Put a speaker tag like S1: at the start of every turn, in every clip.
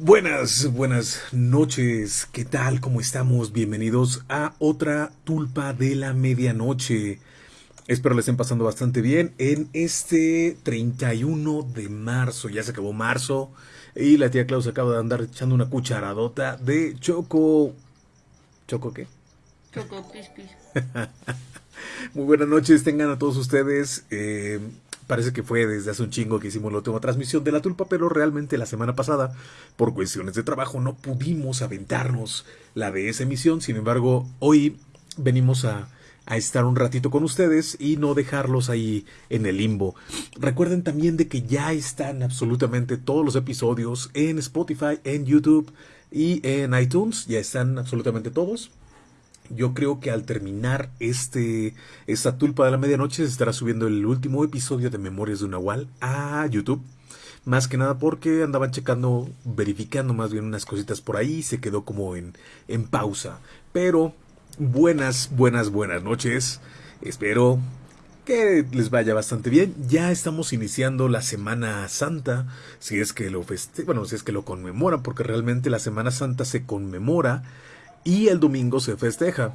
S1: Buenas, buenas noches. ¿Qué tal? ¿Cómo estamos? Bienvenidos a otra tulpa de la medianoche. Espero les estén pasando bastante bien en este 31 de marzo. Ya se acabó marzo y la tía Klaus acaba de andar echando una cucharadota de choco. ¿Choco qué?
S2: Choco.
S1: Muy buenas noches, tengan a todos ustedes. Eh, Parece que fue desde hace un chingo que hicimos la última transmisión de la tulpa, pero realmente la semana pasada, por cuestiones de trabajo, no pudimos aventarnos la de esa emisión. Sin embargo, hoy venimos a, a estar un ratito con ustedes y no dejarlos ahí en el limbo. Recuerden también de que ya están absolutamente todos los episodios en Spotify, en YouTube y en iTunes. Ya están absolutamente todos. Yo creo que al terminar este esta tulpa de la medianoche se estará subiendo el último episodio de Memorias de un Nahual a YouTube. Más que nada porque andaban checando, verificando más bien unas cositas por ahí se quedó como en, en pausa. Pero buenas, buenas, buenas noches. Espero que les vaya bastante bien. Ya estamos iniciando la Semana Santa, si es que lo feste bueno, si es que lo conmemoran, porque realmente la Semana Santa se conmemora y el domingo se festeja.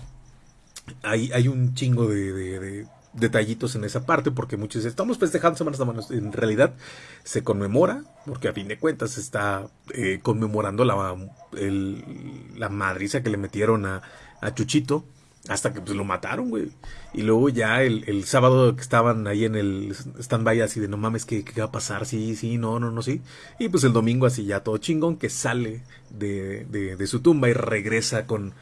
S1: Hay, hay un chingo de, detallitos en esa parte, porque muchos dicen, estamos festejando Semana Santa. En realidad se conmemora, porque a fin de cuentas se está eh, conmemorando la, la madriza que le metieron a, a Chuchito hasta que pues lo mataron, güey. Y luego ya el, el, sábado que estaban ahí en el stand-by así de no mames, ¿qué, ¿qué, va a pasar? Sí, sí, no, no, no, sí. Y pues el domingo así ya todo chingón que sale de, de, de su tumba y regresa con,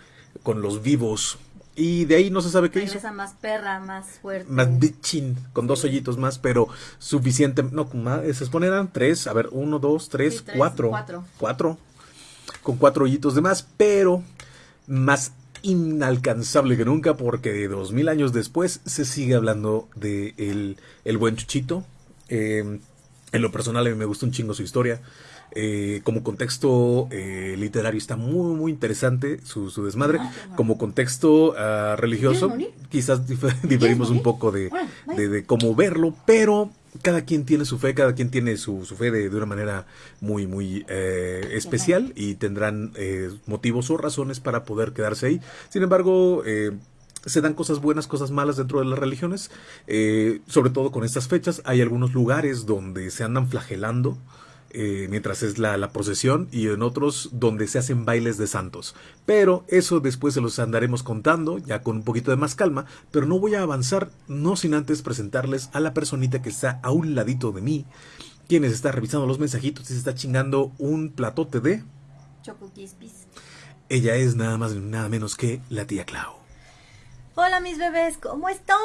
S1: con los vivos. Y de ahí no se sabe qué
S2: regresa
S1: hizo.
S2: más perra, más fuerte.
S1: Más bitchin, con dos hoyitos más, pero suficiente. No, más, se supone eran tres. A ver, uno, dos, tres,
S2: Sí, tres,
S1: cuatro.
S2: cuatro.
S1: Cuatro. Con cuatro hoyitos de más, pero más inalcanzable que nunca porque de dos mil años después se sigue hablando de el, el buen Chuchito. Eh, en lo personal a mí me gusta un chingo su historia. Eh, como contexto eh, literario está muy muy interesante su, su desmadre.
S2: Ah, bueno.
S1: Como contexto ah, religioso quizás dif- diferimos un poco de,
S2: Bueno, vaya.
S1: de, de cómo verlo, pero cada quien tiene su fe, cada quien tiene su, su fe de, de una manera muy, muy eh, especial y tendrán eh, motivos o razones para poder quedarse ahí. Sin embargo, eh, se dan cosas buenas, cosas malas dentro de las religiones, eh, sobre todo con estas fechas. Hay algunos lugares donde se andan flagelando. Eh, mientras es la, la procesión y en otros donde se hacen bailes de santos. Pero eso después se los andaremos contando ya con un poquito de más calma, pero no voy a avanzar no sin antes presentarles a la personita que está a un ladito de mí, quienes está revisando los mensajitos y se está chingando un platote de...
S2: Choco.
S1: Ella es nada más nada menos que la tía Clau.
S2: Hola mis bebés, ¿cómo están?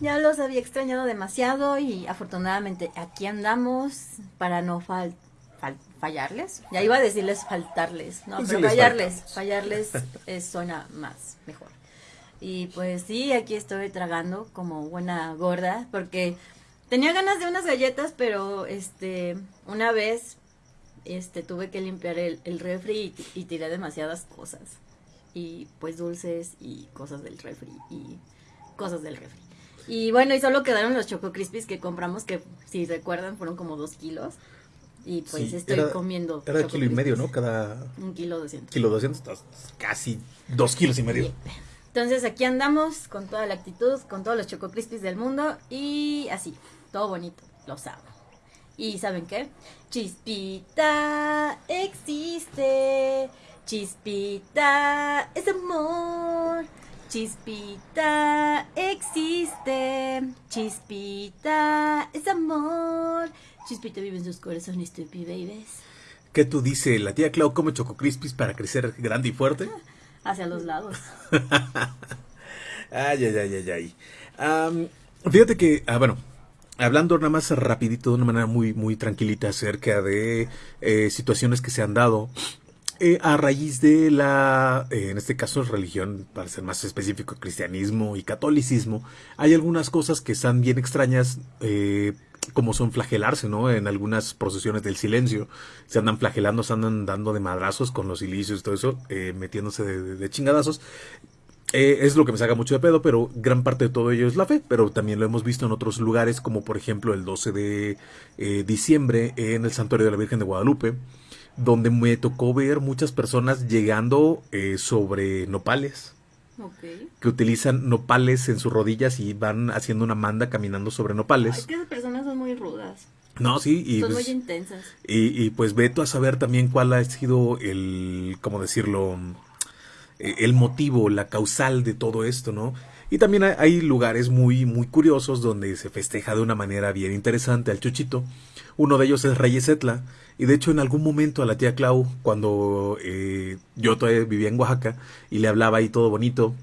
S2: Ya los había extrañado demasiado y afortunadamente aquí andamos para no fal- fal- fallarles. Ya iba a decirles faltarles, no, pero
S1: sí
S2: fallarles, fallarles eh, suena más mejor. Y pues sí, aquí estoy tragando como buena gorda porque tenía ganas de unas galletas, pero este una vez este tuve que limpiar el, el refri y, y tiré demasiadas cosas y pues dulces y cosas del refri y cosas del refri. Y bueno, y solo quedaron los Choco Crispies que compramos, que si recuerdan fueron como dos kilos. Y pues
S1: Sí,
S2: estoy
S1: era-
S2: comiendo.
S1: Era de kilo y medio,
S2: Crispies.
S1: ¿no? Cada
S2: Un kilo doscientos.
S1: kilo 200, estás casi dos kilos y medio.
S2: Entonces aquí andamos con toda la actitud, con todos los Choco Crispies del mundo y así, todo bonito, los amo. Y ¿saben qué? Chispita existe, chispita es amor, chispita existe, chispita es amor, chispita vive en sus corazones, stupid babies.
S1: ¿Qué tú dices? La tía Clau come Choco Crispies para crecer grande y fuerte.
S2: Hacia los lados.
S1: Ay, ay, ay, ay, ay. Fíjate que, ah, bueno, hablando nada más rapidito, de una manera muy, muy tranquilita acerca de eh, situaciones que se han dado eh, a raíz de la, eh, en este caso, religión, para ser más específico, cristianismo y catolicismo, hay algunas cosas que están bien extrañas, eh, como son flagelarse, ¿no? En algunas procesiones del silencio, se andan flagelando, se andan dando de madrazos con los ilicios y todo eso, eh, metiéndose de, de- chingadazos. Eh, es lo que me saca mucho de pedo, pero gran parte de todo ello es la fe. Pero también lo hemos visto en otros lugares, como por ejemplo el 12 de eh, diciembre en el Santuario de la Virgen de Guadalupe. Donde me tocó ver muchas personas llegando eh, sobre nopales. Que utilizan nopales en sus rodillas y van haciendo una manda caminando sobre nopales.
S2: Es que esas personas son muy rudas.
S1: No, sí,
S2: y son muy pues, intensas.
S1: Y, y pues veto a saber también cuál ha sido el, ¿cómo decirlo? El motivo, la causal de todo esto, ¿no? Y también hay lugares muy, muy curiosos donde se festeja de una manera bien interesante al chuchito. Uno de ellos es Reyes Etla. Y de hecho en algún momento a la tía Clau, cuando eh, yo todavía vivía en Oaxaca y le hablaba ahí todo bonito.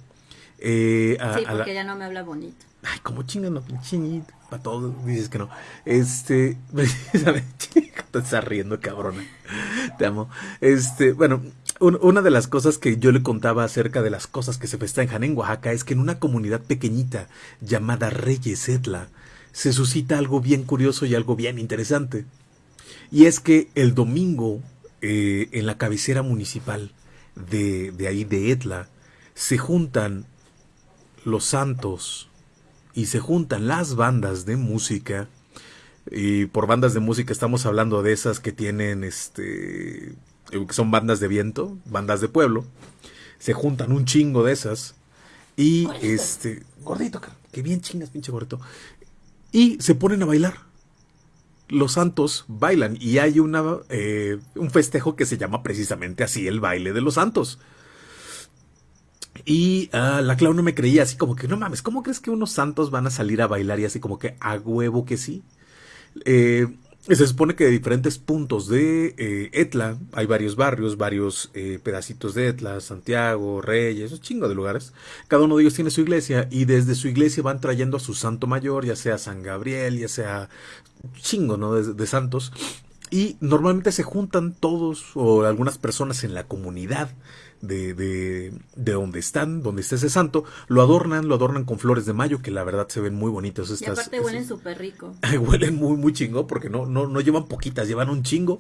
S2: Eh, sí, porque ella no me habla bonito.
S1: Ay, como chinga, no, chinito. Para todos dices que no. Este, te estás riendo, cabrona. Te amo. Este, bueno, una de las cosas que yo le contaba acerca de las cosas que se festejan en Oaxaca es que en una comunidad pequeñita llamada Reyes Etla se suscita algo bien curioso y algo bien interesante. Y es que el domingo, eh, en la cabecera municipal de, de ahí de Etla, se juntan los santos y se juntan las bandas de música. Y por bandas de música estamos hablando de esas que tienen este que son bandas de viento, bandas de pueblo, se juntan un chingo de esas y este gordito, que bien chingas, pinche gordito, y se ponen a bailar. Los santos bailan y hay una eh, un festejo que se llama precisamente así el baile de los santos. Y ah, la Clau no me creía así como que no mames, ¿cómo crees que unos santos van a salir a bailar y así como que a huevo que sí? Eh, se supone que de diferentes puntos de eh, Etla, hay varios barrios, varios eh, pedacitos de Etla, Santiago, Reyes, un chingo de lugares. Cada uno de ellos tiene su iglesia y desde su iglesia van trayendo a su santo mayor, ya sea San Gabriel, ya sea chingo, ¿no? De, santos. Y normalmente se juntan todos o algunas personas en la comunidad de, de, de, donde están, donde está ese santo, lo adornan, lo adornan con flores de mayo, que la verdad se ven muy bonitos.
S2: Estas, y aparte huelen súper rico.
S1: huelen muy, muy chingo, porque no, no, no llevan poquitas, llevan un chingo.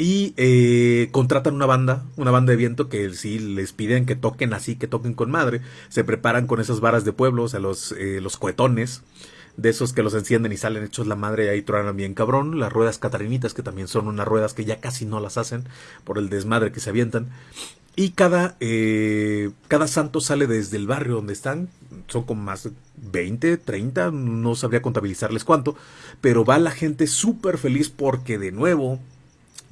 S1: Y eh, contratan una banda, una banda de viento que sí les piden que toquen así, que toquen con madre. Se preparan con esas varas de pueblo, o sea, los, eh, los cohetones de esos que los encienden y salen hechos la madre y ahí truenan bien cabrón, las ruedas catarinitas que también son unas ruedas que ya casi no las hacen por el desmadre que se avientan y cada, eh, cada santo sale desde el barrio donde están, son como más 20, 30, no sabría contabilizarles cuánto, pero va la gente súper feliz porque de nuevo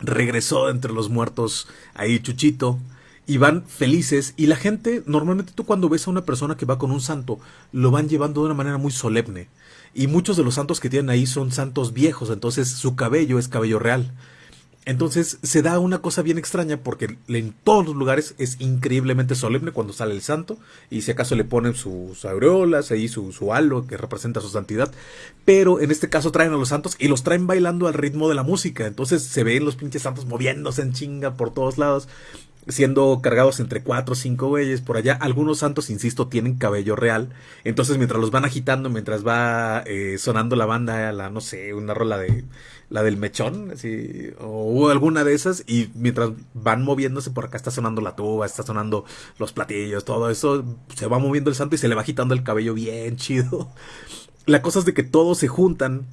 S1: regresó entre los muertos ahí Chuchito, y van felices y la gente, normalmente tú cuando ves a una persona que va con un santo, lo van llevando de una manera muy solemne. Y muchos de los santos que tienen ahí son santos viejos, entonces su cabello es cabello real. Entonces se da una cosa bien extraña porque en todos los lugares es increíblemente solemne cuando sale el santo y si acaso le ponen sus aureolas, ahí su, su halo que representa su santidad, pero en este caso traen a los santos y los traen bailando al ritmo de la música, entonces se ven los pinches santos moviéndose en chinga por todos lados siendo cargados entre cuatro o cinco güeyes por allá. Algunos santos, insisto, tienen cabello real. Entonces, mientras los van agitando, mientras va eh, sonando la banda, la, no sé, una rola de la del mechón, así, o alguna de esas, y mientras van moviéndose por acá está sonando la tuba, está sonando los platillos, todo eso, se va moviendo el santo y se le va agitando el cabello bien chido. La cosa es de que todos se juntan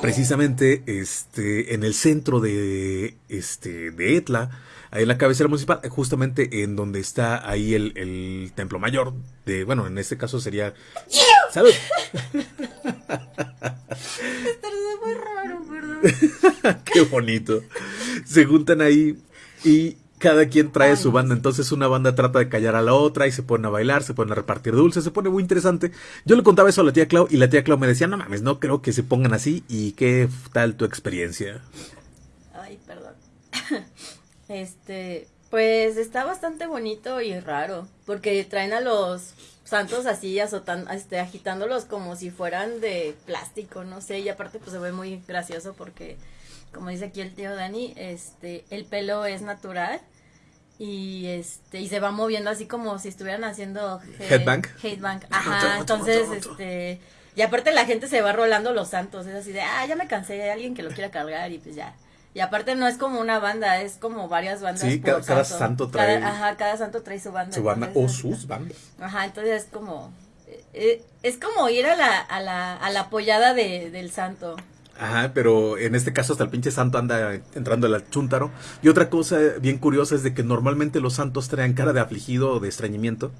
S1: precisamente este en el centro de este de Etla ahí en la cabecera municipal, justamente en donde está ahí el, el templo mayor bueno, en este caso sería... ¡Salud!
S2: muy raro, perdón.
S1: Qué bonito. Se juntan ahí y cada quien trae su banda, entonces una banda trata de callar a la otra y se ponen a bailar, se ponen a repartir dulces, se pone muy interesante. Yo le contaba eso a la tía Clau y la tía Clau me decía, no mames, no creo que se pongan así y qué tal tu experiencia.
S2: Ay, perdón. Este, pues está bastante bonito y raro, porque traen a los santos así azotando, este, agitándolos como si fueran de plástico, no sé, y aparte pues se ve muy gracioso porque, como dice aquí el tío Dani, este, el pelo es natural y este y se va moviendo así como si estuvieran haciendo
S1: headbang.
S2: headbang. Ajá entonces este y aparte la gente se va rolando los santos es así de ah ya me cansé de alguien que lo quiera cargar y pues ya y aparte no es como una banda, es como varias bandas.
S1: Sí, cada, santo. trae.
S2: ajá, cada santo trae su banda.
S1: Su banda o sus bandas.
S2: Ajá, entonces es como. Eh, es como ir a la, a la, a la apoyada de, del santo.
S1: Ajá, pero en este caso hasta el pinche santo anda entrando al chúntaro. Y otra cosa bien curiosa es de que normalmente los santos traen cara de afligido o de extrañimiento.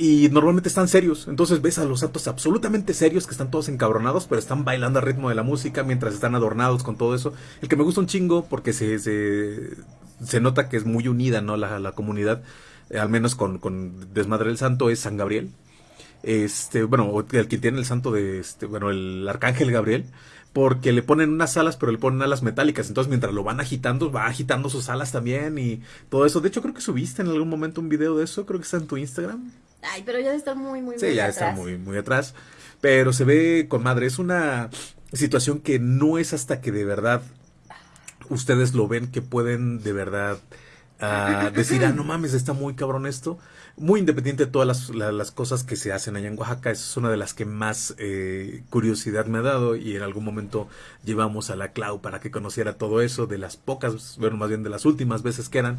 S1: Y normalmente están serios. Entonces ves a los santos absolutamente serios que están todos encabronados, pero están bailando al ritmo de la música mientras están adornados con todo eso. El que me gusta un chingo porque se, se, se nota que es muy unida, ¿no? La, la comunidad, eh, al menos con, con Desmadre del Santo, es San Gabriel. Este, bueno, el que tiene el santo de, este, bueno, el arcángel Gabriel porque le ponen unas alas, pero le ponen alas metálicas. Entonces, mientras lo van agitando, va agitando sus alas también y todo eso. De hecho, creo que subiste en algún momento un video de eso. Creo que está en tu Instagram.
S2: Ay, pero ya está muy, muy,
S1: sí,
S2: muy
S1: ya está muy, muy atrás. Pero se ve con madre. Es una situación que no es hasta que de verdad ustedes lo ven que pueden de verdad ah, decir, ah, no mames, está muy cabrón esto. Muy independiente de todas las, la- las cosas que se hacen allá en Oaxaca, es una de las que más eh, curiosidad me ha dado y en algún momento llevamos a la Clau para que conociera todo eso, de las pocas, bueno, más bien de las últimas veces que eran.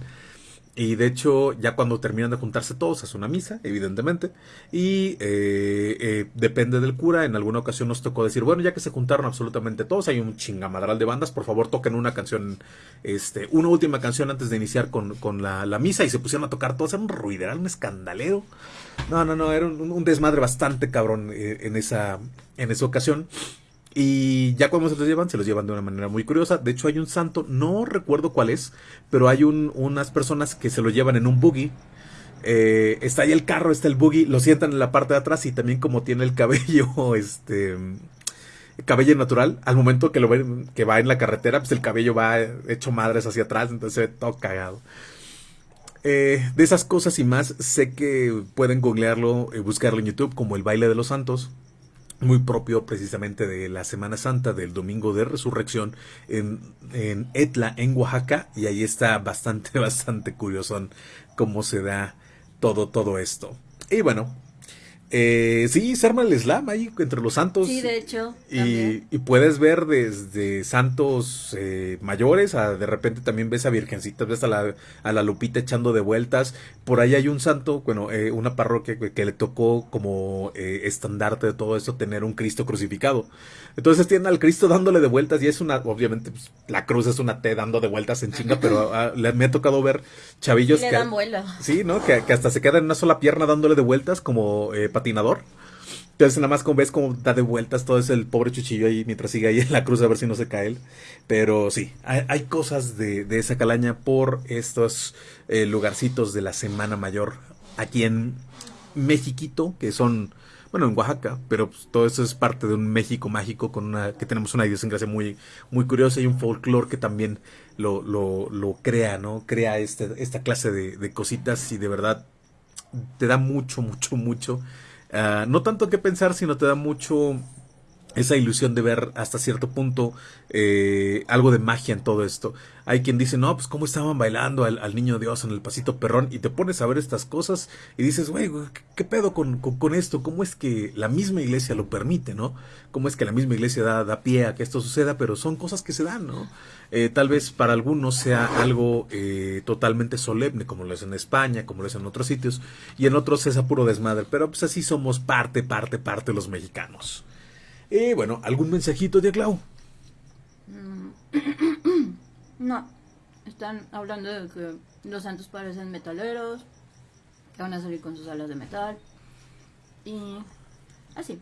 S1: Y de hecho, ya cuando terminan de juntarse todos, hace una misa, evidentemente. Y eh, eh, depende del cura. En alguna ocasión nos tocó decir, bueno, ya que se juntaron absolutamente todos, hay un chingamadral de bandas, por favor toquen una canción, este, una última canción antes de iniciar con, con la, la misa. Y se pusieron a tocar todos, era un ruideral, un escandalero. No, no, no, era un, un desmadre bastante cabrón eh, en, esa, en esa ocasión. Y ya cuando se los llevan, se los llevan de una manera muy curiosa. De hecho, hay un santo, no recuerdo cuál es, pero hay un, unas personas que se lo llevan en un buggy. Eh, está ahí el carro, está el buggy, lo sientan en la parte de atrás y también como tiene el cabello, este cabello natural, al momento que lo ven, que va en la carretera, pues el cabello va hecho madres hacia atrás, entonces se ve todo cagado. Eh, de esas cosas y más, sé que pueden googlearlo, eh, buscarlo en YouTube como el baile de los santos muy propio precisamente de la Semana Santa del Domingo de Resurrección en, en Etla, en Oaxaca, y ahí está bastante, bastante curioso cómo se da todo, todo esto. Y bueno, eh, sí, se arma el slam ahí entre los santos.
S2: Sí, de hecho.
S1: Y, y puedes ver desde santos eh, mayores a de repente también ves a virgencitas, ves a la, a la Lupita echando de vueltas. Por ahí hay un santo, bueno, eh, una parroquia que, que le tocó como eh, estandarte de todo esto tener un Cristo crucificado. Entonces tienen al Cristo dándole de vueltas y es una, obviamente pues, la cruz es una T dando de vueltas en chinga, pero ah, le- me ha tocado ver chavillos
S2: le
S1: que...
S2: dan vuelo.
S1: Sí, ¿no? Que, que hasta se queda en una sola pierna dándole de vueltas como eh, patinador. Entonces nada más como ves como da de vueltas todo ese el pobre chuchillo ahí mientras sigue ahí en la cruz a ver si no se cae él. Pero sí, hay, hay cosas de, de esa calaña por estos eh, lugarcitos de la Semana Mayor aquí en Mexiquito, que son, bueno, en Oaxaca, pero pues, todo eso es parte de un México mágico con una, que tenemos una idiosincrasia muy, muy curiosa y un folclore que también lo, lo, lo crea, ¿no? Crea este, esta clase de, cositas y de verdad te da mucho, mucho, mucho. ah, no tanto que pensar, sino te da mucho esa ilusión de ver hasta cierto punto eh, algo de magia en todo esto. Hay quien dice, no, pues cómo estaban bailando al, niño Dios en el pasito perrón y te pones a ver estas cosas y dices, güey, güey, ¿qué, qué pedo con, con, con esto? ¿Cómo es que la misma iglesia lo permite, no? ¿Cómo es que la misma iglesia da, da pie a que esto suceda? Pero son cosas que se dan, ¿no? Eh, tal vez para algunos sea algo eh, totalmente solemne, como lo es en España, como lo es en otros sitios, y en otros es a puro desmadre, pero pues así somos parte, parte, parte los mexicanos. Y bueno, ¿algún mensajito de Clau?
S2: No, están hablando de que los santos parecen metaleros, que van a salir con sus alas de metal. Y así.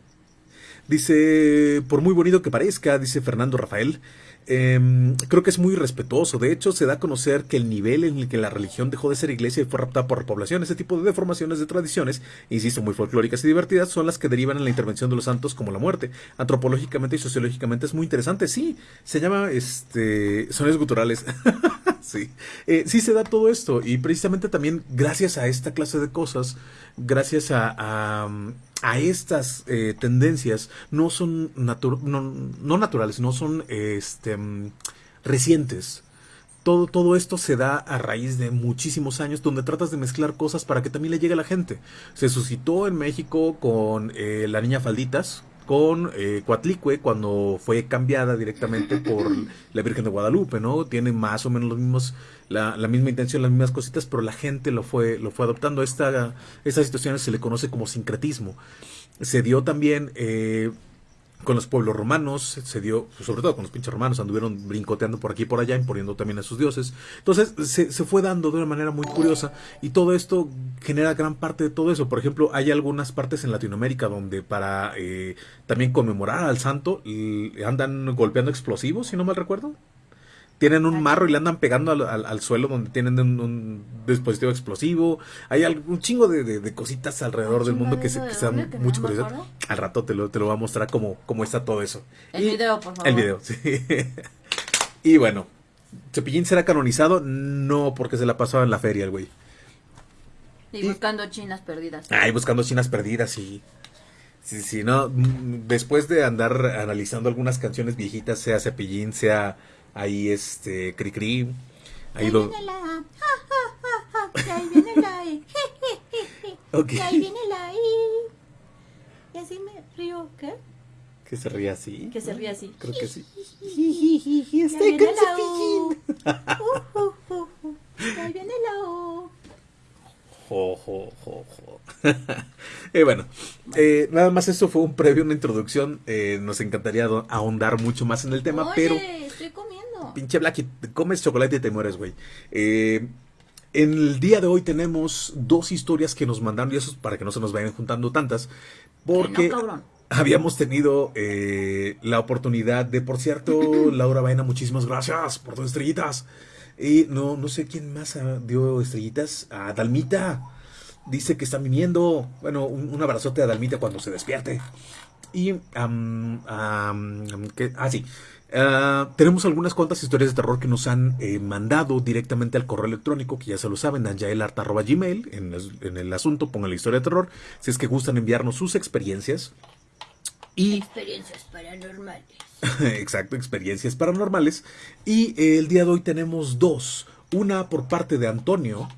S1: Dice, por muy bonito que parezca, dice Fernando Rafael, em, creo que es muy respetuoso. De hecho, se da a conocer que el nivel en el que la religión dejó de ser iglesia y fue raptada por la población, ese tipo de deformaciones de tradiciones, insisto, muy folclóricas y divertidas, son las que derivan en la intervención de los santos como la muerte. Antropológicamente y sociológicamente es muy interesante. Sí, se llama este sonidos guturales. sí, Eh, sí se da todo esto y precisamente también gracias a esta clase de cosas, gracias a, a estas eh, tendencias, no son no, no naturales, no son este, mm, recientes. Todo, todo esto se da a raíz de muchísimos años donde tratas de mezclar cosas para que también le llegue a la gente. Se suscitó en México con eh, la niña Falditas, con eh, Coatlicue cuando fue cambiada directamente por la Virgen de Guadalupe, ¿no? Tiene más o menos los mismos, la, la misma intención, las mismas cositas, pero la gente lo fue, lo fue adoptando. Esta, estas situaciones se le conoce como sincretismo. Se dio también eh, con los pueblos romanos, se dio, sobre todo con los pinches romanos, anduvieron brincoteando por aquí y por allá, imponiendo también a sus dioses. Entonces se, se, fue dando de una manera muy curiosa y todo esto genera gran parte de todo eso. Por ejemplo, hay algunas partes en Latinoamérica donde para eh, también conmemorar al santo andan golpeando explosivos, si no mal recuerdo tienen un marro y le andan pegando al, suelo donde tienen un, dispositivo explosivo. Hay un chingo de, cositas alrededor del mundo que se, que dan mucho curiosidad. Al rato te lo, te lo voy a mostrar cómo, cómo está todo eso.
S2: El video, por favor.
S1: El video, sí. y bueno, ¿Cepillín será canonizado? No, porque se la pasaba en la feria el güey.
S2: Y buscando chinas perdidas.
S1: Ay, buscando chinas perdidas, y Sí, sí, no. Después de andar analizando algunas canciones viejitas, sea Cepillín, sea ahí este Cricri.
S2: Ahí, lo... viene la ahí viene la okay. ahí viene la Y así me río, ¿qué?
S1: Que se ríe así.
S2: Que se ríe así.
S1: Creo que sí.
S2: Estoy con cepillín. Ahí viene la U.
S1: Jo, jo, jo, jo. eh, bueno, eh, nada más eso fue un previo, una introducción. Eh, nos encantaría ahondar mucho más en el tema,
S2: Oye,
S1: pero...
S2: estoy comiendo
S1: Pinche Blacky, comes chocolate y te mueres, güey. Eh, en el día de hoy tenemos dos historias que nos mandaron, y eso es para que no se nos vayan juntando tantas, porque habíamos tenido eh, la oportunidad de, por cierto, Laura Baena, muchísimas gracias por tus estrellitas. Y no, no sé quién más dio estrellitas. A Dalmita. Dice que está viniendo. Bueno, un, abrazote a Dalmita cuando se despierte. Y, ah, sí. Ah, tenemos algunas cuantas historias de terror que nos han eh, mandado directamente al correo electrónico, que ya se lo saben, anjaelart.gmail. En, en el asunto pongan la historia de terror. Si es que gustan enviarnos sus experiencias.
S2: Y... Experiencias paranormales.
S1: Exacto, experiencias paranormales. Y eh, el día de hoy tenemos dos. Una por parte de Antonio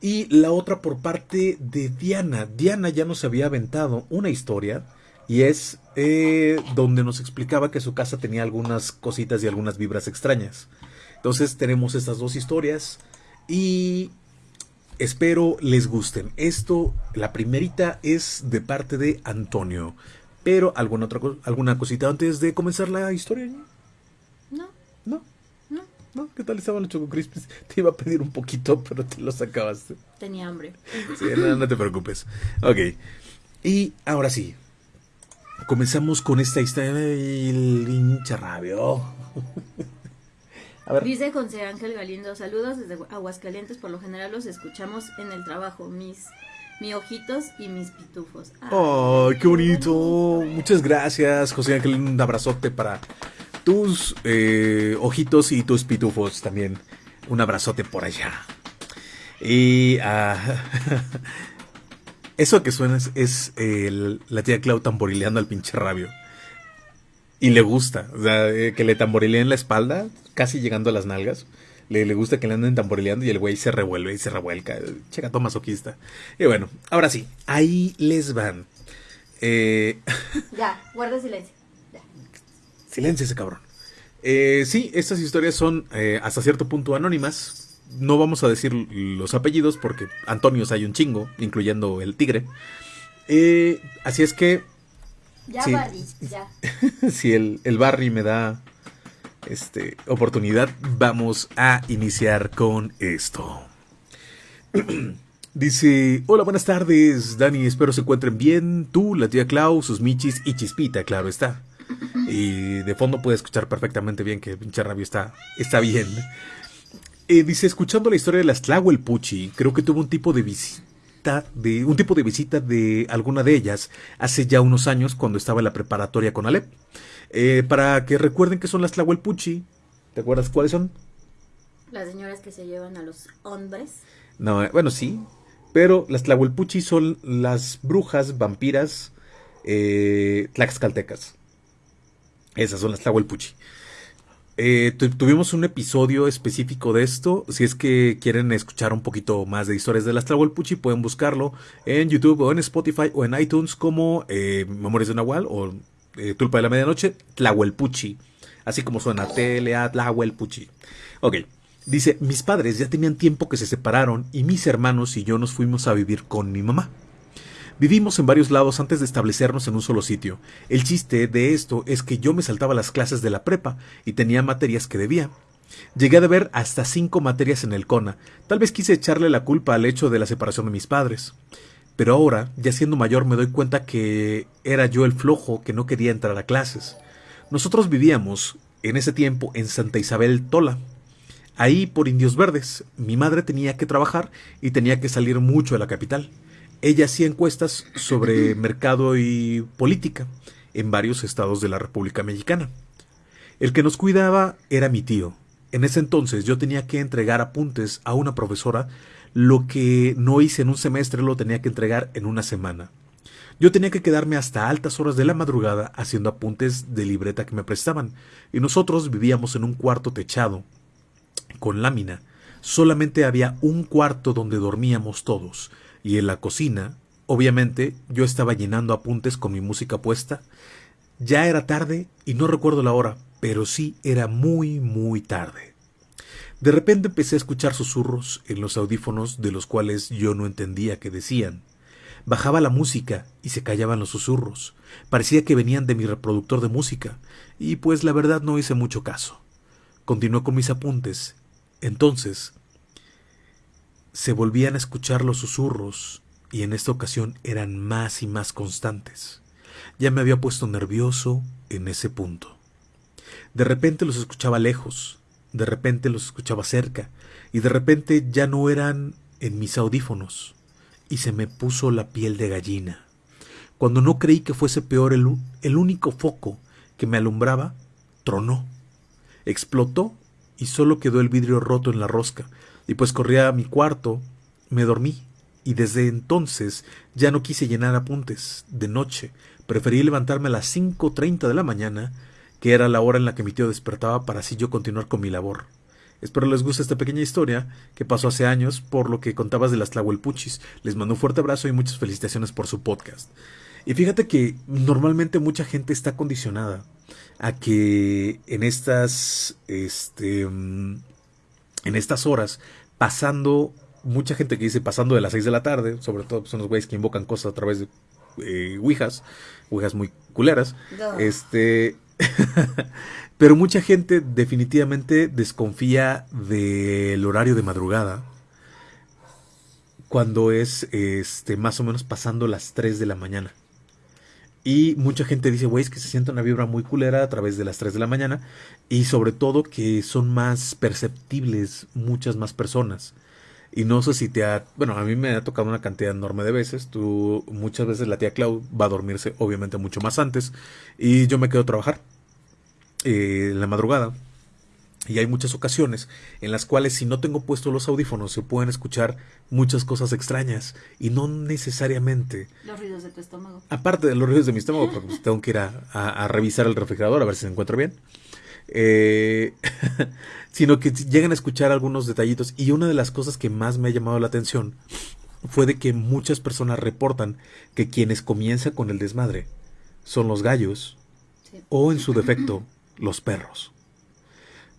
S1: y la otra por parte de Diana. Diana ya nos había aventado una historia y es eh, donde nos explicaba que su casa tenía algunas cositas y algunas vibras extrañas. Entonces tenemos estas dos historias y espero les gusten. Esto, la primerita es de parte de Antonio. Pero alguna otra alguna cosita antes de comenzar la historia.
S2: No.
S1: No. No. ¿No? ¿Qué tal estaban los Choco Crispies? Te iba a pedir un poquito, pero te los acabaste.
S2: Tenía hambre.
S1: Sí, no, no te preocupes. Ok. Y ahora sí, comenzamos con esta historia del hincha rabio.
S2: Dice José Ángel Galindo, saludos desde Aguascalientes, por lo general los escuchamos en el trabajo, mis mi ojitos y mis pitufos.
S1: ¡Ay, qué bonito! Muchas gracias, José Ángel, un abrazote para tus eh, ojitos y tus pitufos también. Un abrazote por allá. Y uh, Eso que suena es, la tía Clau tamborileando al pinche rabio. Y le gusta, o sea, eh, que le tamborileen la espalda, casi llegando a las nalgas. Le, le, gusta que le anden tamborileando y el güey se revuelve y se revuelca. Checa, masoquista. Y bueno, ahora sí, ahí les van.
S2: Eh... Ya, guarda silencio. Ya.
S1: Silencio ese cabrón. Eh, sí, estas historias son eh, hasta cierto punto anónimas no vamos a decir los apellidos porque Antonios hay un chingo, incluyendo el tigre. Eh, así es que...
S2: Ya, Barry, ya.
S1: si el, el Barry me da este, oportunidad, vamos a iniciar con esto. Dice, hola, buenas tardes, Dani, espero se encuentren bien. Tú, la tía Clau, sus michis y Chispita, claro está. Y de fondo puede escuchar perfectamente bien que el pinche rabio está, está bien. Eh, dice, escuchando la historia de las Tlahuelpuchi, creo que tuvo un tipo de visita de un tipo de visita de alguna de ellas hace ya unos años cuando estaba en la preparatoria con Alep. Eh, para que recuerden que son las Tlahuelpuchi, ¿te acuerdas cuáles son?
S2: Las señoras que se llevan a los hombres.
S1: No, eh, bueno, sí, pero las Tlahuelpuchi son las brujas vampiras tlaxcaltecas. Esas son las Tlahuelpuchi. Eh, tuvimos un episodio específico de esto. Si es que quieren escuchar un poquito más de historias de las Tlahuelpuchi, pueden buscarlo en YouTube o en Spotify o en iTunes como eh, Memorias de Nahual o eh, Tulpa de la Medianoche, Tlahuelpuchi. Así como suena T-L-A, Tlahuelpuchi. Ok. Dice, mis padres ya tenían tiempo que se separaron y mis hermanos y yo nos fuimos a vivir con mi mamá. Vivimos en varios lados antes de establecernos en un solo sitio. El chiste de esto es que yo me saltaba las clases de la prepa y tenía materias que debía. Llegué a deber hasta cinco materias en el CONA. Tal vez quise echarle la culpa al hecho de la separación de mis padres. Pero ahora, ya siendo mayor, me doy cuenta que era yo el flojo que no quería entrar a clases. Nosotros vivíamos, en ese tiempo, en Santa Isabel Tola. Ahí por Indios Verdes. Mi madre tenía que trabajar y tenía que salir mucho de la capital. Ella hacía encuestas sobre mercado y política en varios estados de la República Mexicana. El que nos cuidaba era mi tío. En ese entonces yo tenía que entregar apuntes a una profesora, lo que no hice en un semestre lo tenía que entregar en una semana. Yo tenía que quedarme hasta altas horas de la madrugada haciendo apuntes de libreta que me prestaban, y nosotros vivíamos en un cuarto techado, con lámina. Solamente había un cuarto donde dormíamos todos, y en la cocina, obviamente, yo estaba llenando apuntes con mi música puesta. Ya era tarde y no recuerdo la hora, pero sí era muy, muy tarde. De repente empecé a escuchar susurros en los audífonos de los cuales yo no entendía qué decían. Bajaba la música y se callaban los susurros. Parecía que venían de mi reproductor de música, y pues la verdad no hice mucho caso. Continué con mis apuntes. Entonces se volvían a escuchar los susurros y en esta ocasión eran más y más constantes. Ya me había puesto nervioso en ese punto. De repente los escuchaba lejos, de repente los escuchaba cerca, y de repente ya no eran en mis audífonos, y se me puso la piel de gallina. Cuando no creí que fuese peor el, el único foco que me alumbraba, tronó, explotó y solo quedó el vidrio roto en la rosca, y pues corrí a mi cuarto, me dormí, y desde entonces ya no quise llenar apuntes de noche, preferí levantarme a las 5.30 de la mañana, que era la hora en la que mi tío despertaba para así yo continuar con mi labor. Espero les guste esta pequeña historia que pasó hace años por lo que contabas de las Tlahuelpuchis. Les mando un fuerte abrazo y muchas felicitaciones por su podcast. Y fíjate que normalmente mucha gente está condicionada a que en estas este mm, en estas horas pasando, mucha gente que dice pasando de las 6 de la tarde, sobre todo son los güeyes que invocan cosas a través de eh, ouijas, ouijas muy culeras, este, pero mucha gente definitivamente desconfía del horario de madrugada cuando es este más o menos pasando las 3 de la mañana. Y mucha gente dice, güey, es que se siente una vibra muy culera a través de las 3 de la mañana. Y sobre todo que son más perceptibles muchas más personas. Y no sé si te ha... Bueno, a mí me ha tocado una cantidad enorme de veces. Tú, muchas veces la tía Clau va a dormirse obviamente mucho más antes. Y yo me quedo a trabajar eh, en la madrugada. Y hay muchas ocasiones en las cuales si no tengo puestos los audífonos se pueden escuchar muchas cosas extrañas y no necesariamente...
S2: Los ruidos de tu estómago.
S1: Aparte de los ruidos de mi estómago, porque pues tengo que ir a, revisar el refrigerador a ver si se encuentra bien. Eh, sino que llegan a escuchar algunos detallitos y una de las cosas que más me ha llamado la atención fue de que muchas personas reportan que quienes comienzan con el desmadre son los gallos o en su defecto los perros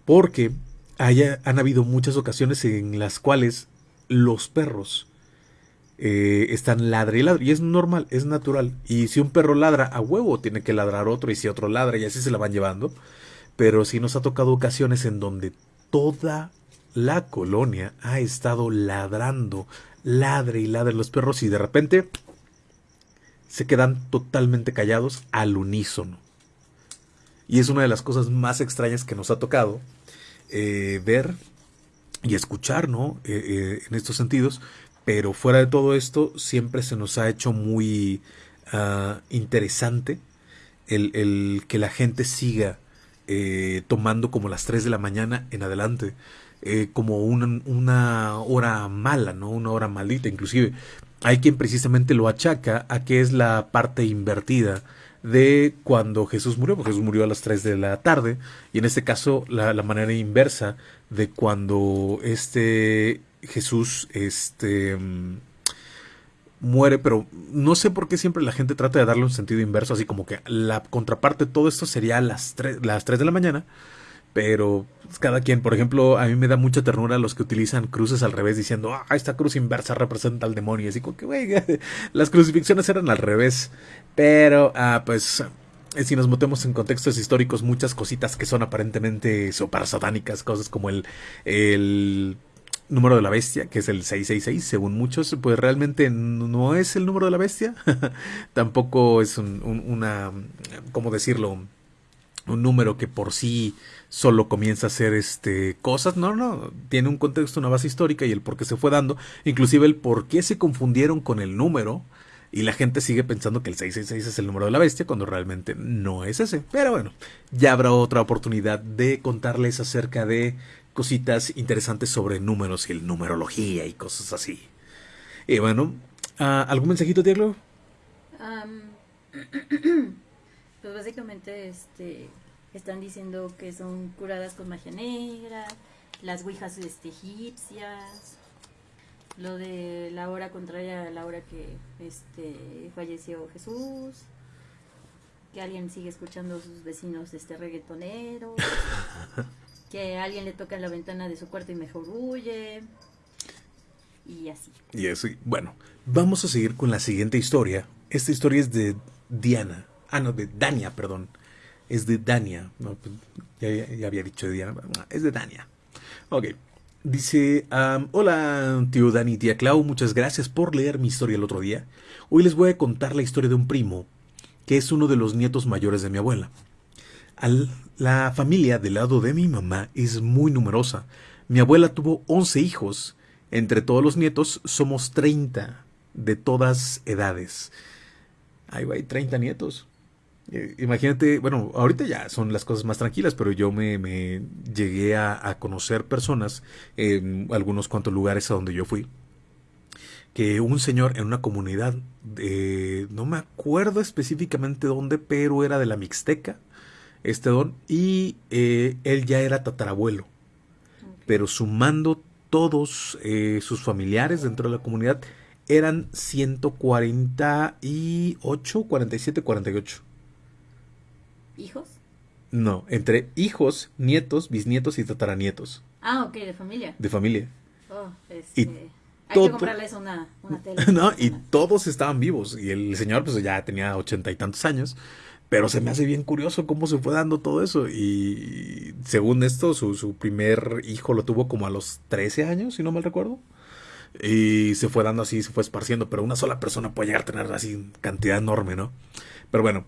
S1: porque haya, han habido muchas ocasiones en las cuales los perros eh, están ladre y ladre. Y es normal, es natural. Y si un perro ladra a huevo, tiene que ladrar otro. Y si otro ladra, y así se la van llevando. Pero sí nos ha tocado ocasiones en donde toda la colonia ha estado ladrando, ladre y ladre los perros. Y de repente se quedan totalmente callados al unísono. Y es una de las cosas más extrañas que nos ha tocado eh, ver y escuchar, ¿no? Eh, eh, en estos sentidos. Pero fuera de todo esto, siempre se nos ha hecho muy ah, interesante el, que la gente siga tomando como las 3 de la mañana en adelante. como una, una hora mala, ¿no? Una hora maldita. Inclusive hay quien precisamente lo achaca a que es la parte invertida de cuando Jesús murió, porque Jesús murió a las 3 de la tarde, y en este caso la, manera inversa de cuando este Jesús este, muere, pero no sé por qué siempre la gente trata de darle un sentido inverso, así como que la contraparte de todo esto sería las 3, las 3 de la mañana, Pero pues, cada quien, por ejemplo, a mí me da mucha ternura los que utilizan cruces al revés diciendo, ah, esta cruz inversa representa al demonio. Así como que, güey, las crucifixiones eran al revés. Pero, ah, pues, eh, si nos metemos en contextos históricos, muchas cositas que son aparentemente super satánicas, cosas como el, el número de la bestia, que es el 666, según muchos, pues realmente no es el número de la bestia, tampoco es un, una, ¿cómo decirlo? Un número que por sí solo comienza a hacer este cosas, no, no, tiene un contexto, una base histórica y el por qué se fue dando, inclusive el por qué se confundieron con el número, y la gente sigue pensando que el 666 es el número de la bestia cuando realmente no es ese. Pero bueno, ya habrá otra oportunidad de contarles acerca de cositas interesantes sobre números y el numerología y cosas así. Y bueno, ah, ¿algún mensajito, Diego?
S2: pues básicamente este, están diciendo que son curadas con magia negra, las ouijas este, egipcias, lo de la hora contraria a la hora que este falleció Jesús que alguien sigue escuchando a sus vecinos este reggaetonero que alguien le toca la ventana de su cuarto y mejor huye. Y así.
S1: Y así bueno vamos a seguir con la siguiente historia. Esta historia es de Diana. Ah no de Dania perdón. Es de Dania no, pues, ya, ya había dicho de Diana es de Dania. Ok Dice, hola tío Dani, tía Clau, muchas gracias por leer mi historia el otro día. Hoy les voy a contar la historia de un primo, que es uno de los nietos mayores de mi abuela. La familia del lado de mi mamá es muy numerosa. Mi abuela tuvo 11 hijos. Entre todos los nietos somos 30 de todas edades. Ahí va, hay 30 nietos. Eh, imagínate, bueno, ahorita ya son las cosas más tranquilas, pero yo me, llegué a, conocer personas en algunos cuantos lugares a donde yo fui. Que un señor en una comunidad, no me acuerdo específicamente dónde, pero era de la Mixteca, este don, y eh, él ya era tatarabuelo. Pero sumando todos eh, sus familiares dentro de la comunidad, eran 148, 47, 48
S2: ¿Hijos?
S1: No, entre hijos, nietos, bisnietos y tataranietos.
S2: Ah, ok, de familia.
S1: De familia.
S2: Oh, este... Hay que comprarles una, una tele.
S1: no, y todos estaban vivos. Y el señor, pues ya tenía ochenta y tantos años. Pero se me hace bien curioso cómo se fue dando todo eso. Y según esto, su, su primer hijo lo tuvo como a los 13 años, si no mal recuerdo. Y se fue dando así, se fue esparciendo. Pero una sola persona puede llegar a tener así cantidad enorme, ¿no? Pero bueno,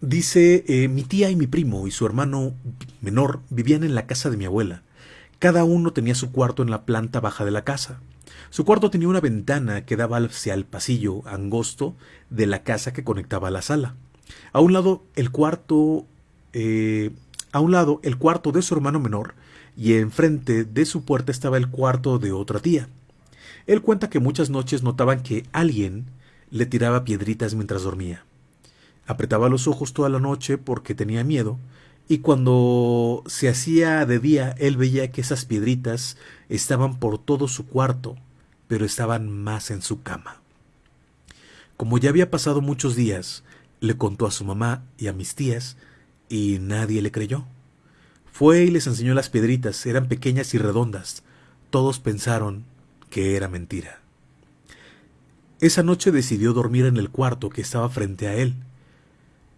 S1: Dice, eh, mi tía y mi primo y su hermano menor vivían en la casa de mi abuela. Cada uno tenía su cuarto en la planta baja de la casa. Su cuarto tenía una ventana que daba hacia el pasillo angosto de la casa que conectaba a la sala. A un lado el cuarto, eh, a un lado el cuarto de su hermano menor y enfrente de su puerta estaba el cuarto de otra tía. Él cuenta que muchas noches notaban que alguien le tiraba piedritas mientras dormía. Apretaba los ojos toda la noche porque tenía miedo, y cuando se hacía de día él veía que esas piedritas estaban por todo su cuarto, pero estaban más en su cama. Como ya había pasado muchos días, le contó a su mamá y a mis tías, y nadie le creyó. Fue y les enseñó las piedritas, eran pequeñas y redondas. Todos pensaron que era mentira. Esa noche decidió dormir en el cuarto que estaba frente a él,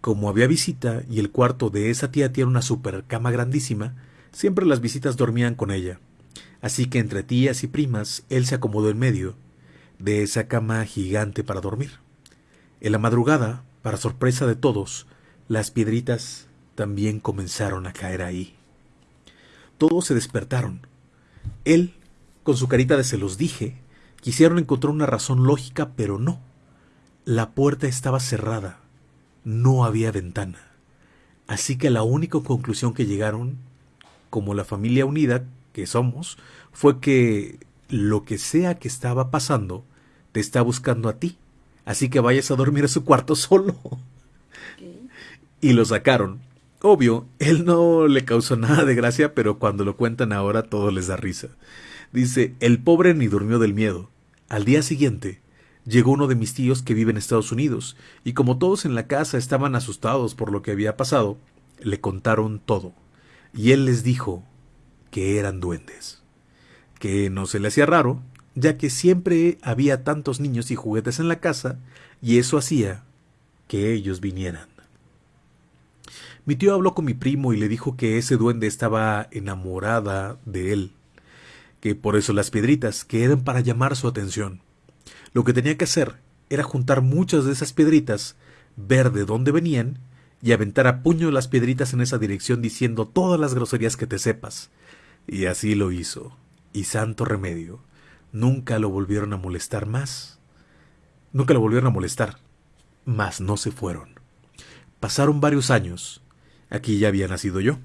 S1: como había visita y el cuarto de esa tía tiene una super cama grandísima, siempre las visitas dormían con ella. Así que entre tías y primas él se acomodó en medio de esa cama gigante para dormir. En la madrugada, para sorpresa de todos, las piedritas también comenzaron a caer ahí. Todos se despertaron. Él, con su carita de se los dije, quisieron encontrar una razón lógica, pero no. La puerta estaba cerrada no había ventana. Así que la única conclusión que llegaron, como la familia unida que somos, fue que lo que sea que estaba pasando te está buscando a ti. Así que vayas a dormir a su cuarto solo. Y lo sacaron. Obvio, él no le causó nada de gracia, pero cuando lo cuentan ahora todo les da risa. Dice, el pobre ni durmió del miedo. Al día siguiente, llegó uno de mis tíos que vive en Estados Unidos, y como todos en la casa estaban asustados por lo que había pasado, le contaron todo. y él les dijo que eran duendes, que no se le hacía raro, ya que siempre había tantos niños y juguetes en la casa, y eso hacía que ellos vinieran. Mi tío habló con mi primo y le dijo que ese duende estaba enamorada de él, que por eso las piedritas, que eran para llamar su atención. Lo que tenía que hacer era juntar muchas de esas piedritas, ver de dónde venían y aventar a puño las piedritas en esa dirección diciendo todas las groserías que te sepas. Y así lo hizo. Y santo remedio. Nunca lo volvieron a molestar más. Nunca lo volvieron a molestar. Mas no se fueron. Pasaron varios años. Aquí ya había nacido yo.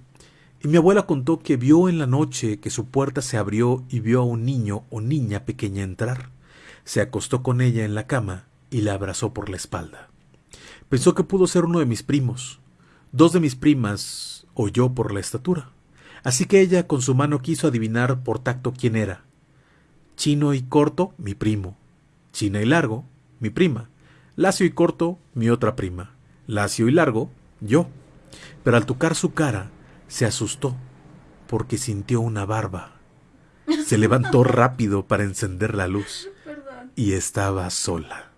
S1: Y mi abuela contó que vio en la noche que su puerta se abrió y vio a un niño o niña pequeña entrar. Se acostó con ella en la cama y la abrazó por la espalda. Pensó que pudo ser uno de mis primos. Dos de mis primas o yo por la estatura. Así que ella con su mano quiso adivinar por tacto quién era. Chino y corto, mi primo. China y largo, mi prima. Lacio y corto, mi otra prima. Lacio y largo, yo. Pero al tocar su cara, se asustó, porque sintió una barba. Se levantó rápido para encender la luz. Y estaba sola.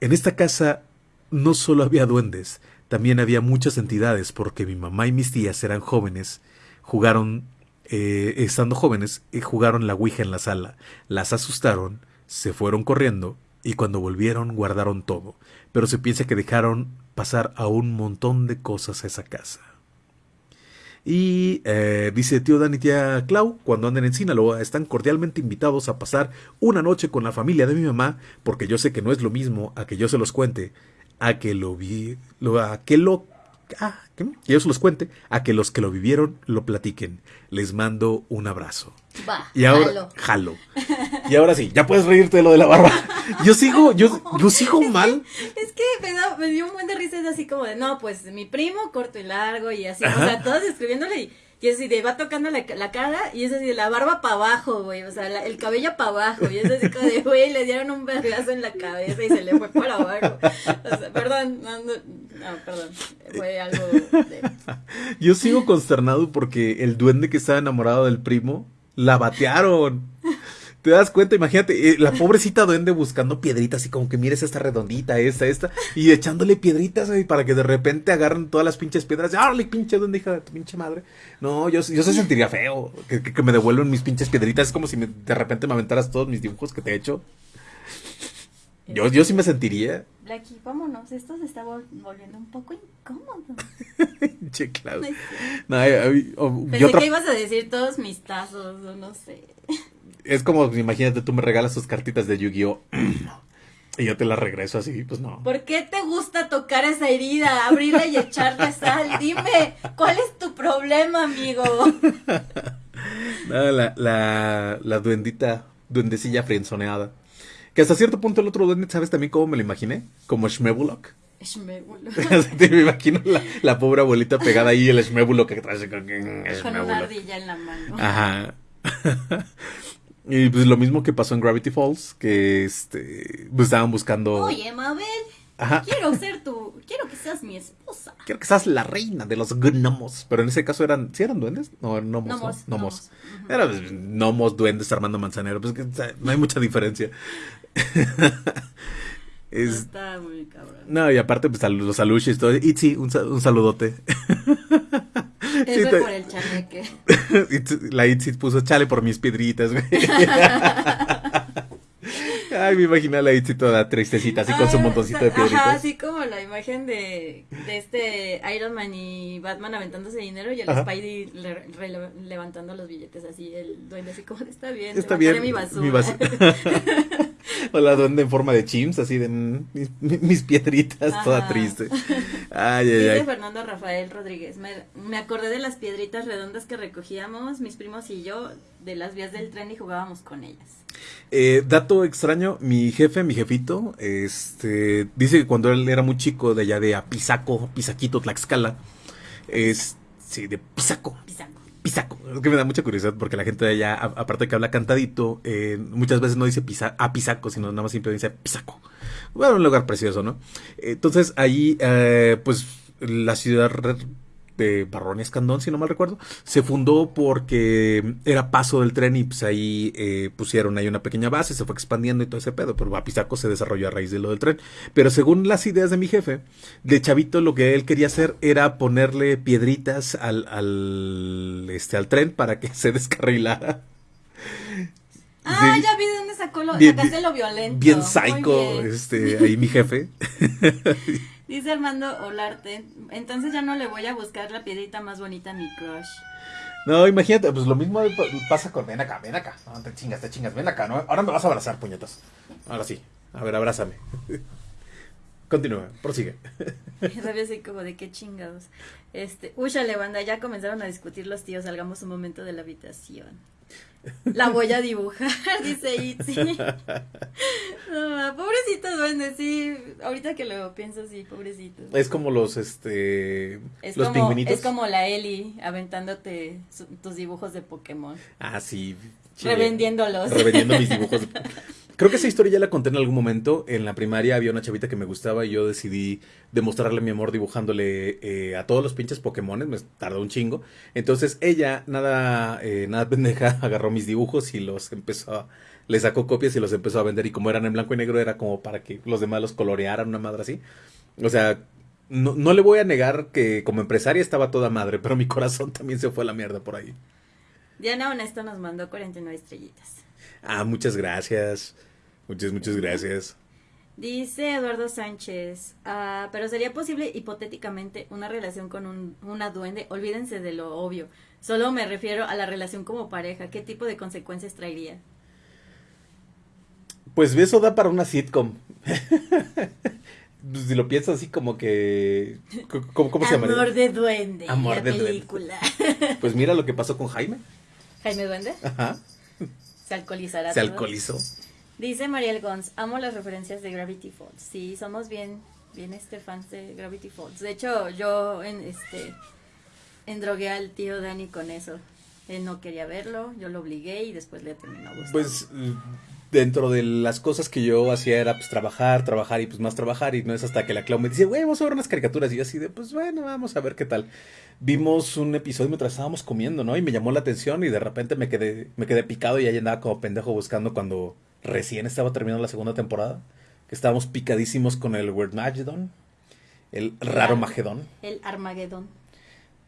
S1: En esta casa no solo había duendes, también había muchas entidades, porque mi mamá y mis tías eran jóvenes, jugaron, eh, estando jóvenes, y jugaron la Ouija en la sala, las asustaron, se fueron corriendo, y cuando volvieron guardaron todo, pero se piensa que dejaron pasar a un montón de cosas a esa casa. Y eh, dice tío Dan y tía Clau, cuando anden en Sinaloa, están cordialmente invitados a pasar una noche con la familia de mi mamá, porque yo sé que no es lo mismo a que yo se los cuente, a que lo vi, a que lo, ah, que yo se los cuente, a que los que lo vivieron lo platiquen. Les mando un abrazo.
S2: Va,
S1: Y ahora, jalo. Y ahora sí, ya puedes reírte de lo de la barba. Yo sigo, yo, yo sigo mal.
S2: Es que me, da- me dio un buen de risa, es así como de, no, pues mi primo corto y largo y así, o sea, todos escribiéndole y, y es así de, va tocando la, la cara y es así de la barba para abajo, güey, o sea, el cabello para abajo y es así como de, güey, le dieron un vergazo en la cabeza y se le fue para abajo. O sea, perdón, no, no, no, perdón, fue algo de...
S1: Yo sigo consternado porque el duende que estaba enamorado del primo, la batearon. ¿Te das cuenta? Imagínate, eh, la pobrecita duende buscando piedritas y como que mires esta redondita, esta, esta, y echándole piedritas güey, para que de repente agarren todas las pinches piedras. ¡Árale, pinche duende, hija de tu pinche madre! No, yo, yo se sentiría feo que, que- que me devuelvan mis pinches piedritas. Es como si me- de repente me aventaras todos mis dibujos que te he hecho. Yo, yo sí me sentiría.
S2: Blackie, vámonos, esto se está vol- volviendo un poco incómodo.
S1: Che, Clau.
S2: No sé.
S1: No, ay, ay, o- y
S2: Pensé que ibas a decir todos mis tazos, o no sé.
S1: Es como, imagínate, tú me regalas tus cartitas de Yu-Gi-Oh! y yo te las regreso así, pues no.
S2: ¿Por qué te gusta tocar esa herida, abrirla y echarle sal? Dime, ¿cuál es tu problema, amigo?
S1: No, la, la, la duendita, duendecilla frenzoneada. Que hasta cierto punto el otro duende, ¿sabes también cómo me lo imaginé? Como Shmebulok.
S2: Shmebulo.
S1: Te me imagino la, la pobre abuelita pegada ahí, el Shmebulok que trae con
S2: Con una
S1: Shmebulok.
S2: ardilla en la mano.
S1: Ajá. Y pues lo mismo que pasó en Gravity Falls, que este, pues estaban buscando...
S2: Oye, Mabel,
S1: Ajá.
S2: quiero ser tu, quiero que seas mi esposa.
S1: Quiero que seas la reina de los gnomos. Pero en ese caso eran. ¿Sí eran duendes? No, eran gnomos. ¿no?
S2: Gnomos,
S1: Gnomos.
S2: gnomos. Ujú.
S1: Eran pues, gnomos, duendes, Armando Manzanero. Pues que, no hay mucha diferencia. Es-
S2: Está muy cabrón.
S1: no, y aparte, pues sal- los alushis, todo. Itzy, un, un saludote. Sí,
S2: Eso
S1: te-
S2: por el chaneque.
S1: La Itzy puso chale por mis piedritas, güey. Ay, me imagino a la Itzy toda tristecita, así con su montoncito de
S2: Ajá,
S1: piedritas.
S2: así como la imagen de, de este Iron Man y Batman aventándose dinero y el
S1: Ajá.
S2: Spidey le- levantando los billetes así, el duende así como, está bien,
S1: Está bien.
S2: mi basura.
S1: mi basura. o la duende en forma de chimps, así de mm, mis, mis piedritas, toda
S2: Ajá.
S1: triste. Ay, ay, ay.
S2: Fernando Rafael Rodríguez, me, me acordé de las piedritas redondas que recogíamos mis primos y yo de las vías del tren y jugábamos con ellas.
S1: Eh, dato extraño, mi jefe, mi jefito, este, dice que cuando él era muy chico, de allá de Apizaco, Pisaquito, Tlaxcala, es, sí, de Pisaco,
S2: Pisaco.
S1: Pisaco. Es que me da mucha curiosidad porque la gente de allá, a- aparte de que habla cantadito, eh, muchas veces no dice pisa, a Pisaco, sino nada más siempre dice Pisaco. Bueno, un lugar precioso, ¿no? Entonces, ahí, eh, pues, la ciudad de Barrón y Escandón, si no mal recuerdo. Se fundó porque era paso del tren y pues ahí eh, pusieron ahí una pequeña base, se fue expandiendo y todo ese pedo, pero Guapizaco se desarrolló a raíz de lo del tren. Pero según las ideas de mi jefe, de chavito lo que él quería hacer era ponerle piedritas al, al, este, al tren para que se descarrilara.
S2: Ah, ya vi de dónde sacó lo, sacaste lo violento.
S1: Bien psycho, este, ahí mi jefe.
S2: Dice Armando Olarte, entonces ya no le voy a buscar la piedrita más bonita a mi crush.
S1: No, imagínate, pues lo mismo pasa con ven acá, ven acá. No, te chingas, te chingas, ven acá, ¿no? Ahora me vas a abrazar, puñetas. Ahora sí. A ver, abrázame. Continúa, prosigue.
S2: Sabes así como de qué chingados. Este, le banda, ya comenzaron a discutir los tíos, salgamos un momento de la habitación. La voy a dibujar, dice Itzy. No, pobrecito duende, sí. Ahorita que lo pienso, sí, pobrecito.
S1: Es como los, este,
S2: es
S1: los
S2: como, Es como la Eli aventándote tus dibujos de Pokémon.
S1: Ah, sí.
S2: Revendiéndolos.
S1: Revendiendo mis dibujos de Pokémon. Creo que esa historia ya la conté en algún momento. En la primaria había una chavita que me gustaba y yo decidí demostrarle mi amor dibujándole eh, a todos los pinches Pokémon. Me tardó un chingo. Entonces ella, nada, eh, nada pendeja, agarró mis dibujos y los empezó a, le sacó copias y los empezó a vender. Y como eran en blanco y negro, era como para que los demás los colorearan, una madre así. O sea, no, no le voy a negar que como empresaria estaba toda madre, pero mi corazón también se fue a la mierda por ahí.
S2: Diana Honesto nos mandó 49 estrellitas.
S1: Ah, muchas gracias. Muchas, muchas gracias.
S2: Dice Eduardo Sánchez, ah, pero sería posible hipotéticamente una relación con un, una duende. Olvídense de lo obvio. Solo me refiero a la relación como pareja. ¿Qué tipo de consecuencias traería?
S1: Pues eso da para una sitcom. si lo piensas así como que... ¿Cómo, se llama?
S2: Amor de duende. Amor de película.
S1: Pues mira lo que pasó con Jaime.
S2: Jaime Duende.
S1: Ajá.
S2: Se alcoholizará.
S1: Se alcoholizó.
S2: Dice Mariel Gons, amo las referencias de Gravity Falls. Sí, somos bien, bien este fans de Gravity Falls. De hecho, yo en este endrogué al tío Dani con eso. Él no quería verlo, yo lo obligué y después le terminó gustando.
S1: Pues dentro de las cosas que yo hacía era pues trabajar, trabajar y pues más trabajar y no es hasta que la Clau me dice, güey, vamos a ver unas caricaturas y yo así de, pues bueno, vamos a ver qué tal. Vimos un episodio mientras estábamos comiendo, ¿no? Y me llamó la atención y de repente me quedé, me quedé picado y ahí andaba como pendejo buscando cuando recién estaba terminando la segunda temporada, que estábamos picadísimos con el Word Magedon, el Raro Magedón.
S2: El Armagedón.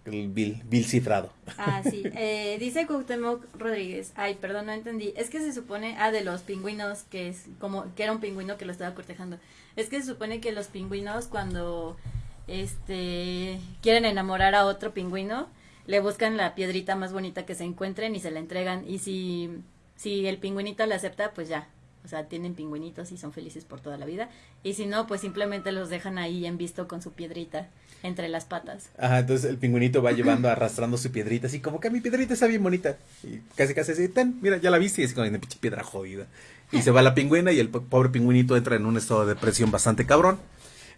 S1: El Bill, cifrado.
S2: Ah, sí. Eh, dice Cuauhtémoc Rodríguez. Ay, perdón, no entendí. Es que se supone, ah, de los pingüinos, que es como, que era un pingüino que lo estaba cortejando. Es que se supone que los pingüinos cuando, este, quieren enamorar a otro pingüino, le buscan la piedrita más bonita que se encuentren y se la entregan. Y si, si el pingüinito la acepta, pues ya, o sea, tienen pingüinitos y son felices por toda la vida. Y si no, pues simplemente los dejan ahí en visto con su piedrita entre las patas.
S1: Ajá, entonces el pingüinito va llevando, arrastrando su piedrita, así como que mi piedrita está bien bonita. Y casi casi así, ten, mira, ya la viste, y es con una pinche piedra jodida. Y se va la pingüina y el pobre pingüinito entra en un estado de depresión bastante cabrón.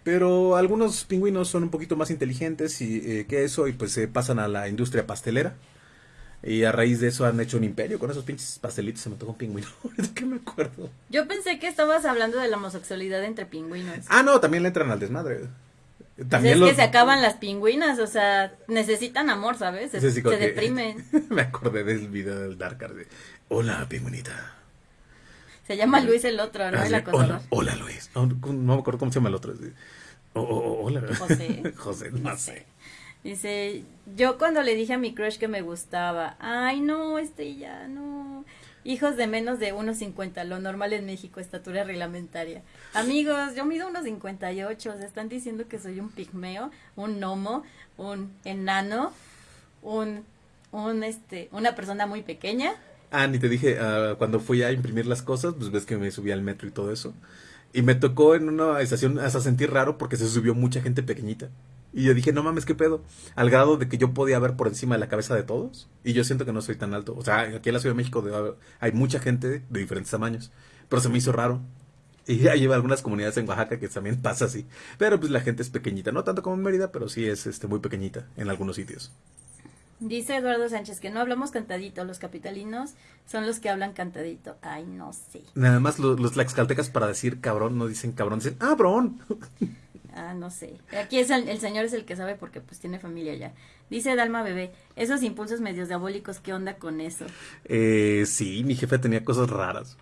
S1: Pero algunos pingüinos son un poquito más inteligentes y, eh, que eso y pues se pasan a la industria pastelera. Y a raíz de eso han hecho un imperio con esos pinches pastelitos. Se me tocó un pingüino. ¿De qué me acuerdo?
S2: Yo pensé que estabas hablando de la homosexualidad entre pingüinos.
S1: Ah, no, también le entran al desmadre.
S2: También es que se acaban las pingüinas, o sea, necesitan amor, ¿sabes? Se, deprimen.
S1: me acordé del video del Dark Hola, pingüinita.
S2: Se llama Luis el otro, ¿no?
S1: Ah, hola, hola, Luis. No, me acuerdo cómo se llama el otro. Oh, oh, oh, hola.
S2: José.
S1: José, no sé.
S2: Dice, yo cuando le dije a mi crush que me gustaba, ay no, este ya no. Hijos de menos de 1.50, lo normal en México, estatura reglamentaria. Amigos, yo mido 1.58, se están diciendo que soy un pigmeo, un gnomo, un enano, un, un, este, una persona muy pequeña.
S1: Ah, ni te dije, ah, cuando fui a imprimir las cosas, pues ves que me subí al metro y todo eso. Y me tocó en una estación hasta sentir raro porque se subió mucha gente pequeñita. Y yo dije, no mames, qué pedo. Al grado de que yo podía ver por encima de la cabeza de todos. Y yo siento que no soy tan alto. O sea, aquí en la Ciudad de México hay mucha gente de diferentes tamaños. Pero se me hizo raro. Y hay algunas comunidades en Oaxaca que también pasa así. Pero pues la gente es pequeñita. No tanto como en Mérida, pero sí es este, muy pequeñita en algunos sitios.
S2: Dice Eduardo Sánchez que no hablamos cantadito, los capitalinos son los que hablan cantadito. Ay, no sé.
S1: Nada más los, los tlaxcaltecas para decir cabrón no dicen cabrón, dicen cabrón.
S2: Ah, no sé. Aquí es el, el señor es el que sabe porque pues tiene familia ya. Dice Dalma Bebé, esos impulsos medios diabólicos, ¿qué onda con eso?
S1: Eh, sí, mi jefe tenía cosas raras.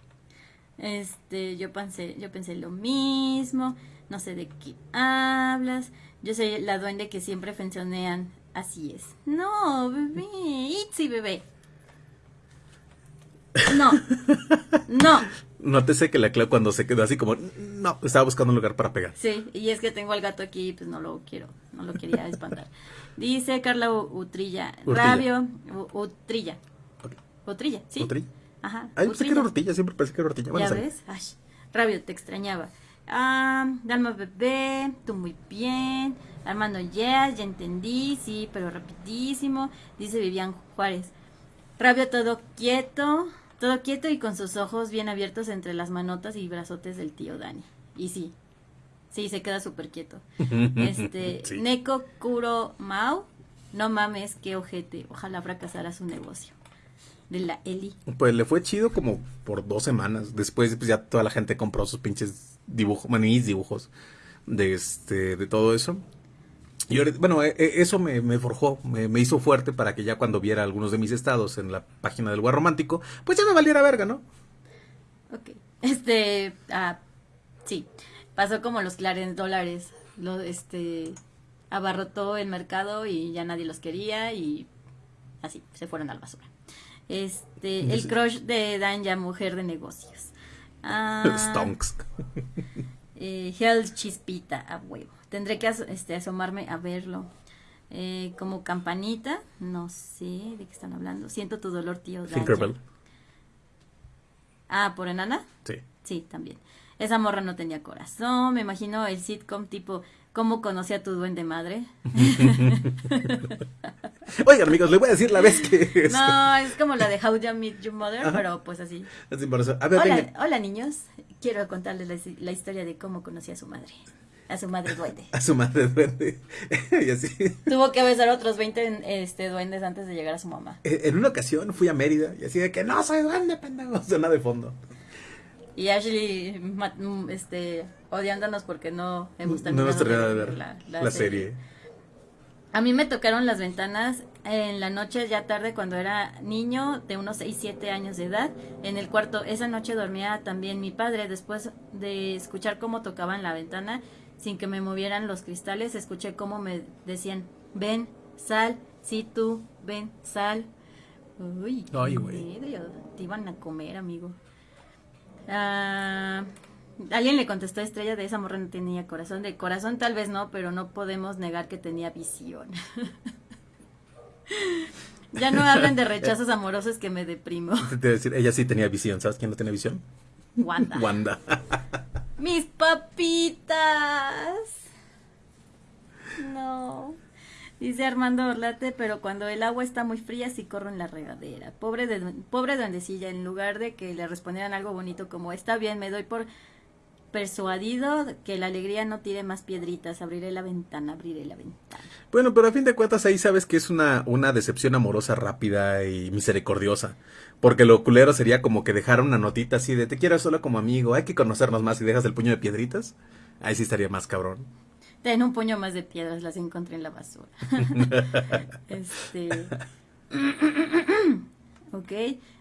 S2: Este, yo pensé, yo pensé lo mismo, no sé de qué hablas. Yo soy la duende que siempre fencionean. Así es. No, bebé, Itzy, bebé. No, no.
S1: Nótese que la Clau cuando se quedó así como, no, estaba buscando un lugar para pegar.
S2: Sí, y es que tengo al gato aquí, pues no lo quiero, no lo quería espantar. Dice Carla Utrilla,
S1: Urtilla.
S2: Rabio, Utrilla. Utrilla, ¿sí?
S1: ¿Utri?
S2: Ajá.
S1: Ay, pensé que era
S2: Utrilla.
S1: siempre pensé que era. Bueno,
S2: ¿Ya ves? Ay, Rabio, te extrañaba. Ah, Dalma Bebé, tú muy bien. Armando Yes, ya entendí, sí, pero rapidísimo. Dice Vivian Juárez. Rabio todo quieto, todo quieto y con sus ojos bien abiertos entre las manotas y brazotes del tío Dani. Y sí, sí, se queda súper quieto. Este,
S1: Sí.
S2: Neko Kuro Mau, no mames, qué ojete. Ojalá fracasara su negocio. De la Eli.
S1: Pues le fue chido como por dos semanas. Después, pues ya toda la gente compró sus pinches dibujos, mis dibujos de este, de todo eso. Y bueno, eh, eh, eso me, me forjó, me, me hizo fuerte para que ya cuando viera algunos de mis estados en la página del lugar romántico, pues ya me valiera verga, ¿no?
S2: Ok. Este, ah, sí, pasó como los Clarence dólares, lo, este, abarrotó el mercado y ya nadie los quería y así, se fueron a la basura. Este, el crush de Dan ya mujer de negocios. Ah,
S1: Stonks.
S2: eh, Hell Chispita, a huevo. Tendré que as- este, asomarme a verlo. Eh, como campanita, no sé de qué están hablando. Siento tu dolor, tío.
S1: Tinkerbell.
S2: Ah, ¿por enana?
S1: Sí.
S2: Sí, también. Esa morra no tenía corazón. Me imagino el sitcom tipo ¿Cómo conocí a tu duende madre?
S1: Oigan, amigos, les voy a decir la vez que. es-
S2: No, es como la de How You Meet Your Mother,
S1: Ajá.
S2: pero pues así.
S1: A ver,
S2: Hola,
S1: venga.
S2: hola niños. Quiero contarles la, la historia de cómo conocí a su madre. A su madre duende.
S1: A su madre duende. y así.
S2: Tuvo que besar a otros 20 este, duendes antes de llegar a su mamá.
S1: Eh, En una ocasión fui a Mérida y así de que no soy duende, pendejo. Suena de fondo.
S2: Y Ashley mm, este, odiándonos porque no hemos
S1: No
S2: terminado
S1: hemos terminado de ver
S2: la,
S1: la,
S2: la
S1: serie.
S2: A mí me tocaron las ventanas en la noche ya tarde cuando era niño de unos 6, 7 años de edad. En el cuarto, esa noche dormía también mi padre. Después de escuchar cómo tocaban la ventana sin que me movieran los cristales, escuché cómo me decían, ven, sal, sí tú, ven, sal. Uy, qué
S1: Ay, güey.
S2: Te iban a comer, amigo. Ah, alguien le contestó a Estrella de esa morra no tenía corazón. De corazón tal vez no, pero no podemos negar que tenía visión. ya no hablen de rechazos amorosos que me deprimo.
S1: Te decir, ella sí tenía visión. ¿Sabes quién no tenía visión?
S2: Wanda.
S1: Wanda.
S2: Mis papitas. No. Dice Armando Orlate, pero cuando el agua está muy fría sí corro en la regadera. Pobre de, pobre duendecilla, en lugar de que le respondieran algo bonito como está bien, me doy por persuadido que la alegría no tire más piedritas, abriré la ventana, abriré la ventana.
S1: Bueno, pero a fin de cuentas ahí sabes que es una, una decepción amorosa rápida y misericordiosa. Porque lo culero sería como que dejar una notita así de te quiero solo como amigo, hay que conocernos más y dejas el puño de piedritas. Ahí sí estaría más cabrón.
S2: Ten un puño más de piedras, las encontré en la basura. este. ok.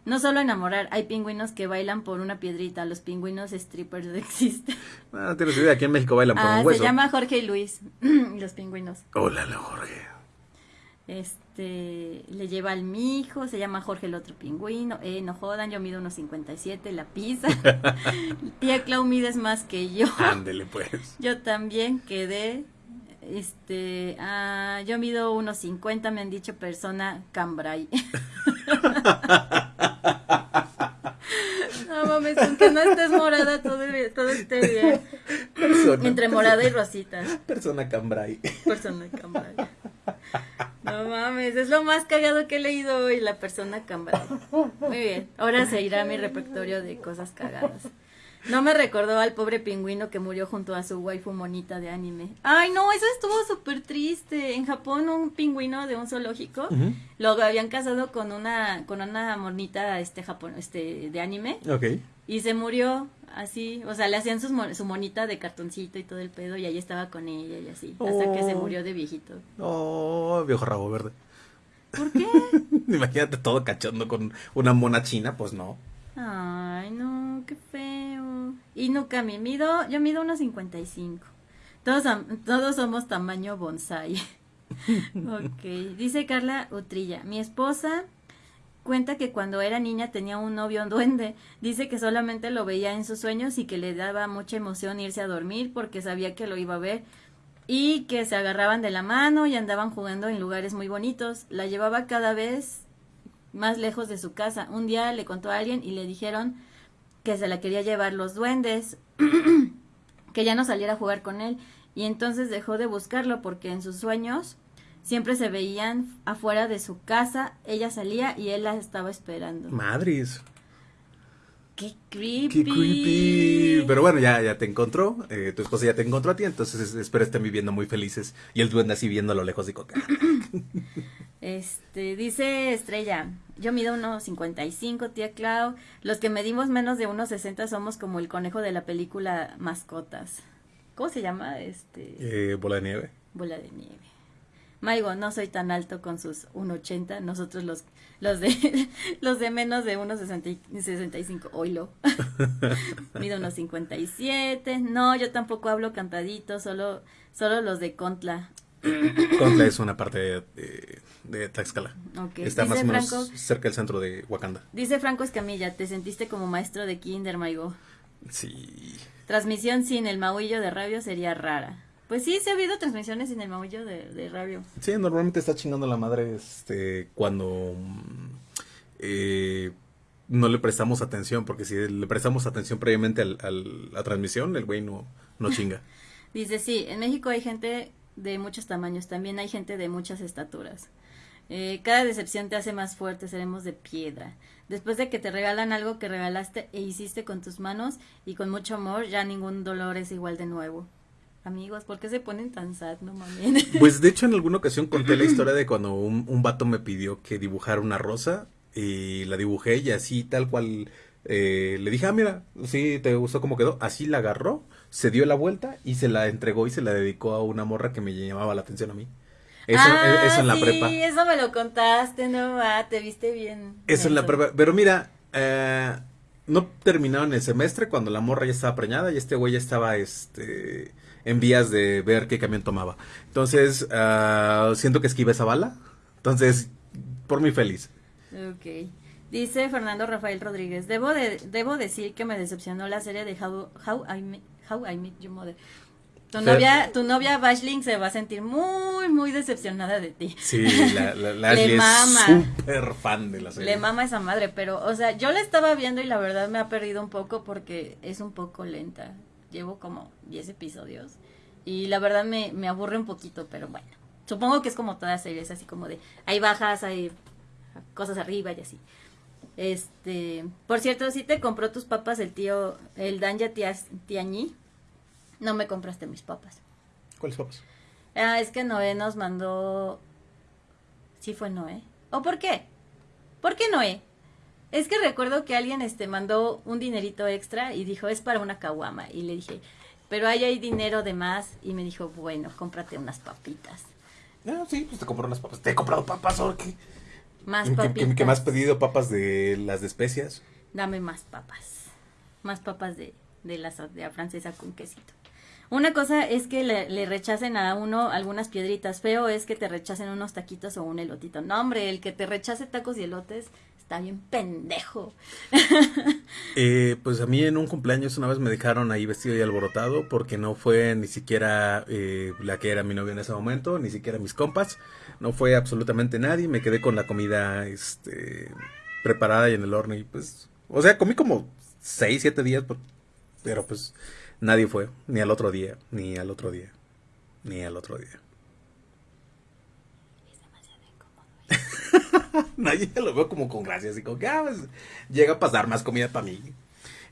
S2: No solo enamorar, hay pingüinos que bailan por una piedrita. Los pingüinos strippers existen.
S1: Ah, no tienes idea, aquí en México bailan por
S2: Ah,
S1: un
S2: se
S1: hueso.
S2: llama Jorge y Luis. los pingüinos.
S1: Hola, Jorge.
S2: Este. Le lleva al mijo, se llama Jorge el otro pingüino. Eh, no jodan, yo mido unos 57, la pizza. Tía Clau mides más que yo.
S1: Ándele pues.
S2: Yo también quedé, este, ah, yo mido unos 50, me han dicho persona cambray. no mames, aunque no estés morada, todo, todo esté bien.
S1: Persona,
S2: Entre morada y rosita,
S1: persona cambray.
S2: persona cambray. No mames, es lo más cagado que he leído hoy, la persona cambray. Muy bien, ahora se irá mi repertorio de cosas cagadas. No me recordó al pobre pingüino que murió junto a su waifu monita de anime. Ay, no, eso estuvo súper triste. En Japón un pingüino de un zoológico lo habían casado con una con una monita este Japón este de anime
S1: Ok.
S2: y se murió así, o sea, le hacían sus su monita de cartoncito y todo el pedo y ahí estaba con ella y así, hasta que se
S1: Oh.
S2: murió de viejito.
S1: Oh, viejo rabo verde.
S2: ¿Por qué?
S1: Imagínate todo cachondo con una mona china, pues no.
S2: Ay, no, qué feo. Y nunca me mido, yo mido unos 55. Todos, todos somos tamaño bonsai. ok, dice Carla Utrilla, mi esposa cuenta que cuando era niña tenía un novio duende. Dice que solamente lo veía en sus sueños y que le daba mucha emoción irse a dormir porque sabía que lo iba a ver. Y que se agarraban de la mano y andaban jugando en lugares muy bonitos. La llevaba cada vez más lejos de su casa. Un día le contó a alguien y le dijeron que se la quería llevar los duendes, que ya no saliera a jugar con él. Y entonces dejó de buscarlo porque en sus sueños siempre se veían afuera de su casa. Ella salía y él la estaba esperando.
S1: Madres.
S2: ¡Qué creepy!
S1: Qué creepy. Pero bueno, ya, ya te encontró. eh, tu esposa ya te encontró a ti. Entonces es- espero estén viviendo muy felices. Y el duende así viendo a lo lejos de coca.
S2: Este, dice Estrella, yo mido unos 55, tía Clau. Los que medimos menos de unos 60 somos como el conejo de la película Mascotas. ¿Cómo se llama? Este,
S1: Eh, bola de nieve.
S2: bola de nieve. Maigo, no soy tan alto con sus 1.80, nosotros los los de los de menos de unos 60 y- 65, oílo. Mido unos 57. No, yo tampoco hablo cantadito, solo solo los de Contla.
S1: Contla es una parte de, de, de Tlaxcala. Está
S2: Dice
S1: más o menos
S2: Franco-
S1: cerca del centro de Wakanda.
S2: Dice Franco Escamilla, te sentiste como maestro de kinder, Maigo.
S1: Sí.
S2: Transmisión sin el maullo de rabio sería rara. Pues sí, se ha habido transmisiones sin el maullo de, de rabio.
S1: Sí, normalmente está chingando la madre este, cuando eh, no le prestamos atención, porque si le prestamos atención previamente al, al- la transmisión, el güey no, no chinga.
S2: Dice, sí, en México hay gente de muchos tamaños, también hay gente de muchas estaturas. Eh, cada decepción te hace más fuerte, seremos de piedra. Después de que te regalan algo que regalaste e hiciste con tus manos y con mucho amor, ya ningún dolor es igual de nuevo. Amigos, ¿por qué se ponen tan sad? No mames.
S1: Pues de hecho en alguna ocasión conté la historia de cuando un, un vato me pidió que dibujara una rosa y la dibujé y así tal cual eh, le dije, ah, mira, sí, te gustó cómo quedó. Así la agarró, se dio la vuelta y se la entregó y se la dedicó a una morra que me llamaba la atención a mí. Eso,
S2: Ah,
S1: eso en la
S2: sí,
S1: prepa.
S2: eso me lo contaste, no va, te viste bien.
S1: Eso en la prepa. Pero mira, eh, no terminaron el semestre cuando la morra ya estaba preñada y este güey ya estaba este, en vías de ver qué camión tomaba. Entonces, ah, siento que esquivé esa bala. Entonces, por mí feliz.
S2: Ok. Dice Fernando Rafael Rodríguez, debo, de, debo decir que me decepcionó la serie de How, How, I, Met, How I Met Your Mother. Tu
S1: Fer-
S2: novia, tu novia Bashling se va a sentir muy, muy decepcionada de ti.
S1: Sí, la, la, la
S2: Le
S1: Ashley
S2: mama.
S1: es súper fan de la serie.
S2: Le mama esa madre, pero, o sea, yo la estaba viendo y la verdad me ha perdido un poco porque es un poco lenta. Llevo como 10 episodios y la verdad me, me aburre un poquito, pero bueno. Supongo que es como todas series, así como de hay bajas, hay cosas arriba y así. Este, por cierto, si te compró tus papas el tío, el Danja Tiañi, no me compraste mis papas.
S1: ¿Cuáles papas?
S2: Ah, es que Noé nos mandó. Sí fue Noé. ¿O por qué? ¿Por qué Noé? Es que recuerdo que alguien este mandó un dinerito extra y dijo, es para una caguama. Y le dije, pero ahí hay dinero de más. Y me dijo, bueno, cómprate unas papitas.
S1: No, sí, pues te compró unas papas. Te he comprado papas, ¿o qué?
S2: Más
S1: ¿Qué,
S2: papitas.
S1: qué- qué me has pedido? ¿Papas de las de especias?
S2: Dame más papas. Más papas de, de la, de la francesa con quesito. Una cosa es que le, le rechacen a uno algunas piedritas. Feo es que te rechacen unos taquitos o un elotito. No, hombre, el que te rechace tacos y elotes está bien pendejo.
S1: Eh, pues a mí en un cumpleaños una vez me dejaron ahí vestido y alborotado porque no fue ni siquiera eh, la que era mi novia en ese momento, ni siquiera mis compas, no fue absolutamente nadie, me quedé con la comida este, preparada y en el horno y pues, o sea, comí como 6, 7 días, pero pues nadie fue, ni al otro día, ni al otro día, ni al otro día. Nadie lo veo como con gracia, así como que ah, pues, llega a pasar más comida para mí.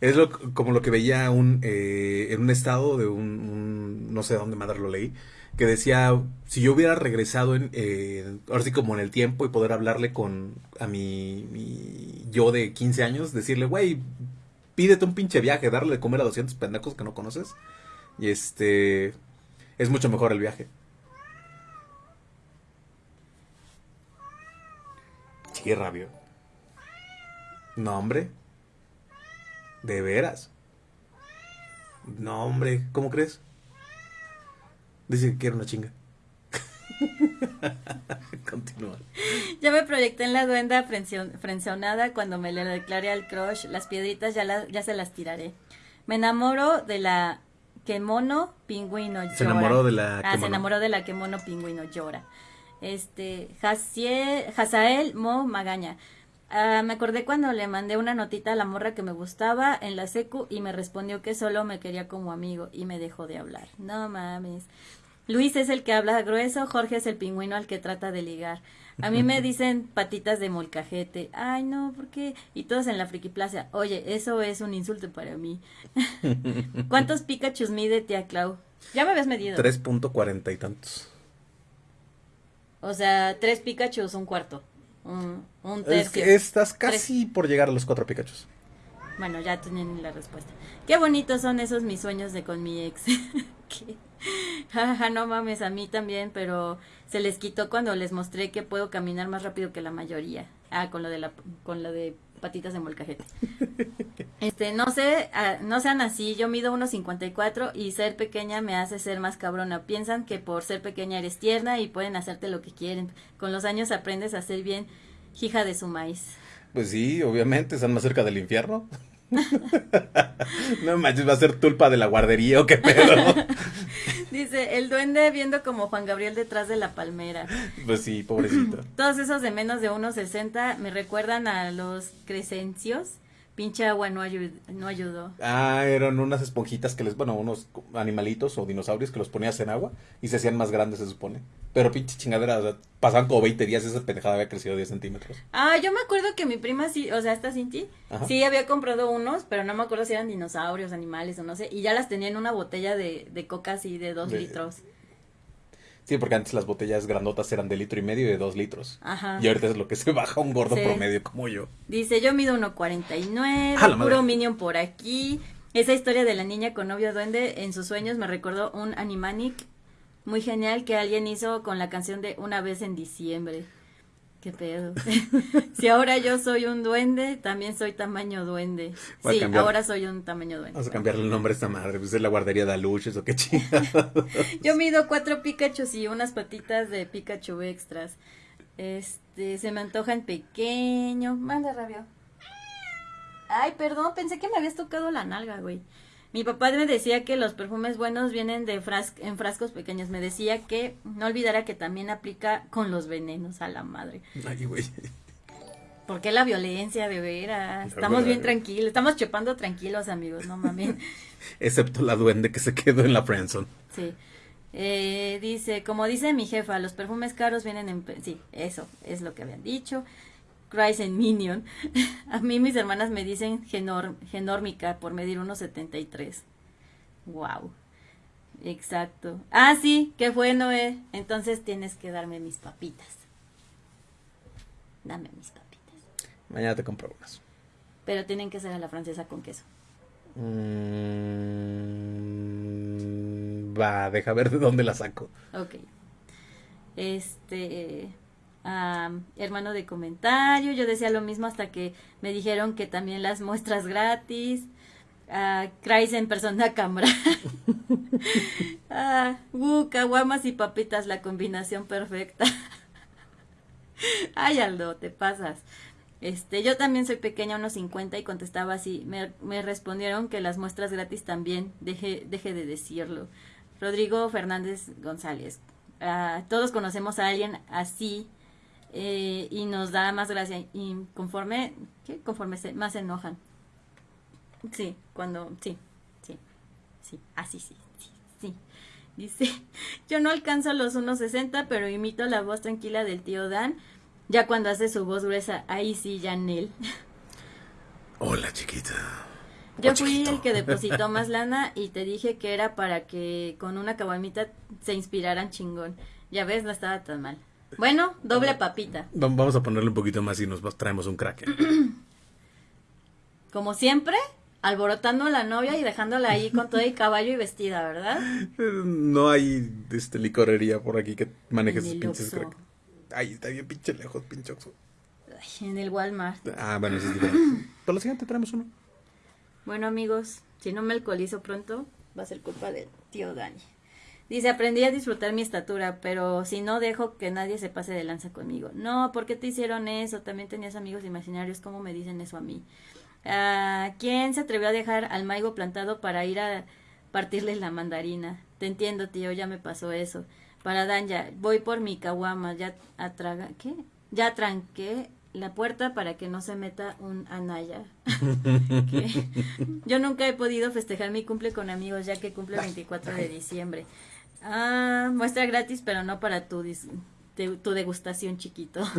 S1: Es lo, como lo que veía un, eh, en un estado de un, no sé dónde madre lo leí, que decía, si yo hubiera regresado en, eh, ahora sí como en el tiempo y poder hablarle con a mi, mi yo de 15 años, decirle, güey, pídete un pinche viaje, darle de comer a 200 pendejos que no conoces. Y este, es mucho mejor el viaje. Sí, rabio. No, hombre. ¿De veras? No, hombre, ¿cómo crees? Dice que quiere una chinga. Continúa.
S2: Ya me proyecté en la duenda frencionada cuando me le declaré al crush. Las piedritas ya, la- ya se las tiraré. Me enamoro de la que mono pingüino llora.
S1: Se enamoró de la
S2: Ah,
S1: que
S2: se enamoró de la que mono pingüino llora. Este, Hazael Mo Magaña. Ah, me acordé cuando le mandé una notita a la morra que me gustaba en la secu y me respondió que solo me quería como amigo y me dejó de hablar. No mames. Luis es el que habla grueso, Jorge es el pingüino al que trata de ligar. A mí me dicen patitas de molcajete. Ay, no, ¿por qué? Y todos en la friki plaza. Oye, eso es un insulto para mí. ¿Cuántos Pikachus mide tía Clau? Ya me habías medido.
S1: 3.40 y tantos.
S2: O sea, tres Pikachus, un cuarto. Un, un
S1: Es
S2: tercio.
S1: que estás casi por llegar a los cuatro Pikachus.
S2: Bueno, ya tienen la respuesta. Qué bonitos son esos mis sueños de con mi ex. No mames, a mí también, pero se les quitó cuando les mostré que puedo caminar más rápido que la mayoría. Ah, con lo de la con lo de patitas de molcajete. Este, no sé, ah, no sean así, yo mido 1.54 y ser pequeña me hace ser más cabrona. Piensan que por ser pequeña eres tierna y pueden hacerte lo que quieren. Con los años aprendes a ser bien hija de su maíz.
S1: Pues sí, obviamente, están más cerca del infierno. no manches, va a ser tulpa de la guardería o qué pedo.
S2: Dice, el duende viendo como Juan Gabriel detrás de la palmera.
S1: pues sí, pobrecito.
S2: Todos esos de menos de 1.60 me recuerdan a los crescencios. Pinche agua no, ayu- no ayudó.
S1: Ah, eran unas esponjitas que les, bueno, unos animalitos o dinosaurios que los ponías en agua y se hacían más grandes, se supone. Pero pinche chingadera, o sea, pasaban como 20 días y esa pendejada había crecido 10 centímetros.
S2: Ah, yo me acuerdo que mi prima sí, o sea, esta Cinti,
S1: Ajá.
S2: sí había comprado unos, pero no me acuerdo si eran dinosaurios, animales o no sé, y ya las tenía en una botella de, de coca así de dos
S1: De-
S2: litros.
S1: Sí, porque antes las botellas grandotas eran de litro y medio y de dos litros.
S2: Ajá.
S1: Y ahorita es lo que se baja un gordo
S2: Sí.
S1: promedio como yo.
S2: Dice, yo mido 1.49,
S1: ¡A la madre!
S2: puro minion por aquí. Esa historia de la niña con novio duende en sus sueños me recordó un animanic muy genial que alguien hizo con la canción de Una vez en diciembre. ¿Qué pedo? si ahora yo soy un duende, también soy tamaño duende.
S1: Voy
S2: Sí, ahora soy un tamaño duende.
S1: Vamos a cambiarle el nombre a esta madre, pues es la guardería de aluches o qué chingada.
S2: Yo mido cuatro Pikachu y unas patitas de Pikachu extras. Este, se me antojan pequeño. Manda, rabio. Ay, perdón, pensé que me habías tocado la nalga, güey. Mi papá me decía que los perfumes buenos vienen de fras en frascos pequeños. Me decía que no olvidara que también aplica con los venenos a la madre.
S1: Ay, güey.
S2: ¿Por qué la violencia, de veras? Estamos bien
S1: verdad.
S2: tranquilos, estamos chupando tranquilos, amigos, no mames.
S1: Excepto la duende que se quedó en la friendzone.
S2: Sí. Eh, dice, como dice mi jefa, los perfumes caros vienen en... Sí, eso es lo que habían dicho. Cries en Minion. A mí mis hermanas me dicen genor- genórmica por medir 1.73. Wow. Exacto. Ah, sí, qué bueno, eh. Entonces tienes que darme mis papitas. Dame mis papitas.
S1: Mañana te compro unas.
S2: Pero tienen que ser a la francesa con queso.
S1: Mm, va, deja ver de dónde la saco.
S2: Ok. Este, hermano de comentario, yo decía lo mismo hasta que me dijeron que también las muestras gratis. Cries en persona cámara. uh, caguamas y papitas, la combinación perfecta. Ay, Aldo, te pasas. Este, yo también soy pequeña, unos 50, y contestaba así. Me, me respondieron que las muestras gratis también, deje, de decirlo. Rodrigo Fernández González. Todos conocemos a alguien así eh, y nos da más gracia. Y conforme, ¿qué? Conforme se, más se enojan. Sí, cuando, sí, sí, sí, así sí, sí, sí. Dice, yo no alcanzo los 1.60, pero imito la voz tranquila del tío Dan. Ya cuando hace su voz gruesa, ahí sí, Janel.
S1: Hola, chiquita.
S2: Yo fui el que depositó más lana y te dije que era para que con una caguamita se inspiraran chingón. Ya ves, no estaba tan mal. Bueno, doble papita.
S1: Vamos a ponerle un poquito más y nos traemos un crack.
S2: Como siempre, alborotando a la novia y dejándola ahí con todo el caballo y vestida, ¿verdad?
S1: No hay este, licorería por aquí que maneje esos pinches crack. Ay, está bien pinche lejos, pinche
S2: en el Walmart.
S1: Ah, bueno, sí es diferente. Por lo siguiente traemos uno.
S2: Bueno, amigos, si no me alcoholizo pronto, va a ser culpa del tío Dani. Dice, aprendí a disfrutar mi estatura, pero si no dejo que nadie se pase de lanza conmigo. No, ¿por qué te hicieron eso? También tenías amigos imaginarios, ¿cómo me dicen eso a mí? Ah, ¿Quién se atrevió a dejar al maigo plantado para ir a partirles la mandarina? Te entiendo, tío, ya me pasó eso. Para Danya, voy por mi caguama, ya atraga, ¿qué? Ya tranqué la puerta para que no se meta un anaya. Yo nunca he podido festejar mi cumple con amigos ya que cumple el 24 de diciembre. Ah, muestra gratis, pero no para tu, tu degustación chiquito.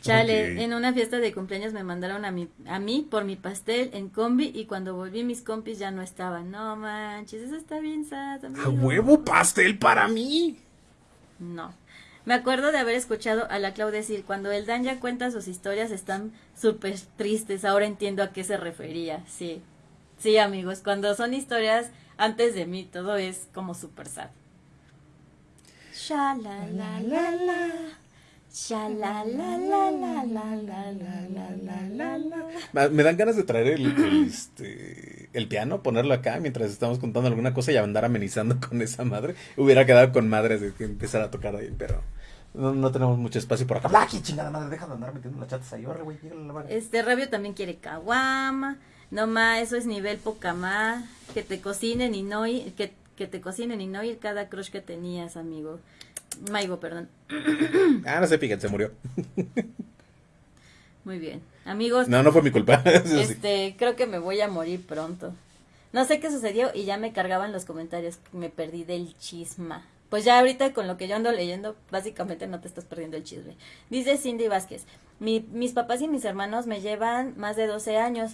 S2: Chale, en una fiesta de cumpleaños me mandaron a mí, a mí por mi pastel en combi y cuando volví mis compis ya no estaban. No manches, eso está bien sad.
S1: ¿A huevo pastel para mí?
S2: No. Me acuerdo de haber escuchado a la Clau decir, cuando el Dan ya cuenta sus historias están súper tristes, ahora entiendo a qué se refería. Sí, sí amigos, cuando son historias antes de mí, todo es como super sad.
S1: Me dan ganas de traer el, este, el piano, ponerlo acá mientras estamos contando alguna cosa y andar amenizando con esa madre. Hubiera quedado con madres de que empezara a tocar ahí, pero no, tenemos mucho espacio por acá. ¡Aquí, chingada madre! Deja de andar metiendo las chatas ahí. güey,
S2: Este Rabio también quiere caguama. No más, eso es nivel poca más. Que te cocinen y no ir, que, que te cocinen y no ir cada crush que tenías, amigo. Maigo, perdón.
S1: ah, no sé, fíjate, se murió.
S2: Muy bien. Amigos.
S1: No, no fue mi culpa.
S2: este, creo que me voy a morir pronto. No sé qué sucedió y ya me cargaban los comentarios. Me perdí del chisma. Pues ya ahorita con lo que yo ando leyendo, básicamente no te estás perdiendo el chisme. Dice Cindy Vázquez, mis papás y mis hermanos me llevan más de 12 años.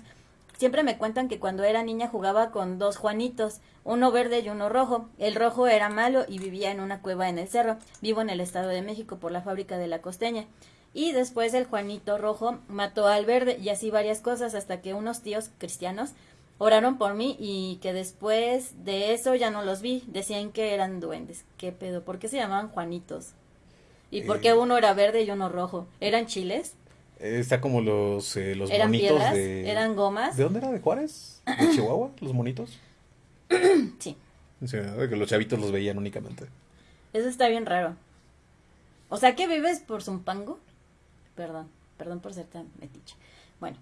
S2: Siempre me cuentan que cuando era niña jugaba con dos Juanitos, uno verde y uno rojo. El rojo era malo y vivía en una cueva en el cerro. Vivo en el Estado de México por la fábrica de la costeña. Y después el Juanito rojo mató al verde y así varias cosas hasta que unos tíos cristianos oraron por mí y que después de eso ya no los vi. Decían que eran duendes. ¿Qué pedo? ¿Por qué se llamaban Juanitos? ¿Y por qué eh. uno era verde y uno rojo? ¿Eran chiles?
S1: Está como los, eh, los
S2: ¿Eran
S1: monitos
S2: de... ¿Eran gomas?
S1: ¿De dónde era? ¿De Juárez? ¿De Chihuahua? ¿Los monitos?
S2: sí.
S1: que los chavitos los veían únicamente.
S2: Eso está bien raro. O sea, que vives por Zumpango. Perdón, perdón por ser tan metiche. Bueno,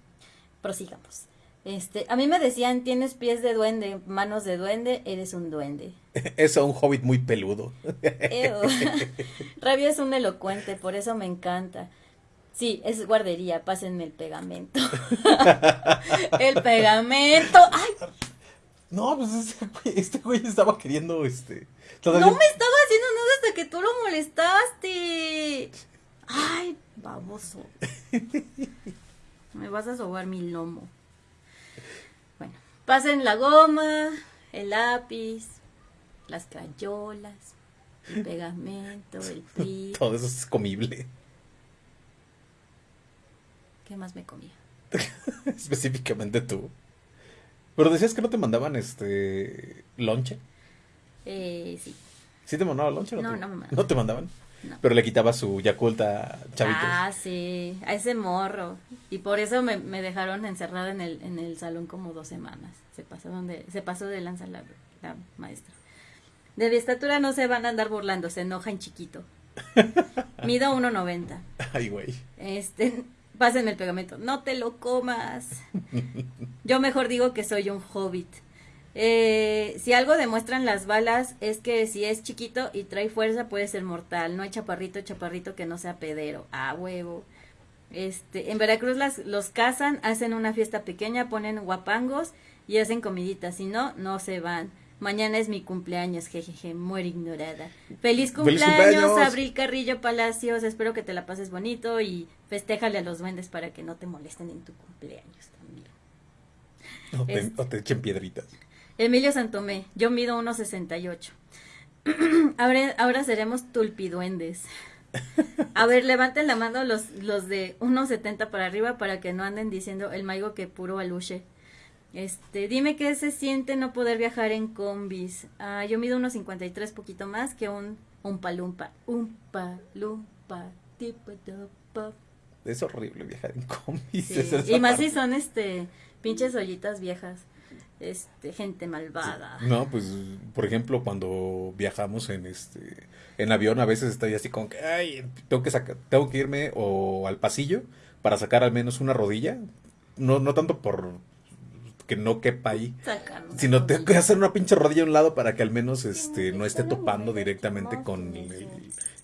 S2: prosigamos. Este, a mí me decían, tienes pies de duende, manos de duende, eres un duende.
S1: Eso, un hobbit muy peludo.
S2: Rabio es un elocuente, por eso me encanta. Sí, es guardería, pásenme el pegamento. el pegamento. ¡Ay!
S1: No, pues este güey, este güey estaba queriendo, este...
S2: No me estaba haciendo nada hasta que tú lo molestaste. Ay, baboso. me vas a sobar mi lomo. Bueno, pasen la goma, el lápiz, las crayolas, el pegamento, el pri.
S1: Todo eso es comible.
S2: ¿Qué más me comía?
S1: Específicamente tú. Pero decías que no te mandaban este lonche.
S2: Eh, sí.
S1: ¿Sí te mandaban lonche?
S2: No, no, no me mandaban.
S1: ¿No te mandaban? No. Pero le quitaba su Yaculta chavitos.
S2: Ah, sí, a ese morro. Y por eso me, me, dejaron encerrada en el, en el salón como dos semanas. Se pasó, donde, se pasó de lanza la, la maestra. De mi estatura no se van a andar burlando, se enoja en chiquito. Mido 1.90.
S1: Ay, güey.
S2: Este, pasen el pegamento, no te lo comas. Yo mejor digo que soy un hobbit. Eh, si algo demuestran las balas es que si es chiquito y trae fuerza puede ser mortal. No hay chaparrito, chaparrito que no sea pedero. A huevo. Este, en Veracruz las, los cazan, hacen una fiesta pequeña, ponen guapangos y hacen comiditas. Si no, no se van. Mañana es mi cumpleaños, jejeje, muere ignorada. Feliz cumpleaños, Abril Carrillo Palacios. Espero que te la pases bonito y festéjale a los duendes para que no te molesten en tu cumpleaños también.
S1: O te, o te echen piedritas.
S2: Emilio Santomé, yo mido 1.68. ahora, ahora seremos tulpiduendes. A ver, levanten la mano los, los de 1.70 para arriba para que no anden diciendo el maigo que puro aluche. Este, dime qué se siente no poder viajar en combis. Ah, yo mido 1.53, poquito más que un un palumpa. Un palumpa.
S1: Es horrible viajar en combis.
S2: Sí,
S1: esa es
S2: Y más
S1: parte.
S2: si son este pinches ollitas viejas. Este, gente malvada.
S1: No, pues, por ejemplo, cuando viajamos en este en avión, a veces estoy así como que, ay, tengo que sacar, tengo que irme o al pasillo para sacar al menos una rodilla. No, no tanto por que no quepa ahí,
S2: Sacan.
S1: sino tengo que hacer una pinche rodilla a un lado para que al menos este no esté topando directamente con el,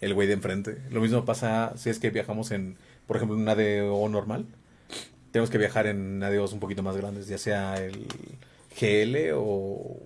S1: el güey de enfrente. Lo mismo pasa si es que viajamos en, por ejemplo, en un ADO normal. Tenemos que viajar en ADOs un poquito más grandes, ya sea el GL o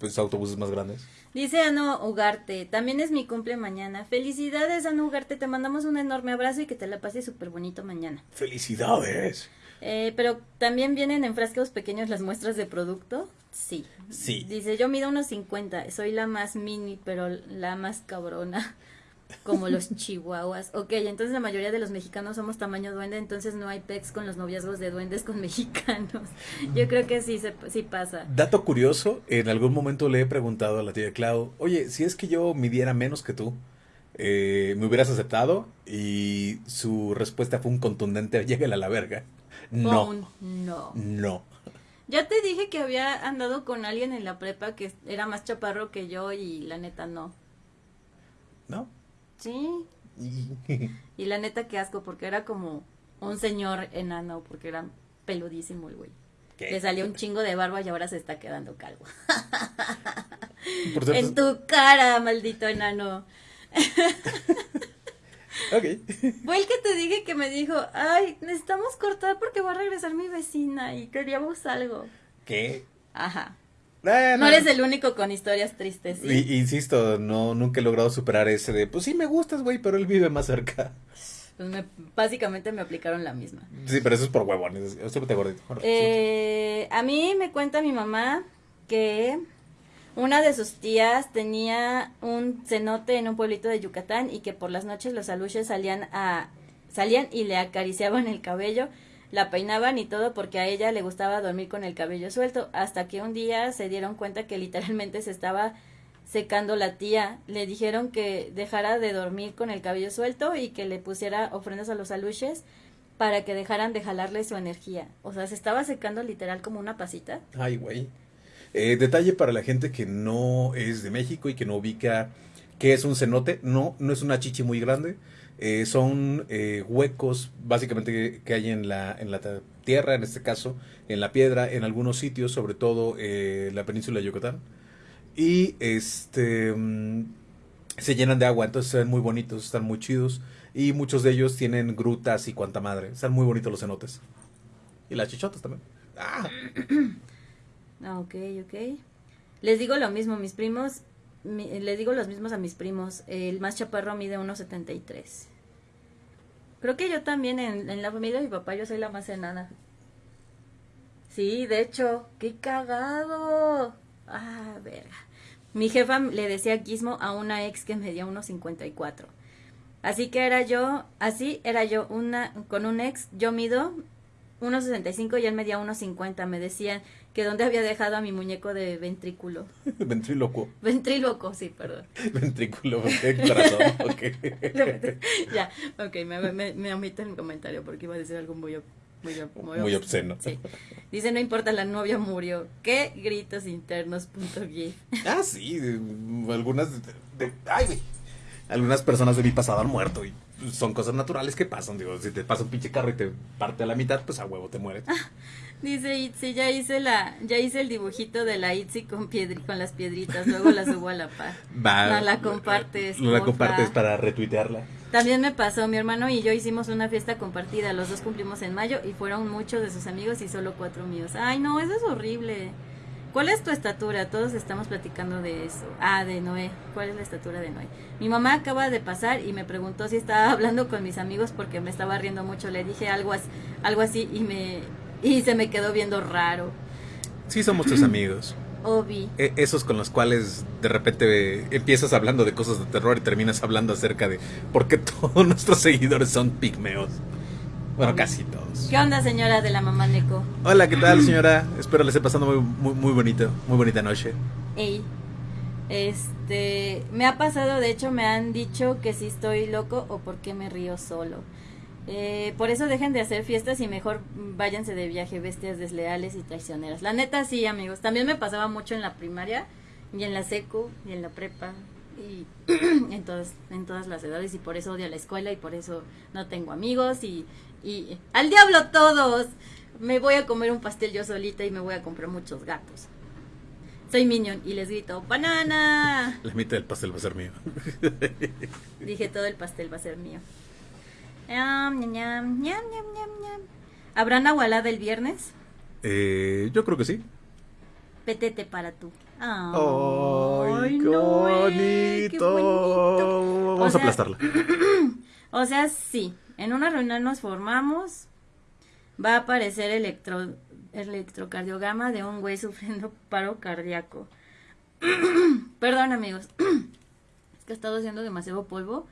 S1: pues autobuses más grandes.
S2: Dice Ano Ugarte, también es mi cumple mañana. Felicidades, Ano Ugarte, te mandamos un enorme abrazo y que te la pases súper bonito mañana.
S1: ¡Felicidades!
S2: Eh, pero también vienen en frascos pequeños las muestras de producto. Sí.
S1: Sí.
S2: Dice, yo mido unos 50, soy la más mini, pero la más cabrona, como los chihuahuas. Ok, entonces la mayoría de los mexicanos somos tamaño duende, entonces no hay pex con los noviazgos de duendes con mexicanos. Yo creo que sí, se, sí pasa.
S1: Dato curioso, en algún momento le he preguntado a la tía Clau, oye, si es que yo midiera menos que tú, eh, ¿me hubieras aceptado? Y su respuesta fue un contundente, llégale a la verga. No,
S2: Un no.
S1: no.
S2: Ya te dije que había andado con alguien en la prepa que era más chaparro que yo y la neta no.
S1: ¿No?
S2: Sí. Y la neta que asco porque era como un señor enano porque era peludísimo el güey.
S1: ¿Qué?
S2: Le salió un chingo de barba y ahora se está quedando calvo.
S1: Por cierto,
S2: En tu cara, maldito enano.
S1: Ok.
S2: Fue el que te dije que me dijo, ay, necesitamos cortar porque va a regresar mi vecina y queríamos algo.
S1: ¿Qué?
S2: Ajá. No eres el único con historias tristes,
S1: insisto, no, nunca he logrado superar ese de, pues sí me gustas, güey, pero él vive más cerca.
S2: Pues me- básicamente me aplicaron la misma.
S1: Sí, pero eso es por huevones. Eso te gordito.
S2: Eh, a mí me cuenta mi mamá que una de sus tías tenía un cenote en un pueblito de Yucatán y que por las noches los aluches salían a salían y le acariciaban el cabello, la peinaban y todo porque a ella le gustaba dormir con el cabello suelto, hasta que un día se dieron cuenta que literalmente se estaba secando la tía. Le dijeron que dejara de dormir con el cabello suelto y que le pusiera ofrendas a los aluches para que dejaran de jalarle su energía. O sea, se estaba secando literal como una pasita.
S1: Ay, güey. Eh, detalle para la gente que no es de México y que no ubica qué es un cenote. No, no es una chichi muy grande. Eh, son eh, huecos básicamente que, hay en la, en la tierra, en este caso, en la piedra, en algunos sitios, sobre todo eh, la península de Yucatán. Y este mm, se llenan de agua, entonces se ven muy bonitos, están muy chidos. Y muchos de ellos tienen grutas y cuanta madre. Están muy bonitos los cenotes. Y las chichotas también. Ah,
S2: ok, ok. Les digo lo mismo, mis primos, mi- les digo los mismos a mis primos. El más chaparro mide 1.73. Creo que yo también, en, en la familia de mi papá, yo soy la más enana. Sí, de hecho, qué cagado. Ah, verga. Mi jefa le decía guismo a una ex que medía 1.54. Así que era yo, así era yo, una, con un ex, yo mido 1.65 y él medía 1.50. Me decían que dónde había dejado a mi muñeco de ventrículo.
S1: Ventrílocuo.
S2: Ventríloco, sí, perdón.
S1: Ventrículo, corazón, ok.
S2: ya, ok, me, me, me omito el comentario porque iba a decir algo muy, muy, ob-
S1: Muy obsceno.
S2: Sí. Dice, no importa, la novia murió. ¿Qué gritos internos? Punto gif.
S1: Ah, sí, algunas. de- de- ay, güey. Algunas personas de mi pasado han muerto y son cosas naturales que pasan. Digo, si te pasa un pinche carro y te parte a la mitad, pues a huevo te mueres.
S2: Dice Itzi, ya hice la, ya hice el dibujito de la Itzi con piedri, con las piedritas, luego la subo a la par.
S1: Va,
S2: No la compartes,
S1: No la
S2: porfa.
S1: compartes para retuitearla.
S2: También me pasó, mi hermano y yo hicimos una fiesta compartida, los dos cumplimos en mayo y fueron muchos de sus amigos y solo cuatro míos. Ay, no, eso es horrible. ¿Cuál es tu estatura? Todos estamos platicando de eso. Ah, de Noé. ¿Cuál es la estatura de Noé? Mi mamá acaba de pasar y me preguntó si estaba hablando con mis amigos porque me estaba riendo mucho. Le dije algo así, algo así y me y se me quedó viendo raro.
S1: Sí somos tus amigos.
S2: Obi.
S1: E- esos con los cuales de repente empiezas hablando de cosas de terror y terminas hablando acerca de por qué todos nuestros seguidores son pigmeos. Bueno, casi todos.
S2: ¿Qué onda, señora de la mamá Neko?
S1: Hola, ¿qué tal, señora? Espero le esté pasando muy, muy, muy bonito, muy bonita noche.
S2: Ey. Este, me ha pasado, de hecho me han dicho que si estoy loco o por qué me río solo. Eh, por eso dejen de hacer fiestas y mejor váyanse de viaje, bestias desleales y traicioneras. La neta sí, amigos. También me pasaba mucho en la primaria y en la secu y en la prepa y en todas en todas las edades y por eso odio la escuela y por eso no tengo amigos y y al diablo todos. Me voy a comer un pastel yo solita y me voy a comprar muchos gatos. Soy Minion y les grito, ¡banana!
S1: La mitad del pastel va a ser mío.
S2: Dije, todo el pastel va a ser mío. Ñam, ñam, ñam, ñam, ñam, ñam. ¿Habrá nahualada el viernes?
S1: Eh, yo creo que sí.
S2: Petete para tú.
S1: ¡Ay, qué
S2: no,
S1: bonito!
S2: eh, qué bonito.
S1: Vamos
S2: O
S1: a aplastarla.
S2: O sea, sí. En una reunión nos formamos. Va a aparecer electro, electrocardiograma de un güey sufriendo paro cardíaco. Perdón, amigos. es que he estado haciendo demasiado polvo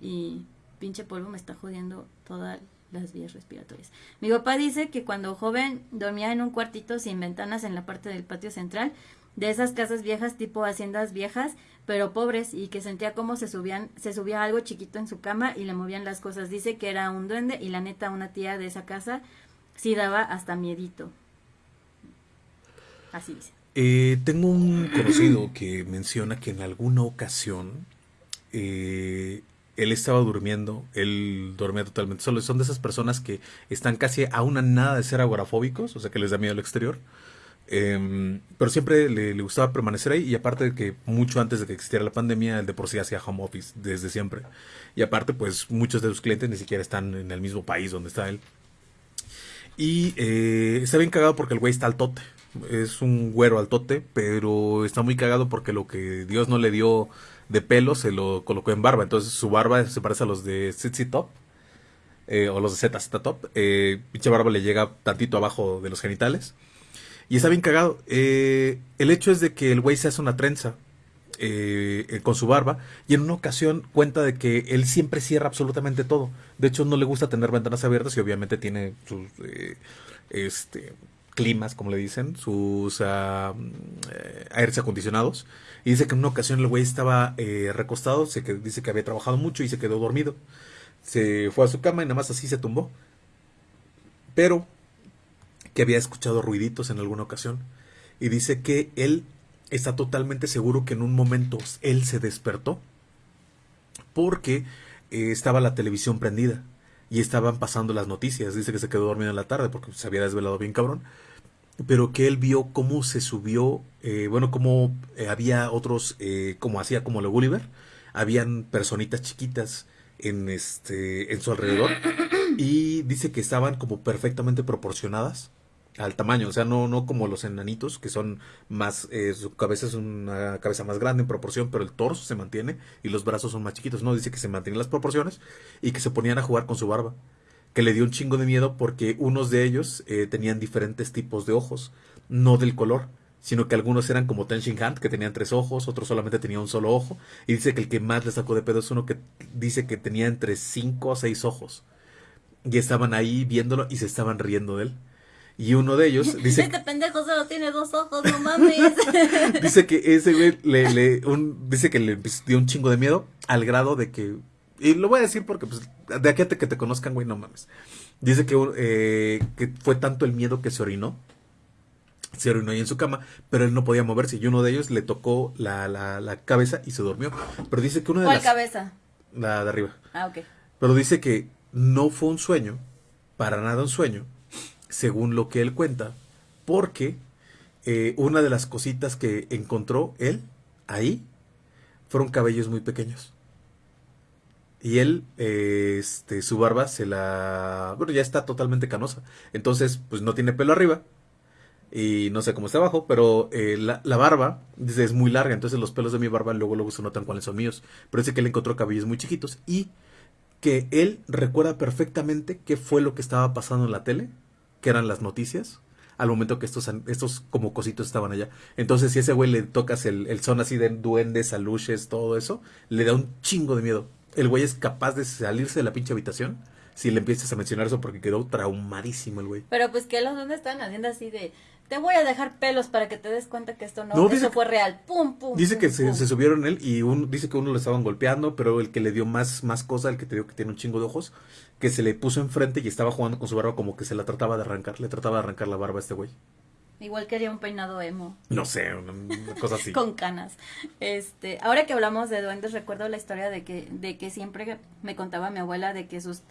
S2: y pinche polvo me está jodiendo todas las vías respiratorias. Mi papá dice que cuando joven dormía en un cuartito sin ventanas en la parte del patio central de esas casas viejas tipo haciendas viejas, pero pobres y que sentía como se subían se subía algo chiquito en su cama y le movían las cosas. Dice que era un duende y la neta una tía de esa casa sí daba hasta miedito. Así dice.
S1: Eh, tengo un conocido que menciona que en alguna ocasión eh, él estaba durmiendo, él dormía totalmente solo. Son de esas personas que están casi a una nada de ser agorafóbicos, o sea que les da miedo al exterior. Em, pero siempre le, le gustaba permanecer ahí y aparte de que mucho antes de que existiera la pandemia, él de por sí hacía home office desde siempre. Y aparte, pues muchos de sus clientes ni siquiera están en el mismo país donde está él. Y eh, está bien cagado porque el güey está al tote. Es un güero al tote, pero está muy cagado porque lo que Dios no le dio de pelo se lo colocó en barba. Entonces su barba se parece a los de ZZ Top. eh, o los de ZZ Top. Eh, pinche barba le llega tantito abajo de los genitales. Y está bien cagado. Eh, el hecho es de que el güey se hace una trenza eh, con su barba y en una ocasión cuenta de que él siempre cierra absolutamente todo. De hecho, no le gusta tener ventanas abiertas y obviamente tiene sus eh, este, climas, como le dicen, sus eh, aires acondicionados. Y dice que en una ocasión el güey estaba eh, recostado, se dice que había trabajado mucho y se quedó dormido. Se fue a su cama y nada más así se tumbó. Pero que había escuchado ruiditos en alguna ocasión. Y dice que él está totalmente seguro que en un momento él se despertó porque eh, estaba la televisión prendida y estaban pasando las noticias. Dice que se quedó dormido en la tarde porque se había desvelado bien cabrón. Pero que él vio cómo se subió, eh, bueno, cómo eh, había otros, eh, como hacía como lo Gulliver, habían personitas chiquitas en este en su alrededor y dice que estaban como perfectamente proporcionadas al tamaño, o sea, no, no como los enanitos, que son más, eh, su cabeza es una cabeza más grande en proporción, pero el torso se mantiene y los brazos son más chiquitos, no, dice que se mantienen las proporciones y que se ponían a jugar con su barba, que le dio un chingo de miedo porque unos de ellos eh, tenían diferentes tipos de ojos, no del color, sino que algunos eran como Ten Shin Han, que tenían tres ojos, otros solamente tenían un solo ojo, y dice que el que más le sacó de pedo es uno que dice que tenía entre cinco o seis ojos, y estaban ahí viéndolo y se estaban riendo de él. Y uno de ellos dice,
S2: Este pendejo solo tiene dos ojos, no mames.
S1: dice que ese güey le, le- un- dice que le dio un chingo de miedo al grado de que, y lo voy a decir porque pues, de aquí a que te conozcan, güey, no mames. Dice que, eh, que fue tanto el miedo que se orinó, se orinó ahí en su cama, pero él no podía moverse y uno de ellos le tocó la, la, la cabeza y se durmió. Pero dice que una de
S2: ¿Cuál
S1: las...
S2: cabeza?
S1: La de arriba.
S2: Ah, ok.
S1: Pero dice que no fue un sueño, para nada un sueño, según lo que él cuenta, porque eh, una de las cositas que encontró él ahí fueron cabellos muy pequeños. Y él, eh, este, su barba se la... Bueno, ya está totalmente canosa. Entonces, pues no tiene pelo arriba. Y no sé cómo está abajo, pero eh, la, la barba es muy larga. Entonces los pelos de mi barba luego, luego se notan cuáles son míos. Pero dice que él encontró cabellos muy chiquitos. Y que él recuerda perfectamente qué fue lo que estaba pasando en la tele, que eran las noticias, al momento que estos, estos como cositos estaban allá. Entonces, si a ese güey le tocas el, el son así de duendes, aluches, todo eso, le da un chingo de miedo. El güey es capaz de salirse de la pinche habitación si le empiezas a mencionar eso porque quedó traumadísimo el güey.
S2: Pero pues que los duendes están haciendo así de te voy a dejar pelos para que te des cuenta que esto no, eso fue real. Pum, pum.
S1: Dice que
S2: Se,
S1: se, subieron él y un, dice que uno lo estaban golpeando, pero el que le dio más, más cosa, el que te dio que tiene un chingo de ojos, que se le puso enfrente y estaba jugando con su barba como que se la trataba de arrancar, le trataba de arrancar la barba a este güey.
S2: Igual quería un peinado emo.
S1: No sé, una, cosa así.
S2: Con canas. Este, ahora que hablamos de duendes, recuerdo la historia de que, de que siempre me contaba mi abuela de que sus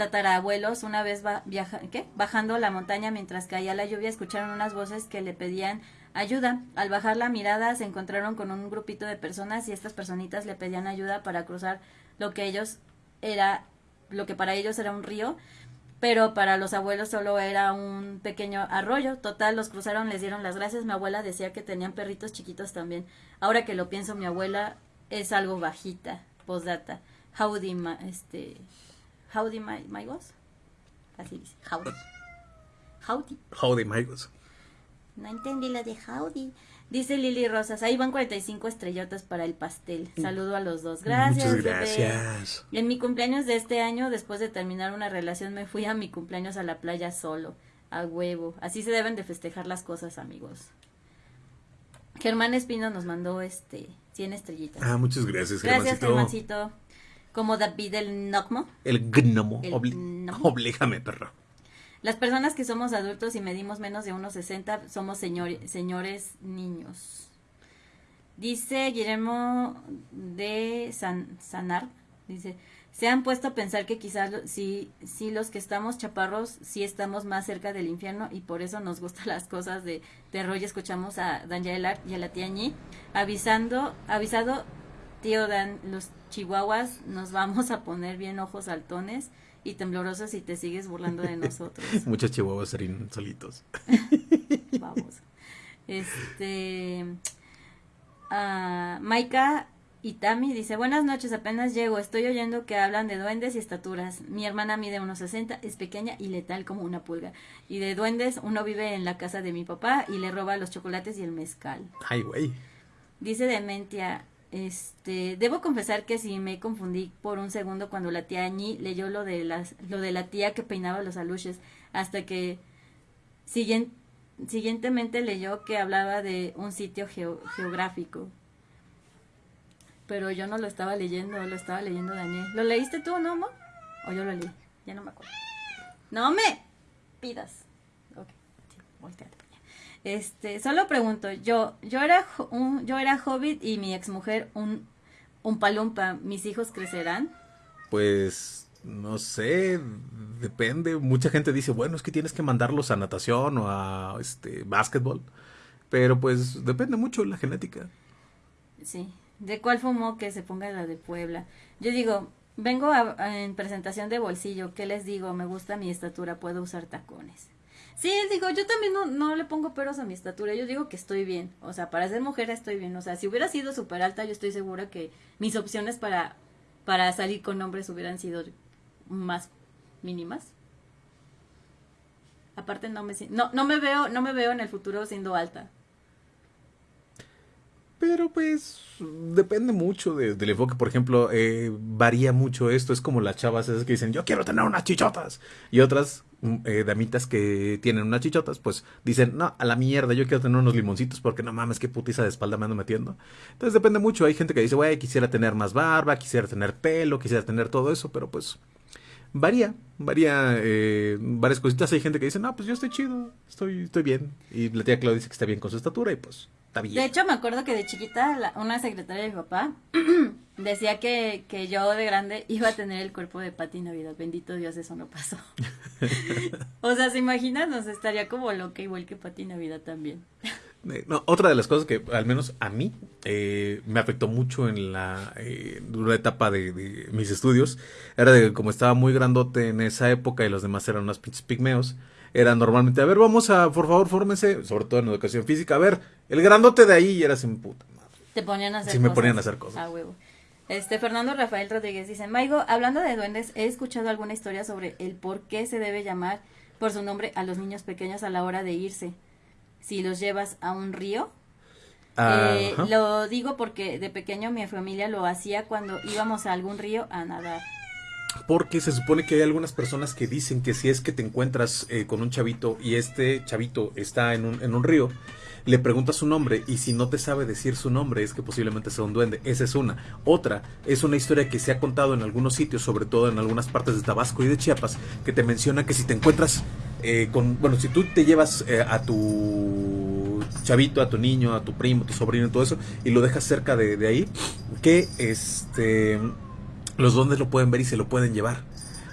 S2: tatarabuelos una vez va, viaja, bajando la montaña mientras caía la lluvia escucharon unas voces que le pedían ayuda. Al bajar la mirada se encontraron con un grupito de personas y estas personitas le pedían ayuda para cruzar lo que ellos era lo que para ellos era un río, pero para los abuelos solo era un pequeño arroyo. Total, los cruzaron, les dieron las gracias. Mi abuela decía que tenían perritos chiquitos también. Ahora que lo pienso, mi abuela es algo bajita. Postdata. Howdy, este, Howdy, my, my. Así dice. Howdy. Howdy.
S1: Howdy, my.
S2: No entendí la de Howdy. Dice Lili Rosas, ahí van 45 estrellotas para el pastel. Mm. Saludo a los dos. Gracias.
S1: Muchas gracias.
S2: En mi cumpleaños de este año, después de terminar una relación, me fui a mi cumpleaños a la playa solo, a huevo. Así se deben de festejar las cosas, amigos. Germán Espino nos mandó este 100 estrellitas.
S1: Ah, muchas gracias,
S2: Gracias, Germancito. Como David el Nocmo.
S1: El gnomo. Oblígame, perro.
S2: Las personas que somos adultos y medimos menos de unos 60 somos señores niños. Dice Guillermo de San, Sanar, dice, se han puesto a pensar que quizás si, si los que estamos chaparros sí estamos más cerca del infierno y por eso nos gustan las cosas de terror y escuchamos a Daniela y a la tía Ñi avisando, avisado tío Dan, los chihuahuas nos vamos a poner bien ojos saltones y temblorosos si te sigues burlando de nosotros.
S1: Muchos chihuahuas serían solitos.
S2: Vamos. Este. Uh, Maika Itami dice: Buenas noches, apenas llego. Estoy oyendo que hablan de duendes y estaturas. Mi hermana mide unos 60, es pequeña y letal como una pulga. Y de duendes, uno vive en la casa de mi papá y le roba los chocolates y el mezcal.
S1: Ay, güey.
S2: Dice Dementia: este, debo confesar que sí me confundí por un segundo cuando la tía Añi leyó lo de lo de la tía que peinaba los aluches, hasta que siguientemente leyó que hablaba de un sitio geográfico. Pero yo no lo estaba leyendo, lo estaba leyendo Daniel. ¿Lo leíste tú, no, mo? O yo lo leí, ya no me acuerdo. No me pidas. Ok, sí, este, solo pregunto, yo, yo era un, yo era hobbit y mi exmujer un, un palumpa, ¿mis hijos crecerán?
S1: Pues no sé, depende. Mucha gente dice, bueno, es que tienes que mandarlos a natación o a este básquetbol. Pero pues depende mucho la genética.
S2: Sí. ¿De cuál fumó que se ponga la de Puebla? Yo digo, vengo en presentación de bolsillo. ¿Qué les digo? Me gusta mi estatura, puedo usar tacones. Sí, digo, yo también no, no le pongo peros a mi estatura, yo digo que estoy bien, o sea, para ser mujer estoy bien, o sea, si hubiera sido súper alta, yo estoy segura que mis opciones para, para salir con hombres hubieran sido más mínimas. Aparte no me no, no me veo, no me veo en el futuro siendo alta.
S1: Pero pues depende mucho del enfoque. Por ejemplo, eh, varía mucho esto. Es como las chavas esas que dicen, yo quiero tener unas chichotas. Y otras eh, damitas que tienen unas chichotas, pues dicen, no, a la mierda, yo quiero tener unos limoncitos porque no mames, qué putiza de espalda me ando metiendo. Entonces depende mucho. Hay gente que dice, güey, quisiera tener más barba, quisiera tener pelo, quisiera tener todo eso, pero pues varía, varía eh, varias cositas. Hay gente que dice, no, pues yo estoy chido, estoy, estoy bien. Y la tía Claudia dice que está bien con su estatura y pues
S2: de hecho, me acuerdo que de chiquita una secretaria de mi papá decía que, que, yo de grande iba a tener el cuerpo de Pati Navidad. Bendito Dios, eso no pasó. o sea, ¿se imaginan? Nos estaría como loca igual que Pati Navidad también.
S1: No, otra de las cosas que al menos a mí eh, me afectó mucho en la eh, una etapa de, de, mis estudios era de que como estaba muy grandote en esa época y los demás eran unos pinches pigmeos, era normalmente, a ver, vamos a, por favor, fórmense, sobre todo en educación física, a ver, el grandote de ahí y era sin puta madre.
S2: Te ponían a hacer
S1: sí, me ponían a hacer cosas.
S2: Ah, huevo. Este, Fernando Rafael Rodríguez dice, Maigo, hablando de duendes, he escuchado alguna historia sobre el por qué se debe llamar por su nombre a los niños pequeños a la hora de irse. Si los llevas a un río, eh, lo digo porque de pequeño mi familia lo hacía cuando íbamos a algún río a nadar.
S1: Porque se supone que hay algunas personas que dicen que si es que te encuentras eh, con un chavito y este chavito está en un, en un río, le preguntas su nombre y si no te sabe decir su nombre es que posiblemente sea un duende. Esa es una. Otra es una historia que se ha contado en algunos sitios, sobre todo en algunas partes de Tabasco y de Chiapas, que te menciona que si te encuentras eh, con, bueno, si tú te llevas eh, a tu chavito, a tu niño, a tu primo, tu sobrino todo eso, y lo dejas cerca de, de ahí, que este los duendes lo pueden ver y se lo pueden llevar.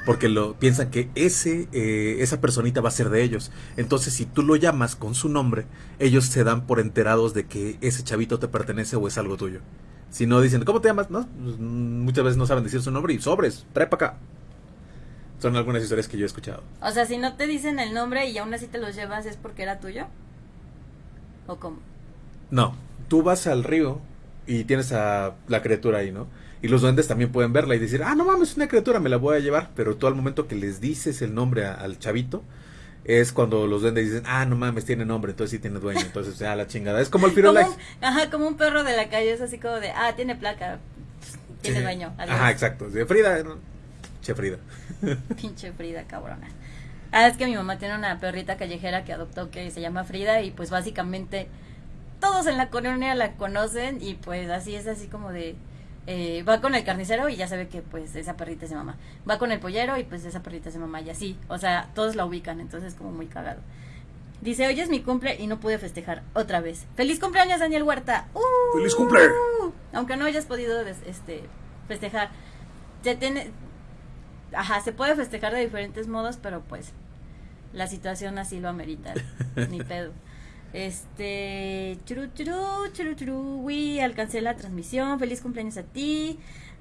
S1: Porque lo piensan que ese, eh, esa personita va a ser de ellos. Entonces, si tú lo llamas con su nombre, ellos se dan por enterados de que ese chavito te pertenece o es algo tuyo. Si no dicen, ¿cómo te llamas? No, pues, mm, muchas veces no saben decir su nombre y sobres, trae para acá. Son algunas historias que yo he escuchado.
S2: O sea, si no te dicen el nombre y aún así te los llevas, ¿es porque era tuyo? ¿O cómo?
S1: No, tú vas al río y tienes a la criatura ahí, ¿no? Y los duendes también pueden verla y decir, ah, no mames, es una criatura, me la voy a llevar. Pero tú al momento que les dices el nombre a- al chavito, es cuando los duendes dicen, ah, no mames, tiene nombre, entonces sí tiene dueño. Entonces, ya la chingada. Es como el Firulais.
S2: ajá, como un perro de la calle, es así como de, ah, tiene placa, tiene
S1: Sí.
S2: dueño. adiós.
S1: Ajá, exacto. De Frida, no. che Frida.
S2: Pinche Frida, cabrona. Ah, es que mi mamá tiene una perrita callejera que adoptó que se llama Frida y pues básicamente todos en la colonia la conocen y pues así es así como de... eh, va con el carnicero y ya sabe que pues esa perrita es de mamá. Va con el pollero y pues esa perrita es de mamá y así. O sea, todos la ubican, entonces como muy cagado. Dice, hoy es mi cumple y no pude festejar otra vez. ¡Feliz cumpleaños, Daniel Huerta! ¡Uh!
S1: ¡Feliz cumple!
S2: Aunque no hayas podido este, festejar. Se tiene, ajá, se puede festejar de diferentes modos, pero pues la situación así lo amerita. Ni pedo. Este, churu, churu, churu, churu, uy, alcancé la transmisión, feliz cumpleaños a ti.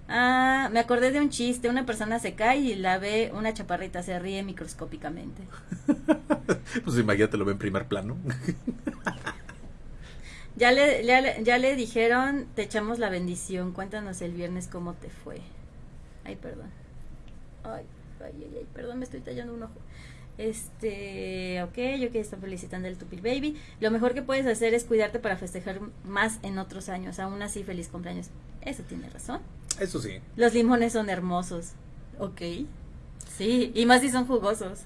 S2: Ah, me acordé de un chiste, una persona se cae y la ve una chaparrita, se ríe microscópicamente.
S1: Pues imagínate, lo ve en primer plano.
S2: Ya le, ya, le- ya le dijeron, te echamos la bendición, cuéntanos el viernes cómo te fue. Ay, perdón. Ay, ay, ay, ay, perdón, me estoy tallando un ojo. Este, ok, yo que estoy felicitando el Tupil Baby. Lo mejor que puedes hacer es cuidarte para festejar más en otros años. Aún así, feliz cumpleaños. Eso tiene razón.
S1: Eso sí.
S2: Los limones son hermosos. Ok. Sí, y más si son jugosos.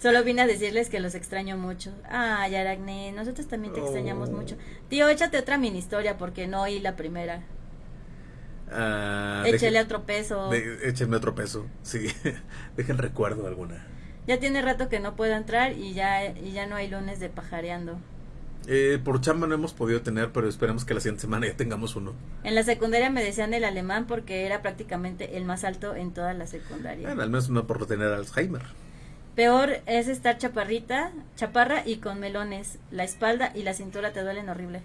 S2: Solo vine a decirles que los extraño mucho. Ay, Aracne, nosotros también te extrañamos
S1: Oh.
S2: mucho. Tío, échate otra mini historia porque no oí la primera.
S1: Ah,
S2: Échele
S1: deje-
S2: otro peso.
S1: de- échenme otro peso. Sí. Dejen recuerdo alguna.
S2: Ya tiene rato que no puedo entrar y ya, y ya no hay lunes de pajareando.
S1: Eh, por chamba no hemos podido tener, pero esperemos que la siguiente semana ya tengamos uno.
S2: En la secundaria me decían el alemán porque era prácticamente el más alto en toda la secundaria.
S1: Bueno, al menos no por tener Alzheimer.
S2: Peor es estar chaparrita, chaparra y con melones. La espalda y la cintura te duelen horrible.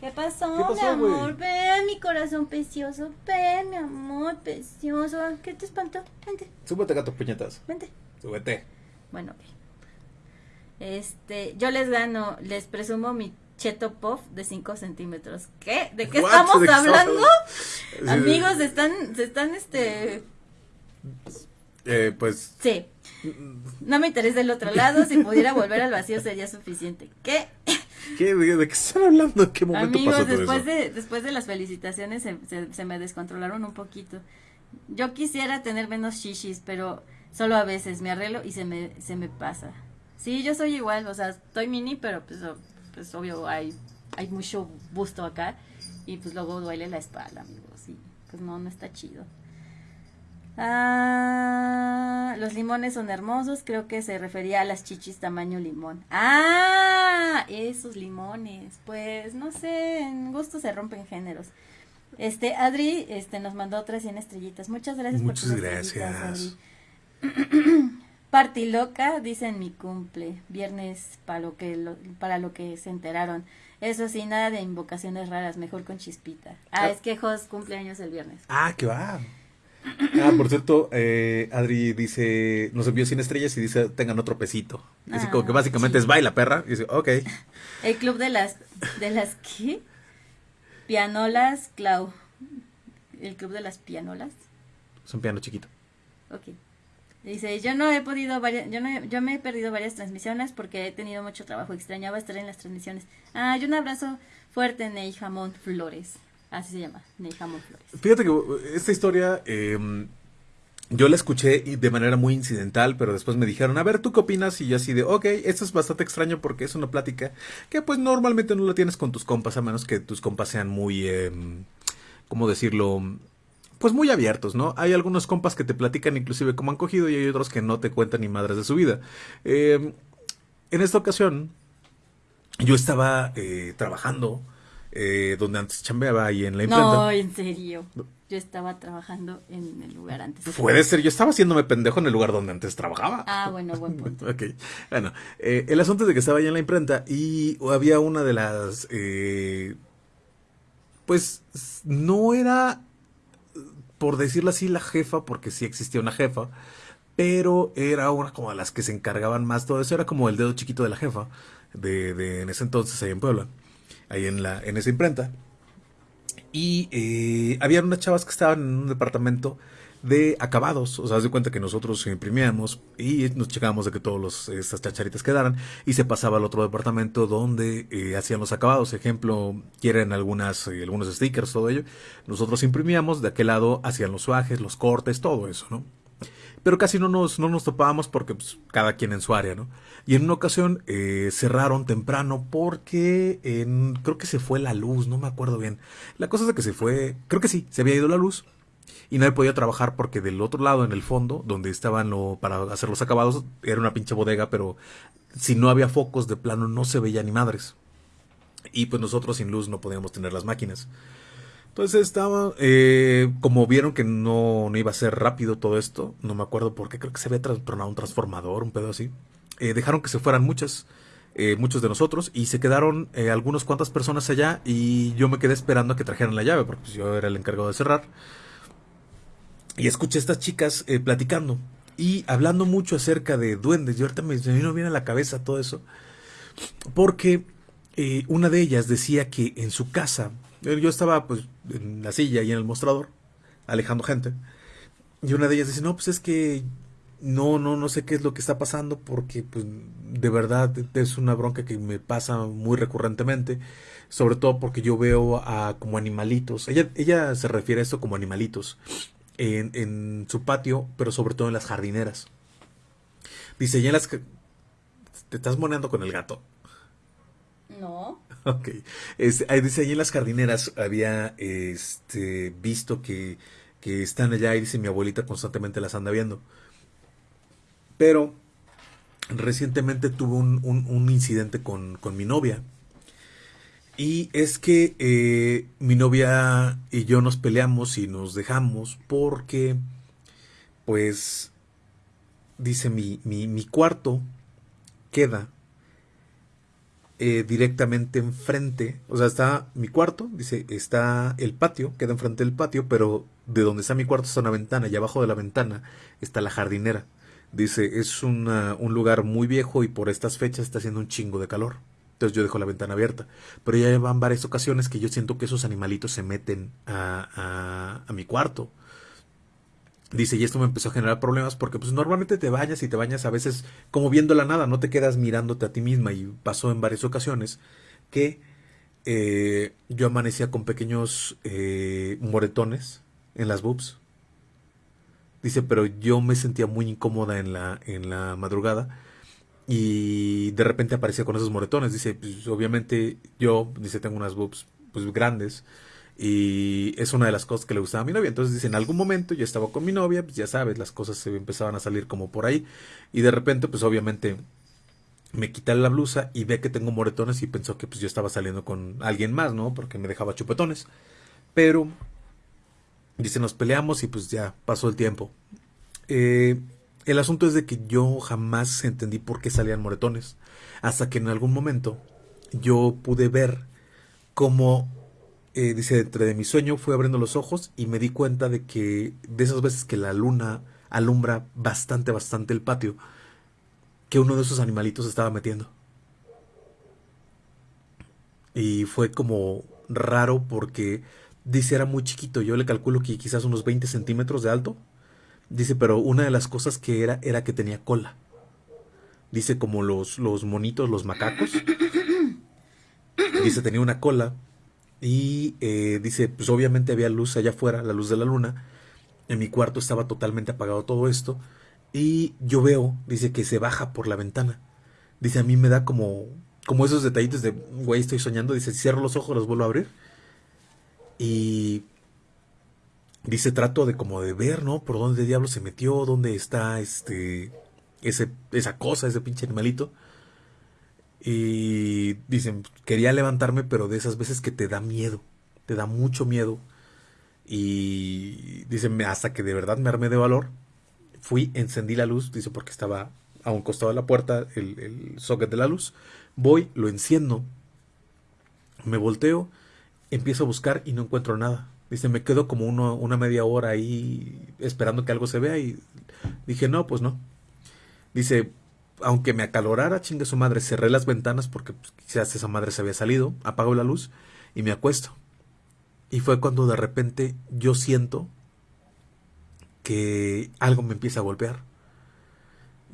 S2: ¿Qué pasó,
S1: ¿Qué pasó,
S2: mi amor?
S1: güey?
S2: Ven, mi corazón precioso. Ven, mi amor precioso. ¿Qué te espantó? Vente,
S1: Súbete, gato puñetas.
S2: vente.
S1: Súbete.
S2: Bueno, ok. Este, yo les gano, les presumo mi cheto puff de 5 centímetros. ¿Qué? ¿De qué
S1: What?
S2: estamos
S1: ¿De qué
S2: hablando? Amigos, están, se están, este,
S1: Eh, pues.
S2: sí. No me interesa el otro lado, si pudiera volver al vacío sería suficiente. ¿Qué?
S1: ¿Qué, de, de qué están hablando? ¿En qué momento
S2: Amigos,
S1: pasó todo
S2: después
S1: eso?
S2: de, después de las felicitaciones se, se, se me descontrolaron un poquito. Yo quisiera tener menos shishis, pero solo a veces me arreglo y se me, se me pasa. Sí, yo soy igual, o sea, estoy mini, pero pues, pues obvio hay, hay mucho busto acá y pues luego duele la espalda, amigos, y pues no, no está chido. Ah, los limones son hermosos, creo que se refería a las chichis tamaño limón. Ah, esos limones, pues no sé, en gusto se rompen géneros. Este, Adri, este, nos mandó otras 100 estrellitas. Muchas gracias
S1: Muchas
S2: por tus
S1: gracias.
S2: Adri. Party loca, dice en mi cumple, viernes para lo que lo- para lo que se enteraron. Eso sí, nada de invocaciones raras, mejor con chispita. Ah,
S1: Ah.
S2: es que Jos cumpleaños el viernes.
S1: Ah, que va. Ah, por cierto, eh, Adri dice, nos envió 100 estrellas y dice, tengan otro pesito. Así
S2: Ah,
S1: como que básicamente es
S2: sí.
S1: baila, perra. Y dice, ok.
S2: El club de las de las ¿qué? Pianolas Clau. El club de las pianolas.
S1: Es un piano chiquito.
S2: Ok. Dice, yo no he podido, varias, yo, no yo me he perdido varias transmisiones porque he tenido mucho trabajo, extrañaba estar en las transmisiones. Ah, y un abrazo fuerte, Ney Jamón Flores. Así se llama, Flores.
S1: Fíjate que esta historia eh, yo la escuché de manera muy incidental, pero después me dijeron, a ver, ¿tú qué opinas? Y yo así de, ok, esto es bastante extraño porque es una plática que pues normalmente no la tienes con tus compas, a menos que tus compas sean muy, eh, ¿cómo decirlo? Pues muy abiertos, ¿no? Hay algunos compas que te platican inclusive cómo han cogido y hay otros que no te cuentan ni madres de su vida. Eh, en esta ocasión, yo estaba eh, trabajando eh, donde antes chambeaba ahí en la imprenta.
S2: No, en serio. Yo estaba trabajando en el lugar antes.
S1: Puede ser, yo estaba haciéndome pendejo en el lugar donde antes trabajaba.
S2: Ah, bueno, buen punto.
S1: ok, bueno, eh, el asunto es de que estaba ahí en la imprenta y había una de las... Eh, pues no era, por decirlo así, la jefa, porque sí existía una jefa, pero era una como de las que se encargaban más todo eso, era como el dedo chiquito de la jefa, de, de en ese entonces ahí en Puebla ahí en, la, en esa imprenta. Y eh, había unas chavas que estaban en un departamento de acabados. O sea, haz de cuenta que nosotros imprimíamos y nos checábamos de que todas estas chacharitas quedaran y se pasaba al otro departamento donde eh, hacían los acabados. Ejemplo, quieren algunas, eh, algunos stickers, todo ello. Nosotros imprimíamos, de aquel lado hacían los suajes, los cortes, todo eso, ¿no? Pero casi no nos, no nos topábamos porque pues, cada quien en su área, ¿no? Y en una ocasión eh, cerraron temprano porque creo que se fue la luz, no me acuerdo bien. La cosa es que se fue, creo que sí, se había ido la luz y nadie podía trabajar porque del otro lado, en el fondo, donde estaban para hacer los acabados, era una pinche bodega, pero si no había focos de plano no se veía ni madres. Y pues nosotros sin luz no podíamos tener las máquinas. Entonces estaba, eh, como vieron que no, no, iba a ser rápido todo esto, no me acuerdo por qué, creo que se había tronado un transformador, un pedo así. Eh, dejaron que se fueran muchas, eh, muchos de nosotros, y se quedaron algunas cuantas personas allá, y yo me quedé esperando a que trajeran la llave, porque pues, yo era el encargado de cerrar. Y escuché a estas chicas platicando y hablando mucho acerca de duendes. Y ahorita me, me vino bien a la cabeza todo eso, porque una de ellas decía que en su casa yo estaba pues en la silla y en el mostrador, alejando gente. Y una de ellas dice, no, pues es que no, no, no sé qué es lo que está pasando porque pues de verdad es una bronca que me pasa muy recurrentemente, sobre todo porque yo veo a como animalitos. Ella, ella se refiere a esto como animalitos en, en su patio, pero sobre todo en las jardineras. Dice, ya en las... ¿Te estás moneando con el gato?
S2: No.
S1: Ok. Este, dice ahí en las jardineras había este, visto que, que están allá y dice mi abuelita constantemente las anda viendo. Pero recientemente tuve un, un, incidente con, con, mi novia. Y es que eh, mi novia y yo nos peleamos y nos dejamos porque, pues, dice mi, mi, mi cuarto queda eh, directamente enfrente, o sea, está mi cuarto, dice, está el patio, queda enfrente del patio, pero de donde está mi cuarto está una ventana y abajo de la ventana está la jardinera. Dice, es un lugar muy viejo y por estas fechas está haciendo un chingo de calor. Entonces yo dejo la ventana abierta. Pero ya van varias ocasiones que yo siento que esos animalitos se meten a, a mi cuarto. Dice, y esto me empezó a generar problemas porque pues normalmente te bañas y te bañas a veces como viendo la nada, no te quedas mirándote a ti misma y pasó en varias ocasiones que eh, yo amanecía con pequeños eh, moretones en las boobs. Dice, pero yo me sentía muy incómoda en la, en la madrugada y de repente aparecía con esos moretones. Dice, pues obviamente yo, dice, tengo unas boobs pues grandes y es una de las cosas que le gustaba a mi novia. Entonces dice, en algún momento yo estaba con mi novia, pues ya sabes, las cosas se empezaban a salir como por ahí. Y de repente, pues obviamente me quita la blusa y ve que tengo moretones y pensó que pues yo estaba saliendo con alguien más, ¿no? Porque me dejaba chupetones. Pero, dice, nos peleamos y pues ya pasó el tiempo. Eh, el asunto es de que yo jamás entendí por qué salían moretones. Hasta que en algún momento yo pude ver cómo eh, dice, entre de mi sueño fui abriendo los ojos y me di cuenta de que de esas veces que la luna alumbra bastante, bastante el patio, que uno de esos animalitos estaba metiendo. Y fue como raro porque dice era muy chiquito, yo le calculo que quizás unos 20 centímetros de alto, Dice, pero una de las cosas que era era que tenía cola. Dice como los, los monitos, los macacos. Dice, tenía una cola. Y eh, dice, pues obviamente había luz allá afuera, la luz de la luna. En mi cuarto estaba totalmente apagado todo esto. Y yo veo, dice que se baja por la ventana. Dice, a mí me da como, como esos detallitos de, güey, estoy soñando. Dice, cierro los ojos, los vuelvo a abrir. Y dice, trato de como de ver, ¿no? Por dónde diablo se metió, dónde está este, ese, esa cosa, ese pinche animalito. Y dicen, quería levantarme, pero de esas veces que te da miedo, te da mucho miedo. Y dicen, hasta que de verdad me armé de valor, fui, encendí la luz, dice, porque estaba a un costado de la puerta el, el socket de la luz. Voy, lo enciendo, me volteo, empiezo a buscar y no encuentro nada. Dice, me quedo como uno, una media hora ahí esperando que algo se vea y dije, no, pues no. Dice, aunque me acalorara, chingue su madre, cerré las ventanas porque pues, quizás esa madre se había salido, apago la luz y me acuesto. Y fue cuando de repente yo siento que algo me empieza a golpear.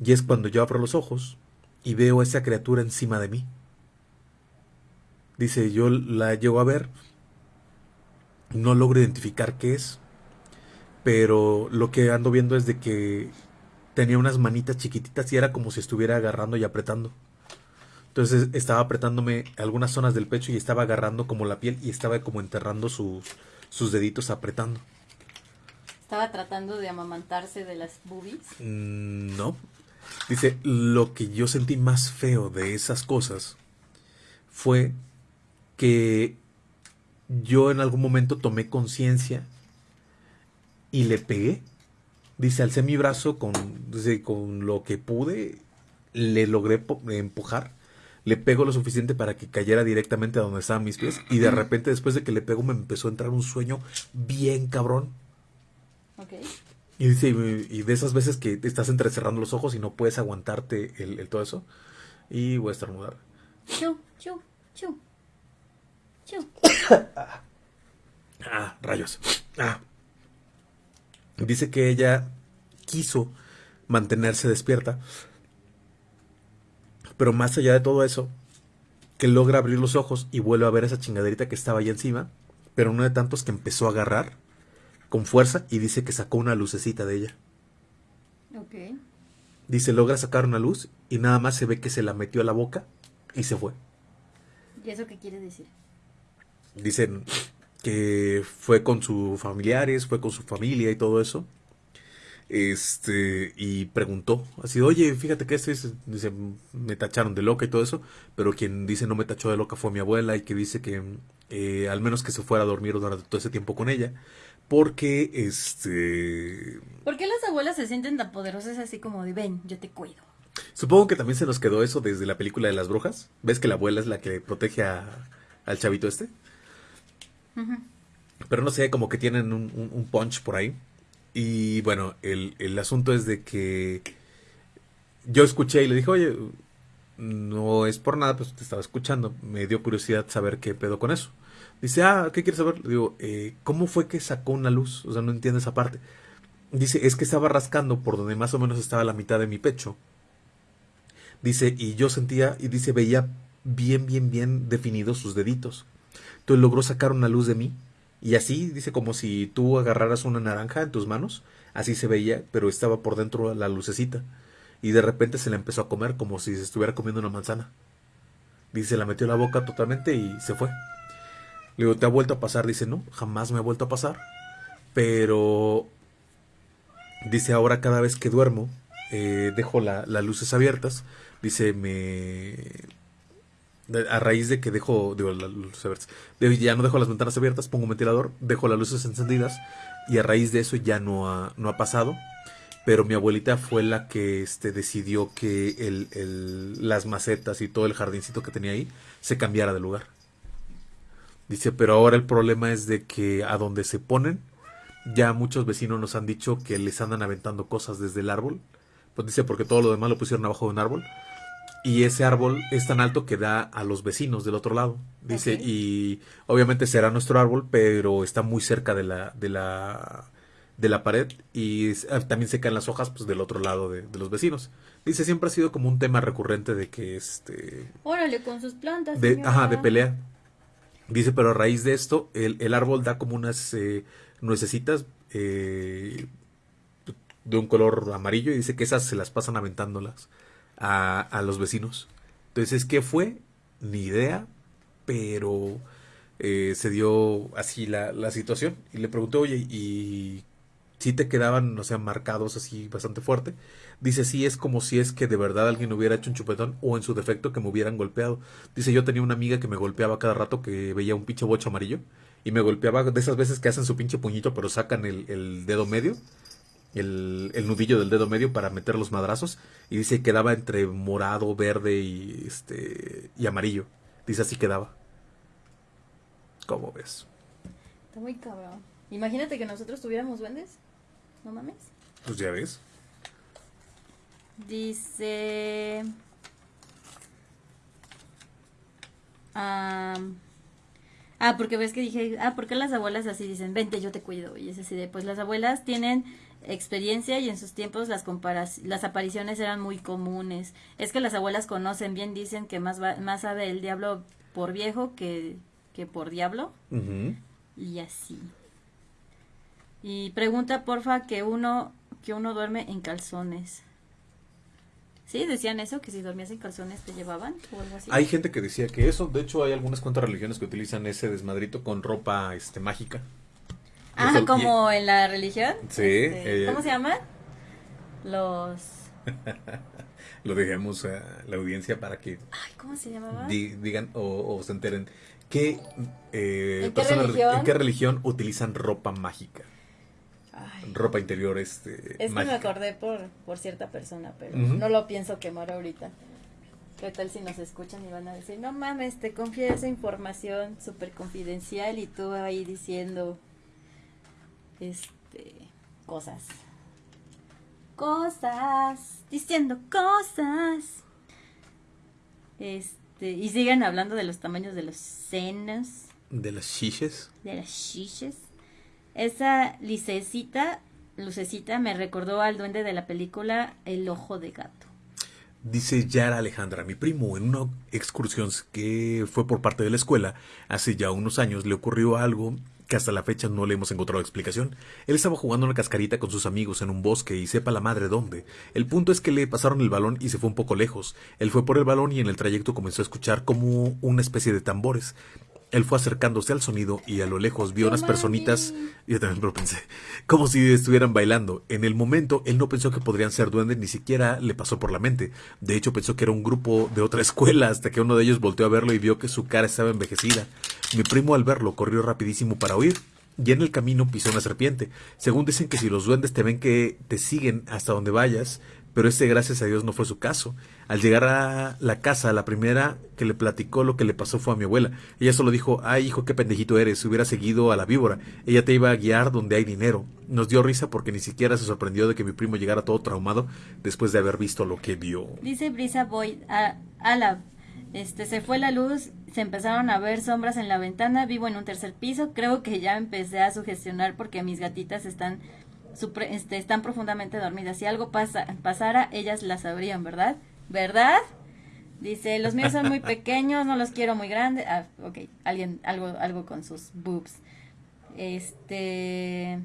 S1: Y es cuando yo abro los ojos y veo a esa criatura encima de mí. Dice, yo la llego a ver, no logro identificar qué es, pero lo que ando viendo es de que tenía unas manitas chiquititas y era como si estuviera agarrando y apretando. Entonces estaba apretándome algunas zonas del pecho y estaba agarrando como la piel y estaba como enterrando sus, sus deditos apretando.
S2: ¿Estaba tratando de amamantarse de las boobies?
S1: Mm, no. Dice, lo que yo sentí más feo de esas cosas fue que yo en algún momento tomé conciencia y le pegué Dice, alcé mi brazo con, con lo que pude, le logré empujar, le pego lo suficiente para que cayera directamente a donde estaban mis pies y de repente después de que le pego me empezó a entrar un sueño bien cabrón. Y dice, y de esas veces que estás entrecerrando los ojos y no puedes aguantarte el, todo eso. Y voy a estornudar. Chu, chu, chu. Chu. ah, rayos. Ah. Dice que ella quiso mantenerse despierta, pero más allá de todo eso, que logra abrir los ojos y vuelve a ver esa chingaderita que estaba ahí encima, pero uno de tantos que empezó a agarrar con fuerza y dice que sacó una lucecita de ella. Ok. Dice, logra sacar una luz y nada más se ve que se la metió a la boca y se fue.
S2: ¿Y eso qué quiere decir?
S1: Dicen, que fue con sus familiares, fue con su familia y todo eso. Este, y preguntó, así, oye, fíjate que este dice, me tacharon de loca y todo eso, pero quien dice no me tachó de loca fue mi abuela y que dice que eh, al menos que se fuera a dormir durante todo ese tiempo con ella, porque este...
S2: ¿Por qué las abuelas se sienten tan poderosas así como de, ven, yo te cuido?
S1: Supongo que también se nos quedó eso desde la película de las brujas. ¿Ves que la abuela es la que protege al chavito este? Pero no sé, como que tienen un, punch por ahí. Y bueno, el, el, asunto es de que yo escuché y le dije, oye, no es por nada, pues te estaba escuchando. Me dio curiosidad saber qué pedo con eso. Dice, ah, ¿qué quieres saber? Le digo, eh, ¿cómo fue que sacó una luz? O sea, no entiendo esa parte. Dice, es que estaba rascando por donde más o menos estaba la mitad de mi pecho. Dice, y yo sentía, y dice, veía bien, bien, bien definidos sus deditos. Entonces logró sacar una luz de mí. Y así, dice, como si tú agarraras una naranja en tus manos. Así se veía, pero estaba por dentro la lucecita. Y de repente se la empezó a comer como si se estuviera comiendo una manzana. Dice, la metió en la boca totalmente y se fue. Le digo, ¿te ha vuelto a pasar? Dice, no, jamás me ha vuelto a pasar. Pero, dice, ahora cada vez que duermo, eh, dejo las luces abiertas. Dice, me, a raíz de que dejo, digo, ya no dejo las ventanas abiertas, pongo un ventilador, dejo las luces encendidas y a raíz de eso ya no ha, no ha pasado. Pero mi abuelita fue la que este, decidió que el, el, las macetas y todo el jardincito que tenía ahí se cambiara de lugar. Dice, pero ahora el problema es de que a donde se ponen, ya muchos vecinos nos han dicho que les andan aventando cosas desde el árbol. Pues dice, porque todo lo demás lo pusieron abajo de un árbol y ese árbol es tan alto que da a los vecinos del otro lado. Dice, y obviamente será nuestro árbol, pero está muy cerca de la, de la, de la pared y ah, también se caen las hojas pues del otro lado de, los vecinos. Dice, siempre ha sido como un tema recurrente de que este...
S2: Órale, con sus plantas.
S1: De, ajá, de pelea. Dice, pero a raíz de esto, el, árbol da como unas eh, nuecesitas eh, de un color amarillo y dice que esas se las pasan aventándolas a, los vecinos. Entonces, ¿qué fue? Ni idea, pero eh, se dio así la, la, situación y le pregunté, oye, ¿y si te quedaban, o sea, marcados así bastante fuerte? Dice, sí, es como si es que de verdad alguien hubiera hecho un chupetón o en su defecto que me hubieran golpeado. Dice, yo tenía una amiga que me golpeaba cada rato que veía un pinche bocho amarillo y me golpeaba de esas veces que hacen su pinche puñito pero sacan el, dedo medio, el, el, nudillo del dedo medio para meter los madrazos y dice, quedaba entre morado, verde y, este, y amarillo. Dice, así quedaba. ¿Cómo ves?
S2: Está muy cabrón. Imagínate que nosotros tuviéramos duendes. ¿No mames?
S1: Pues ya ves.
S2: Dice... ah, porque ves que dije, ah, ¿por qué las abuelas así dicen, vente, yo te cuido? Y es así de, pues las abuelas tienen experiencia y en sus tiempos las las apariciones eran muy comunes. Es que las abuelas conocen bien, dicen que más, más sabe el diablo por viejo que, que por diablo. Y así. Y pregunta, porfa, que uno, que uno duerme en calzones. Sí, decían eso, que si dormías en calzones te llevaban o algo así.
S1: Hay gente que decía que eso, de hecho hay algunas cuantas religiones que utilizan ese desmadrito con ropa este mágica.
S2: Ah, como en la religión.
S1: Sí.
S2: Este, ¿Cómo se llama? Los...
S1: Lo dejemos a la audiencia para que...
S2: Ay, ¿cómo se llamaba?
S1: digan o, se enteren. ¿Qué, eh, ¿En, qué religión? utilizan ropa mágica? ropa interior este
S2: es que me acordé por, por cierta persona pero no lo pienso quemar ahorita qué tal si nos escuchan y van a decir no mames te confía esa información súper confidencial y tú ahí diciendo este cosas. Cosas diciendo cosas. Este y siguen hablando de los tamaños de los senos.
S1: De las chiches
S2: de las chiches esa licecita, lucecita me recordó al duende de la película El ojo de gato.
S1: Dice Yara Alejandra, mi primo, en una excursión que fue por parte de la escuela, hace ya unos años le ocurrió algo que hasta la fecha no le hemos encontrado explicación. Él estaba jugando una cascarita con sus amigos en un bosque y sepa la madre dónde. El punto es que le pasaron el balón y se fue un poco lejos. Él fue por el balón y en el trayecto comenzó a escuchar como una especie de tambores. Él fue acercándose al sonido y a lo lejos vio unas personitas, yo también lo pensé, como si estuvieran bailando. En el momento él no pensó que podrían ser duendes, ni siquiera le pasó por la mente. De hecho pensó que era un grupo de otra escuela hasta que uno de ellos volteó a verlo y vio que su cara estaba envejecida. Mi primo al verlo corrió rapidísimo para huir. Y en el camino pisó una serpiente. Según dicen que si los duendes te ven que te siguen hasta donde vayas, pero este gracias a Dios no fue su caso. Al llegar a la casa, la primera que le platicó lo que le pasó fue a mi abuela. Ella solo dijo, ay hijo, qué pendejito eres, hubiera seguido a la víbora, ella te iba a guiar donde hay dinero. Nos dio risa porque ni siquiera se sorprendió de que mi primo llegara todo traumado después de haber visto lo que vio.
S2: Dice Brisa Boyd, a, la, este, se fue la luz, se empezaron a ver sombras en la ventana, vivo en un tercer piso, creo que ya empecé a sugestionar porque mis gatitas están este, están profundamente dormidas. Si algo pasa, pasara, ellas la sabrían, ¿verdad? ¿Verdad? Dice, los míos son muy pequeños, no los quiero muy grandes. Ah, ok, alguien, algo, algo con sus boobs. Este...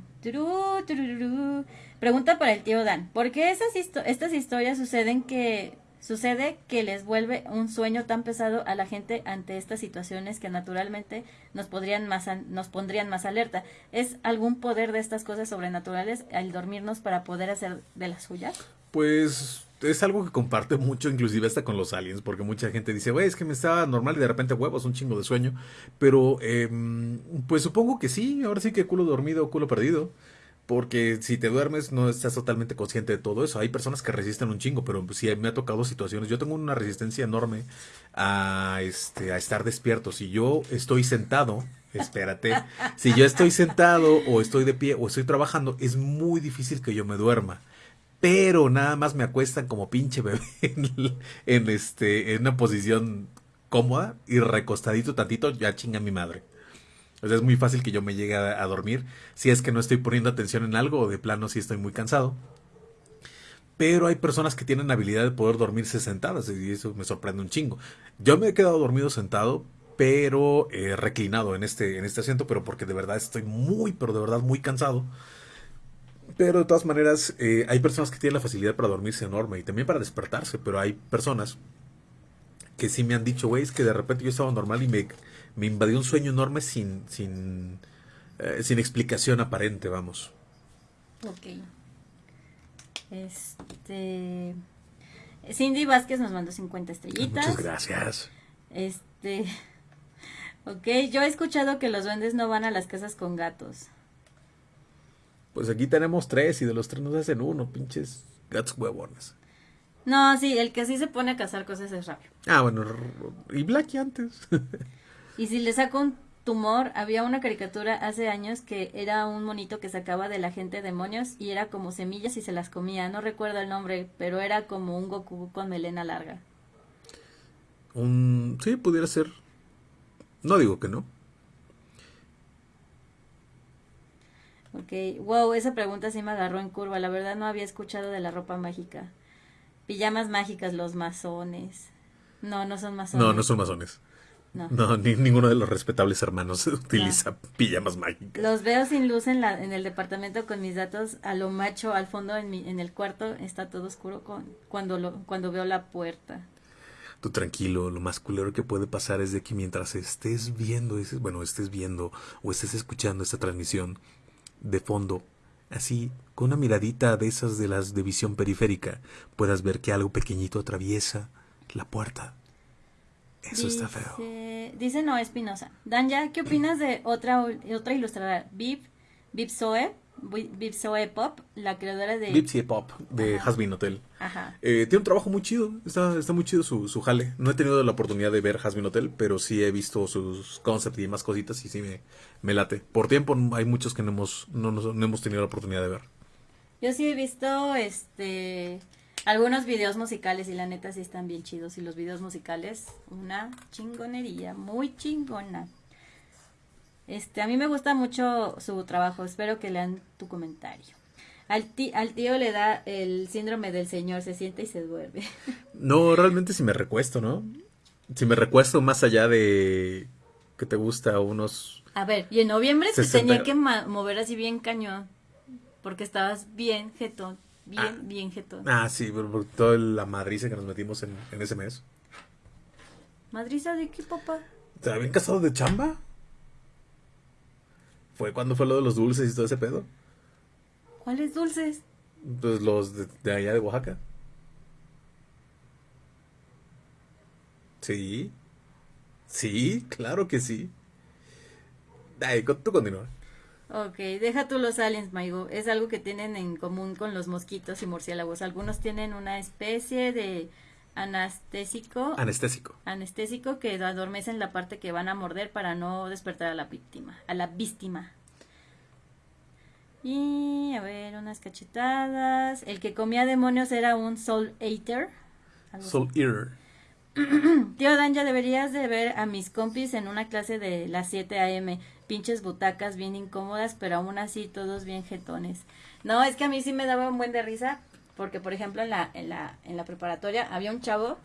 S2: pregunta para el tío Dan. ¿Por qué esas estas historias suceden que Sucede que les vuelve un sueño tan pesado a la gente ante estas situaciones que naturalmente nos, podrían más, nos pondrían más alerta. ¿Es algún poder de estas cosas sobrenaturales al dormirnos para poder hacer de las suyas?
S1: Pues es algo que comparte mucho, inclusive hasta con los aliens, porque mucha gente dice, güey, es que me estaba normal y de repente huevos, un chingo de sueño. Pero, em, pues supongo que sí, ahora sí que culo dormido, culo perdido. Porque si te duermes no estás totalmente consciente de todo eso. Hay personas que resisten un chingo, pero sí me ha tocado situaciones. Yo tengo una resistencia enorme a, este, a estar despierto. Si yo estoy sentado, espérate, si yo estoy sentado o estoy de pie o estoy trabajando, es muy difícil que yo me duerma. Pero nada más me acuestan como pinche bebé en, este, en una posición cómoda y recostadito tantito, ya chinga mi madre. O sea, es muy fácil que yo me llegue a, dormir si es que no estoy poniendo atención en algo o de plano si estoy muy cansado. Pero hay personas que tienen habilidad de poder dormirse sentadas y eso me sorprende un chingo. Yo me he quedado dormido sentado, pero eh, reclinado en este, en este asiento, pero porque de verdad estoy muy, pero de verdad muy cansado. Pero de todas maneras, eh, hay personas que tienen la facilidad para dormirse enorme y también para despertarse, pero hay personas que sí me han dicho, güey, es que de repente yo estaba normal y me, me invadió un sueño enorme sin, sin, eh, sin explicación aparente, vamos.
S2: Ok. Este. Cindy Vázquez nos mandó 50 estrellitas.
S1: Muchas gracias.
S2: Este. Ok, yo he escuchado que los duendes no van a las casas con gatos.
S1: Pues aquí tenemos tres y de los tres nos hacen uno, pinches gatos huevones.
S2: No, sí, el que sí se pone a cazar cosas es Rabio.
S1: Ah, bueno, y Blacky antes.
S2: y si le saco un tumor, había una caricatura hace años que era un monito que sacaba de la gente demonios y era como semillas y se las comía. No recuerdo el nombre, pero era como un Goku con melena larga.
S1: Un... Sí, pudiera ser. No digo que no.
S2: Ok, wow, esa pregunta sí me agarró en curva. La verdad no había escuchado de la ropa mágica. Pijamas mágicas, los masones. No, no son masones.
S1: No, no son masones. No, no ni, ninguno de los respetables hermanos utiliza pijamas mágicas.
S2: Los veo sin luz en, la, en el departamento con mis datos a lo macho al fondo en, mi, en el cuarto. Está todo oscuro con, cuando, lo, cuando veo la puerta
S1: tú tranquilo, lo más culero que puede pasar es de que mientras estés viendo, bueno, estés viendo o estés escuchando esta transmisión de fondo, así, con una miradita de esas de las de visión periférica, puedas ver que algo pequeñito atraviesa la puerta. Eso está feo.
S2: Dice Noé Espinosa. Danja, ¿qué opinas de otra, otra ilustradora? Viv, Viv Zoe, Bipsoe Pop, la creadora de...
S1: Bipsy Pop, de Hasbin Hotel.
S2: Ajá.
S1: Eh, tiene un trabajo muy chido, está, está muy chido su, su, jale. No he tenido la oportunidad de ver Hasbin Hotel, pero sí he visto sus concepts y más cositas y sí me, me late. Por tiempo hay muchos que no hemos, no, no, hemos tenido la oportunidad de ver.
S2: Yo sí he visto este algunos videos musicales y la neta sí están bien chidos y los videos musicales una chingonería, muy chingona. Este, a mí me gusta mucho su trabajo, espero que lean tu comentario. Al, al tío le da el síndrome del señor, se siente y se duerme.
S1: No, realmente si me recuesto, ¿no? Si me recuesto más allá de que te gusta unos...
S2: A ver, y en noviembre se tenía que mover así bien cañón, porque estabas bien jetón, bien, ah, bien jetón.
S1: Ah, sí, por, toda la madriza que nos metimos en, en ese mes.
S2: ¿Madriza de qué, papá?
S1: ¿Te habían casado de chamba? ¿Fue cuando fue lo de los dulces y todo ese pedo?
S2: ¿Cuáles dulces?
S1: Pues los de, allá de Oaxaca. Sí. Sí, claro que sí. Ay, tú continúa.
S2: Ok, deja tú los aliens, Maigo. Es algo que tienen en común con los mosquitos y murciélagos. Algunos tienen una especie de anestésico.
S1: Anestésico.
S2: Anestésico que adormecen la parte que van a morder para no despertar a la víctima, a la víctima. Y a ver, unas cachetadas. El que comía demonios era un Soul Eater.
S1: Soul Eater.
S2: Tío Dan, ya deberías de ver a mis compis en una clase de las 7 a.m. Pinches butacas bien incómodas, pero aún así todos bien jetones. No, es que a mí sí me daba un buen de risa porque por ejemplo en la, en la, en la preparatoria había un chavo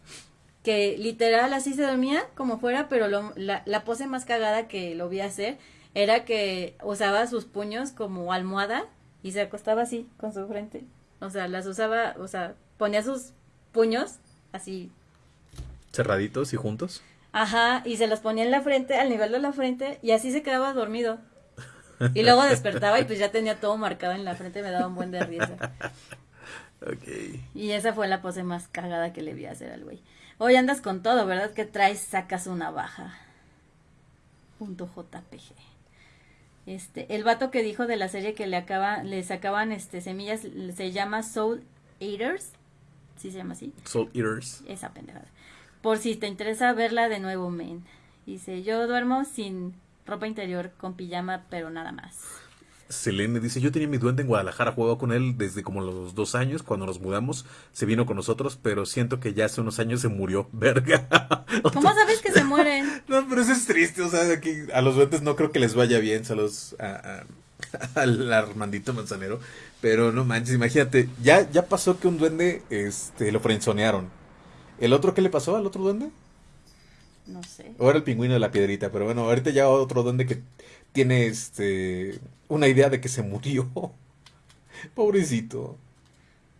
S2: que literal así se dormía como fuera, pero la, la pose más cagada que lo vi hacer era que usaba sus puños como almohada y se acostaba así con su frente. O sea, las usaba, o sea, ponía sus puños así.
S1: Cerraditos y juntos.
S2: Ajá, y se los ponía en la frente, al nivel de la frente, y así se quedaba dormido. Y luego despertaba y pues ya tenía todo marcado en la frente, me daba un buen de risa. Y esa fue la pose más cagada que le vi hacer al güey. Hoy andas con todo, ¿verdad? Que traes, sacas una baja. Punto JPG. Este, el vato que dijo de la serie que le acaba, le sacaban este semillas, se llama Soul Eaters. ¿Sí se llama así?
S1: Soul Eaters.
S2: Esa pendejada. Por si te interesa verla de nuevo, men. Dice, yo duermo sin ropa interior, con pijama, pero nada más.
S1: Selene dice, yo tenía mi duende en Guadalajara, jugaba con él desde como los dos años, cuando nos mudamos, se vino con nosotros, pero siento que ya hace unos años se murió, verga.
S2: ¿Cómo sabes que se mueren?
S1: no, pero eso es triste, o sea, que a los duendes no creo que les vaya bien, saludos a, al Armandito Manzanero, pero no manches, imagínate, ya, ya pasó que un duende, este, lo frenzonearon. ¿El otro qué le pasó al otro duende?
S2: No sé.
S1: O era el pingüino de la piedrita, pero bueno, ahorita ya otro duende que tiene este una idea de que se murió. Pobrecito.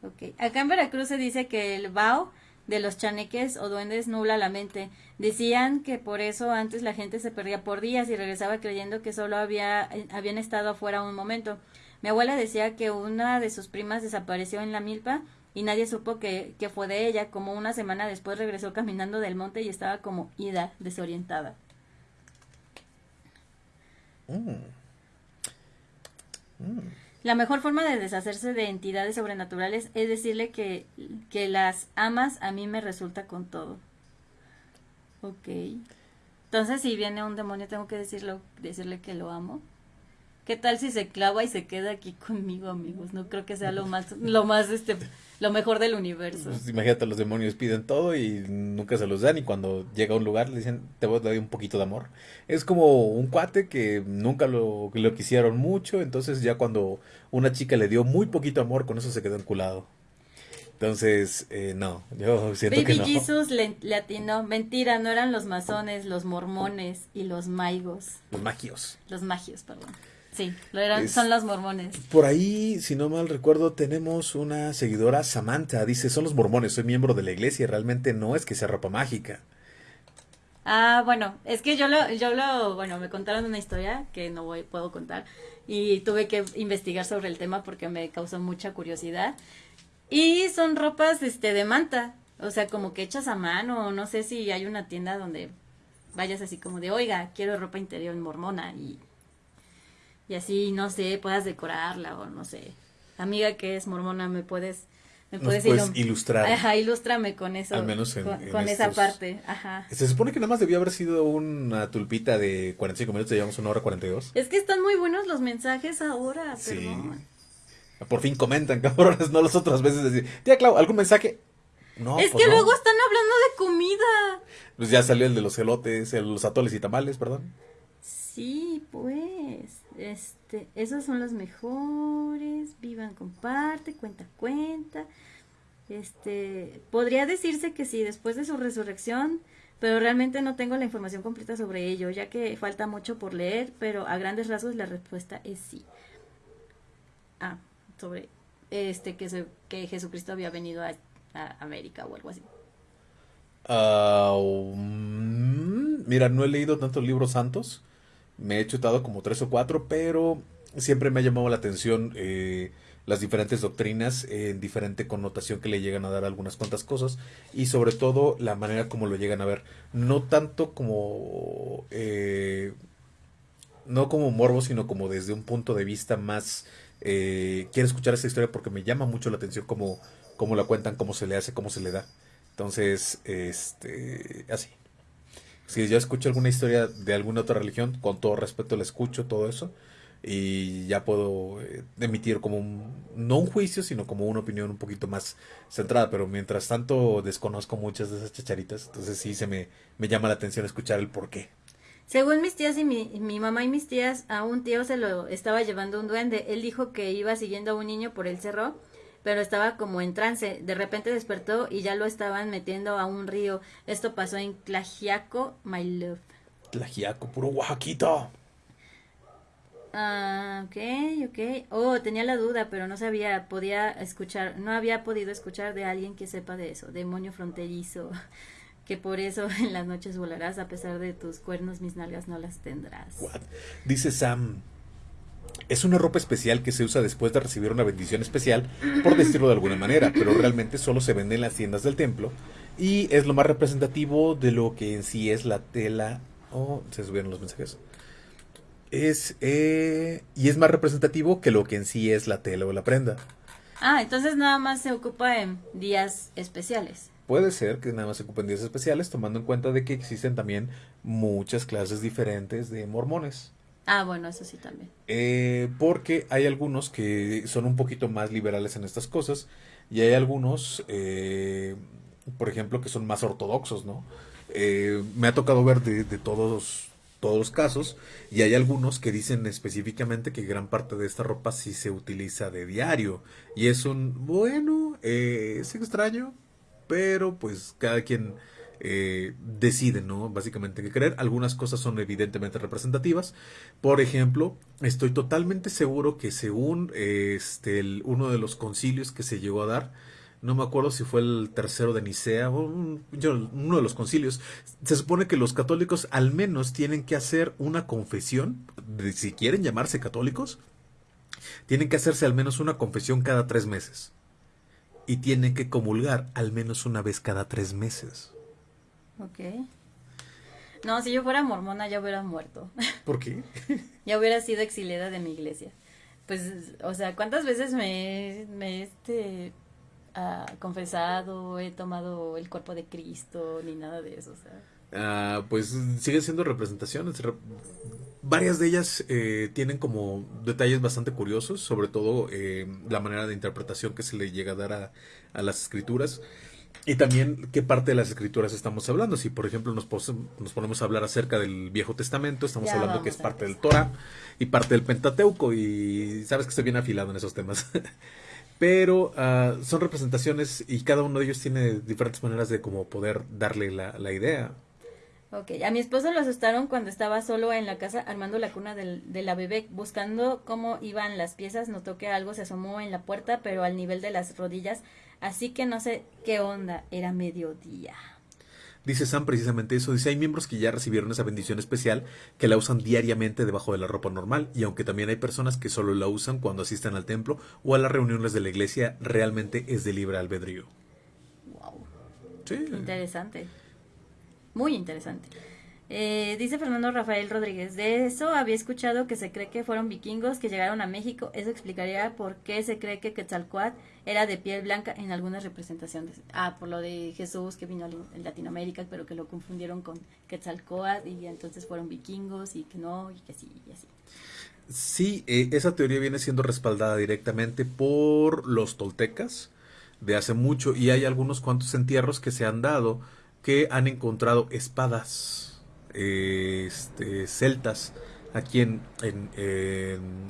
S2: Ok. Acá en Veracruz se dice que el bao de los chaneques o duendes nubla la mente. Decían que por eso antes la gente se perdía por días y regresaba creyendo que solo había, habían estado afuera un momento. Mi abuela decía que una de sus primas desapareció en la milpa y nadie supo que, que fue de ella. Como una semana después regresó caminando del monte y estaba como ida, desorientada. Mm. Mm. La mejor forma de deshacerse de entidades sobrenaturales es decirle que, que las amas a mí me resulta con todo. Ok. Entonces, si viene un demonio, tengo que decirlo, decirle que lo amo. ¿Qué tal si se clava y se queda aquí conmigo, amigos? No creo que sea lo más, lo más, este, lo mejor del universo.
S1: Pues imagínate, los demonios piden todo y nunca se los dan y cuando llega a un lugar le dicen, te voy a dar un poquito de amor. Es como un cuate que nunca lo, lo quisieron mucho, entonces ya cuando una chica le dio muy poquito amor, con eso se quedó enculado. Entonces, eh, no, yo siento
S2: Baby
S1: que no.
S2: Jesus le, le, atinó. Mentira, no eran los masones, los mormones y los maigos.
S1: Los magios.
S2: Los magios, perdón. Sí, lo eran, son los mormones.
S1: Por ahí, si no mal recuerdo, tenemos una seguidora, Samantha, dice, son los mormones, soy miembro de la iglesia, realmente no es que sea ropa mágica.
S2: Ah, bueno, es que yo lo, yo lo, bueno, me contaron una historia que no voy, puedo contar y tuve que investigar sobre el tema porque me causó mucha curiosidad. Y son ropas, este, de manta, o sea, como que hechas a mano, no sé si hay una tienda donde vayas así como de, oiga, quiero ropa interior mormona y y así, no sé, puedas decorarla o no sé. Amiga que es mormona, me puedes... Me puedes,
S1: ilustrar.
S2: Ajá, ilústrame con eso.
S1: Al menos
S2: en, con, esa parte. Ajá.
S1: Se supone que nada más debió haber sido una tulpita de 45 minutos, llevamos una hora 42.
S2: Es que están muy buenos los mensajes ahora, sí.
S1: Por fin comentan, cabrones, no las otras veces decir, tía Clau, ¿algún mensaje?
S2: No, es pues que luego están hablando de comida.
S1: Pues ya salió el de los elotes, los atoles y tamales, perdón.
S2: Sí, pues. Este, esos son los mejores. Vivan, comparte, cuenta, cuenta. Este, podría decirse que sí, después de su resurrección, pero realmente no tengo la información completa sobre ello, ya que falta mucho por leer, pero a grandes rasgos la respuesta es sí. Ah, sobre este que, se, que Jesucristo había venido a, América o algo así.
S1: Ah, um, mira, no he leído tantos libros santos me he chutado como tres o cuatro, pero siempre me ha llamado la atención eh, las diferentes doctrinas en diferente connotación que le llegan a dar algunas cuantas cosas y sobre todo la manera como lo llegan a ver. No tanto como... Eh, no como morbo, sino como desde un punto de vista más... Eh, quiero escuchar esta historia porque me llama mucho la atención cómo, cómo la cuentan, cómo se le hace, cómo se le da. Entonces, este, así si yo escucho alguna historia de alguna otra religión, con todo respeto la escucho, todo eso, y ya puedo eh, emitir como no un juicio, sino como una opinión un poquito más centrada, pero mientras tanto desconozco muchas de esas chacharitas, entonces sí se me, me llama la atención escuchar el por qué.
S2: Según mis tías y mi, mi mamá y mis tías, a un tío se lo estaba llevando un duende. Él dijo que iba siguiendo a un niño por el cerro pero estaba como en trance. De repente despertó y ya lo estaban metiendo a un río. Esto pasó en Tlajiaco, my love.
S1: Tlajiaco, puro Oaxaquito.
S2: Ah, ok, ok. Oh, tenía la duda, pero no sabía, podía escuchar, no había podido escuchar de alguien que sepa de eso. Demonio fronterizo. Que por eso en las noches volarás, a pesar de tus cuernos, mis nalgas no las tendrás.
S1: Dice Sam, es una ropa especial que se usa después de recibir una bendición especial, por decirlo de alguna manera, pero realmente solo se vende en las tiendas del templo y es lo más representativo de lo que en sí es la tela. Oh, se subieron los mensajes. Es, eh, y es más representativo que lo que en sí es la tela o la prenda.
S2: Ah, entonces nada más se ocupa en días especiales.
S1: Puede ser que nada más se ocupen días especiales, tomando en cuenta de que existen también muchas clases diferentes de mormones.
S2: Ah, bueno, eso sí también.
S1: Eh, porque hay algunos que son un poquito más liberales en estas cosas y hay algunos, eh, por ejemplo, que son más ortodoxos, ¿no? Eh, me ha tocado ver de, de todos todos los casos y hay algunos que dicen específicamente que gran parte de esta ropa sí se utiliza de diario y es un bueno eh, es extraño pero pues cada quien eh, decide, ¿no? Básicamente qué creer. Algunas cosas son evidentemente representativas. Por ejemplo, estoy totalmente seguro que según este, el- uno de los concilios que se llegó a dar, no me acuerdo si fue el tercero de Nicea o uno de los concilios, se supone que los católicos al menos tienen que hacer una confesión, de si quieren llamarse católicos, tienen que hacerse al menos una confesión cada tres meses. Y tienen que comulgar al menos una vez cada tres meses.
S2: Ok. No, si yo fuera mormona ya hubiera muerto.
S1: ¿Por qué?
S2: ya hubiera sido exiliada de mi iglesia. Pues, o sea, ¿cuántas veces me, me este, ah, confesado, he tomado el cuerpo de Cristo, ni nada de eso? O sea,
S1: Ah, pues siguen siendo representaciones. Re- varias de ellas eh, tienen como detalles bastante curiosos, sobre todo eh, la manera de interpretación que se le llega a dar a, a las escrituras. Y también qué parte de las escrituras estamos hablando. Si, por ejemplo, nos, pos- nos ponemos a hablar acerca del Viejo Testamento, estamos
S2: Ya
S1: hablando que es parte del. Torah y parte del Pentateuco. Y sabes que estoy bien afilado en esos temas. Pero ah, son representaciones y cada uno de ellos tiene diferentes maneras de como poder darle la, la idea.
S2: Ok, a mi esposo lo asustaron cuando estaba solo en la casa armando la cuna del- de la bebé, buscando cómo iban las piezas, notó que algo se asomó en la puerta, pero al nivel de las rodillas, así que no sé qué onda, era mediodía.
S1: Dice Sam precisamente eso. Dice, hay miembros que ya recibieron esa bendición especial que la usan diariamente debajo de la ropa normal. Y aunque también hay personas que solo la usan cuando asisten al templo o a las reuniones de la iglesia, realmente es de libre albedrío.
S2: Wow,
S1: Sí.
S2: interesante. Muy interesante. Eh, dice Fernando Rafael Rodríguez, de eso había escuchado que se cree que fueron vikingos que llegaron a México. Eso explicaría por qué se cree que Quetzalcoatl era de piel blanca en algunas representaciones. Ah, por lo de Jesús que vino en Latinoamérica, pero que lo confundieron con Quetzalcoatl y entonces fueron vikingos y que no, y que sí, y así.
S1: Sí, eh, esa teoría viene siendo respaldada directamente por los toltecas de hace mucho y hay algunos cuantos entierros que se han dado que han encontrado espadas este, celtas aquí en,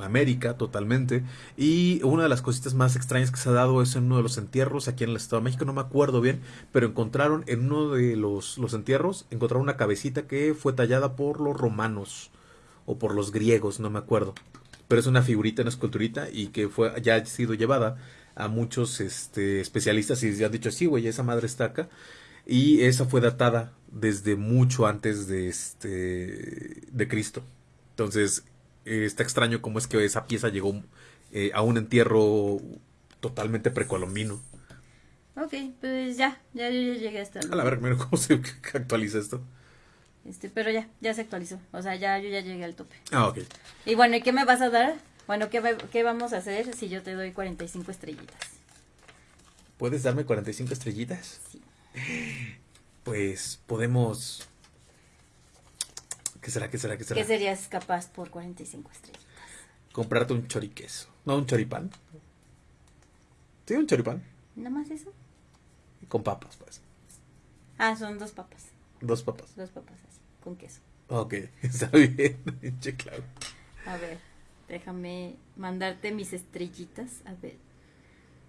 S1: América totalmente y una de las cositas más extrañas que se ha dado es en uno de los entierros aquí en el Estado de México, no me acuerdo bien, pero encontraron en uno de los, los entierros, encontraron una cabecita que fue tallada por los romanos o por los griegos, no me acuerdo. Pero es una figurita, una esculturita y que fue ya ha sido llevada a muchos este, especialistas y ya han dicho, sí, güey, esa madre está acá. Y esa fue datada desde mucho antes de este de Cristo. Entonces, eh, está extraño cómo es que esa pieza llegó eh, a un entierro totalmente precolombino.
S2: Ok, pues ya, ya yo ya llegué hasta...
S1: A la verga, mira cómo se actualiza esto.
S2: Este, pero ya, ya se actualizó. O sea, ya yo ya llegué al tope.
S1: Ah, ok.
S2: Y bueno, ¿y qué me vas a dar? Bueno, ¿qué, qué vamos a hacer si yo te doy 45 estrellitas?
S1: ¿Puedes darme 45 estrellitas?
S2: Sí.
S1: Pues podemos... ¿Qué será? ¿Qué será? ¿Qué será?
S2: ¿Qué serías capaz por 45 estrellitas?
S1: Comprarte un choriqueso. No, un choripán. Sí, un choripán.
S2: ¿Nada más eso?
S1: Con papas, pues.
S2: Ah, son dos papas.
S1: Dos papas.
S2: Dos papas así, con queso.
S1: Ok, está bien. Che, claro.
S2: A ver, déjame mandarte mis estrellitas. A ver,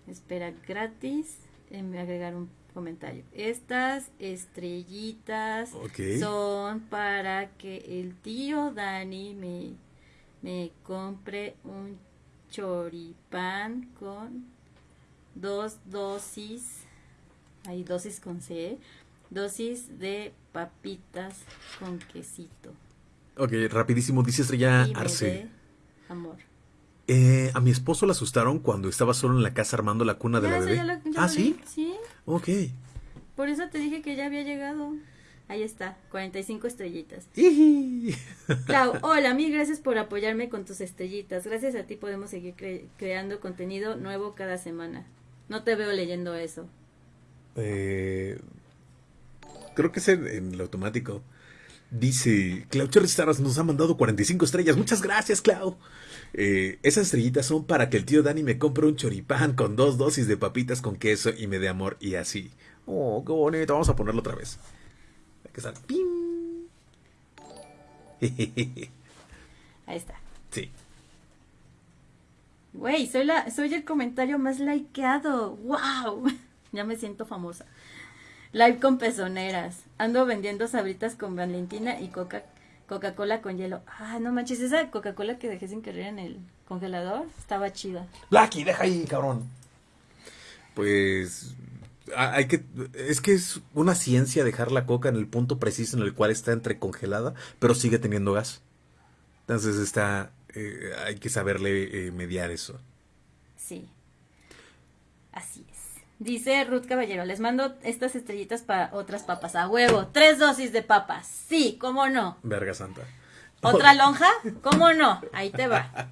S2: espera, gratis. eh, me agregar un comentario. Estas estrellitas son para que el tío Dani me, me compre un choripán con dos dosis, hay dosis con C, dosis de papitas con quesito.
S1: Ok, rapidísimo. Dice Estrella Arce.
S2: amor.
S1: Eh, a mi esposo le asustaron cuando estaba solo en la casa armando la cuna de
S2: Ya,
S1: la bebé.
S2: lo-
S1: ah, ¿sí?
S2: Sí,
S1: Ok.
S2: por eso te dije que ya había llegado. Ahí está, 45 estrellitas. Clau, hola, mil gracias por apoyarme con tus estrellitas. Gracias a ti podemos seguir cre- creando contenido nuevo cada semana. No te veo leyendo eso.
S1: Eh, creo que es en, en el automático. Dice, Clau Cherry nos ha mandado 45 estrellas. Muchas gracias, Clau. Eh, esas estrellitas son para que el tío Dani me compre un choripán con dos dosis de papitas con queso y me dé amor y así. Oh, qué bonito. Vamos a ponerlo otra vez. Hay que estar.
S2: Ahí está.
S1: Sí.
S2: Güey, soy, la, soy el comentario más likeado. ¡Wow! ya me siento famosa. Live con pezoneras. Ando vendiendo sabritas con Valentina y Coca Coca-Cola con hielo. Ah, no manches, esa Coca-Cola que dejé sin querer en el congelador estaba chida.
S1: Blacky, deja ahí, cabrón. Pues hay que es que es una ciencia dejar la coca en el punto preciso en el cual está entre congelada, pero sigue teniendo gas. Entonces está eh, hay que saberle eh, mediar eso.
S2: Sí. Así es. Dice Ruth Caballero, les mando estas estrellitas para otras papas. A huevo, tres dosis de papas. Sí, cómo no.
S1: Verga santa.
S2: ¿Otra lonja? ¿Cómo no? Ahí te va.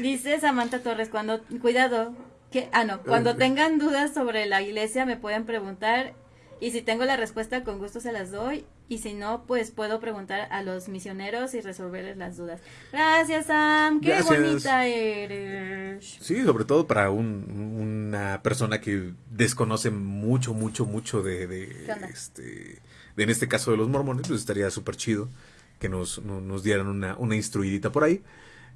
S2: Dice Samantha Torres, cuando, cuidado, que, ah, no, cuando tengan dudas sobre la iglesia me pueden preguntar y si tengo la respuesta con gusto se las doy y si no, pues puedo preguntar a los misioneros y resolverles las dudas. Gracias, Sam. Qué bonita eres.
S1: Sí, sobre todo para una persona que desconoce mucho, mucho, mucho de, de este, de, en este caso de los mormones, pues estaría súper chido que nos, nos dieran una, una instruidita por ahí.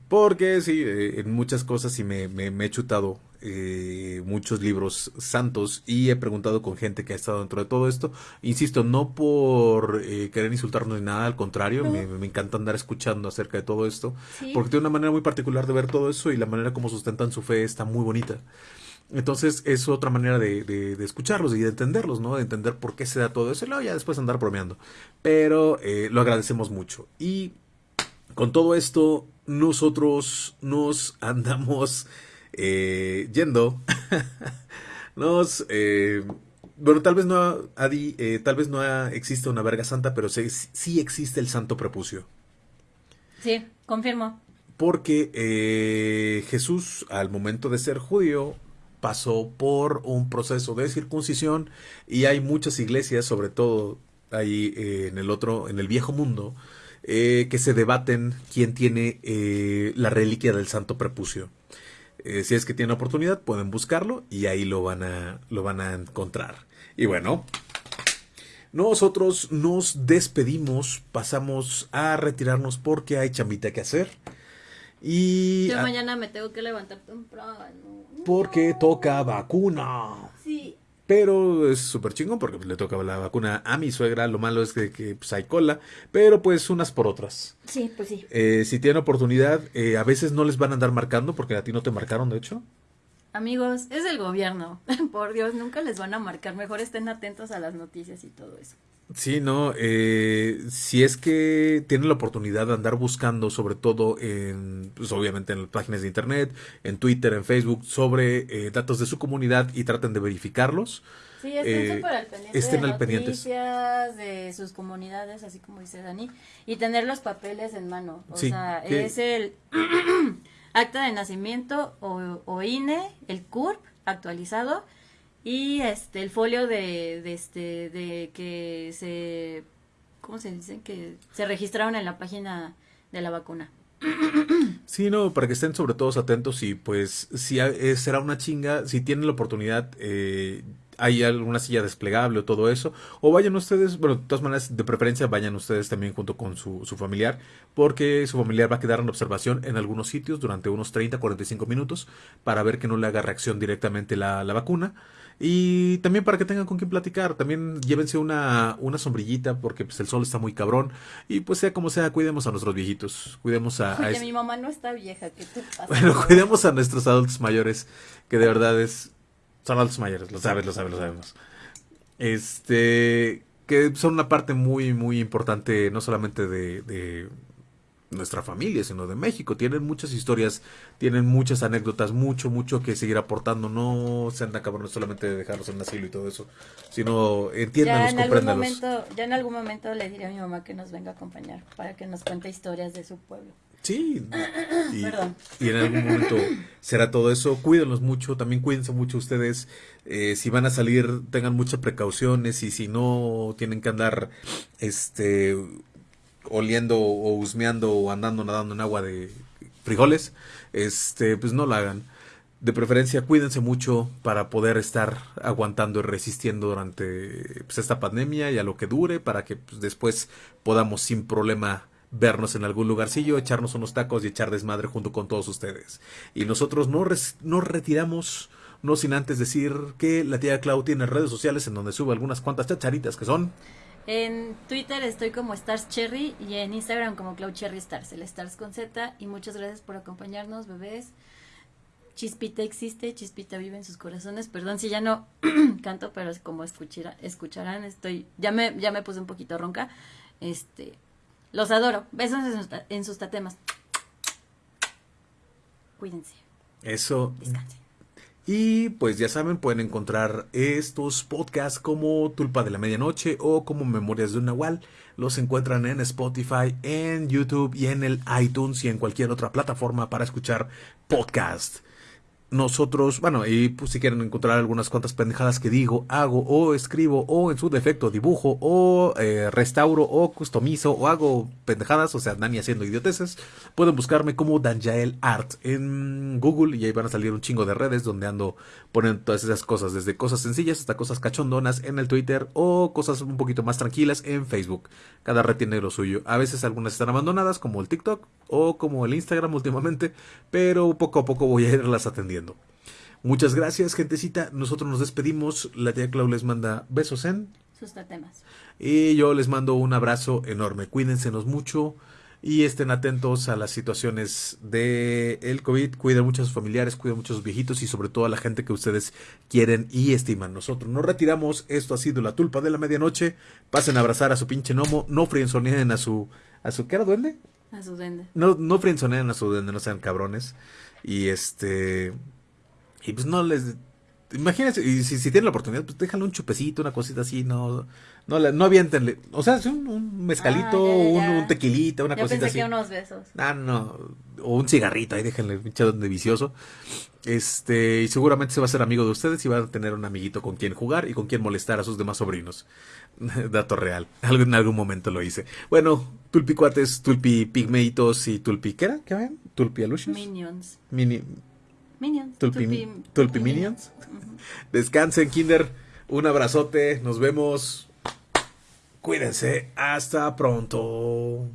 S1: Porque sí, eh, en muchas cosas sí me, me, he chutado eh, muchos libros santos y he preguntado con gente que ha estado dentro de todo esto. Insisto, no por eh, querer insultarnos ni nada, al contrario, me, encanta andar escuchando acerca de todo esto, porque tiene una manera muy particular de ver todo eso y la manera como sustentan su fe está muy bonita. Entonces es otra manera de, de, escucharlos y de entenderlos, ¿no? De entender por qué se da todo eso y luego ya después andar bromeando. Pero lo agradecemos mucho. Y con todo esto, nosotros nos andamos eh, yendo. nos. Eh, bueno, tal vez no, Adi, eh, tal vez no existe una verga santa, pero sí, sí, existe el santo prepucio.
S2: Sí, confirmo.
S1: Porque Jesús, al momento de ser judío, pasó por un proceso de circuncisión y hay muchas iglesias, sobre todo ahí en el otro, en el viejo mundo, que se debaten quién tiene eh, la reliquia del santo prepucio. Eh, si es que tienen oportunidad, pueden buscarlo y ahí lo van a, lo van a encontrar. Y bueno, nosotros nos despedimos, pasamos a retirarnos porque hay chambita que hacer. Y
S2: yo mañana me tengo que levantar temprano.
S1: Porque toca vacuna.
S2: Sí.
S1: Pero es súper chingón porque le toca la vacuna a mi suegra. Lo malo es que, pues, hay cola, pero pues unas por otras.
S2: Sí, pues sí.
S1: Eh, si tienen oportunidad, eh, a veces no les van a andar marcando porque a ti no te marcaron, de hecho.
S2: Amigos, es el gobierno. por Dios, nunca les van a marcar. Mejor estén atentos a las noticias y todo eso.
S1: Sí, no, eh, si es que tienen la oportunidad de andar buscando, sobre todo en, pues obviamente en las páginas de internet, en Twitter, en Facebook, sobre eh, datos de su comunidad y traten de verificarlos.
S2: Sí, estén eh, súper al pendiente estén de al noticias, de sus comunidades, así como dice Dani, y tener los papeles en mano. O sea, es el acta de nacimiento o, o INE, el CURP actualizado, y este el folio de, de este de que se cómo se dice que se registraron en la página de la vacuna
S1: Sí, no, para que estén sobre todo atentos y pues si eh, será una chinga, si tienen la oportunidad, eh, hay alguna silla desplegable o todo eso, o vayan ustedes, bueno, de todas maneras, de preferencia vayan ustedes también junto con su, su familiar, porque su familiar va a quedar en observación en algunos sitios durante unos 30, 45 minutos para ver que no le haga reacción directamente la, la vacuna. Y también para que tengan con quién platicar, también llévense una, una sombrillita porque pues, el sol está muy cabrón. Y pues sea como sea, cuidemos a nuestros viejitos. Cuidemos a...
S2: Oye, mi mamá no está vieja, ¿qué te pasa?
S1: Bueno, cuidemos a nuestros adultos mayores, que de verdad es... Son adultos mayores, lo sabes, lo sabes, lo sabemos. Este... Que son una parte muy, muy importante, no solamente de nuestra familia, sino de México. Tienen muchas historias, tienen muchas anécdotas, mucho, mucho que seguir aportando. No se anda cabrones solamente de dejarlos en asilo y todo eso, sino entiéndalos,
S2: ya en algún momento Ya en algún momento le diré a mi mamá que nos venga a acompañar para que nos cuente historias de su pueblo.
S1: Sí, y, y, en algún momento será todo eso. Cuídenlos mucho, también cuídense mucho ustedes. Eh, si van a salir, tengan muchas precauciones y si no tienen que andar este oliendo o husmeando o andando nadando en agua de frijoles, este, pues no lo hagan. De preferencia, cuídense mucho para poder estar aguantando y resistiendo durante pues, esta pandemia y a lo que dure, para que pues, después podamos sin problema vernos en algún lugarcillo, echarnos unos tacos y echar desmadre junto con todos ustedes. Y nosotros no nos retiramos, no sin antes decir que la tía Clau tiene redes sociales en donde sube algunas cuantas chacharitas que son.
S2: En Twitter estoy como Stars Cherry y en Instagram como Clau Cherry Stars, el Stars con Z. Y muchas gracias por acompañarnos, bebés. Chispita existe, Chispita vive en sus corazones. Perdón si ya no canto, pero como escucharán, estoy, ya me, ya me puse un poquito ronca. Este, los adoro. Besos en sus, tatemas. Cuídense.
S1: Eso. Y pues ya saben, pueden encontrar estos podcasts como Tulpa de la Medianoche o como Memorias de un Nahual. Los encuentran en Spotify, en YouTube y en el iTunes y en cualquier otra plataforma para escuchar podcast nosotros, bueno, y pues si quieren encontrar algunas cuantas pendejadas que digo, hago o escribo o en su defecto dibujo o eh, restauro o customizo o hago pendejadas, o sea, Dani haciendo idioteces, pueden buscarme como Danjael Art en Google y ahí van a salir un chingo de redes donde ando poniendo todas esas cosas, desde cosas sencillas hasta cosas cachondonas en el Twitter o cosas un poquito más tranquilas en Facebook. Cada red tiene lo suyo. A veces algunas están abandonadas como el TikTok o como el Instagram últimamente, pero poco a poco voy a irlas atendiendo. Muchas gracias, gentecita. Nosotros nos despedimos. La tía Clau les manda besos en
S2: sus tatemas.
S1: Y yo les mando un abrazo enorme. Cuídensenos mucho y estén atentos a las situaciones de el COVID. Cuiden mucho a sus familiares, cuiden mucho a sus viejitos y sobre todo a la gente que ustedes quieren y estiman. Nosotros nos retiramos. Esto ha sido la tulpa de la medianoche. Pasen a abrazar a su pinche gnomo. No frienzoneen a su a su ¿qué era duende?
S2: A su duende.
S1: No no frienzoneen a su duende, no sean cabrones. Y este y pues no les... Imagínense, y si, si tienen la oportunidad, pues déjale un chupecito, una cosita así, no no, no avientenle. O sea, un, un mezcalito, ah, Un, tequilita, una cosita así.
S2: Que unos besos.
S1: Ah, no. O un cigarrito, ahí déjenle un de vicioso. Este, y seguramente se va a ser amigo de ustedes y va a tener un amiguito con quien jugar y con quien molestar a sus demás sobrinos. Dato real. Algo, en algún momento lo hice. Bueno, tulpicuates, tulpi pigmeitos y tulpi, ¿qué era? ¿Qué ven? Tulpi
S2: Minions.
S1: Mini,
S2: Minions.
S1: Tulpi, Minions. Descansen, Kinder. Un abrazote. Nos vemos. Cuídense. Hasta pronto.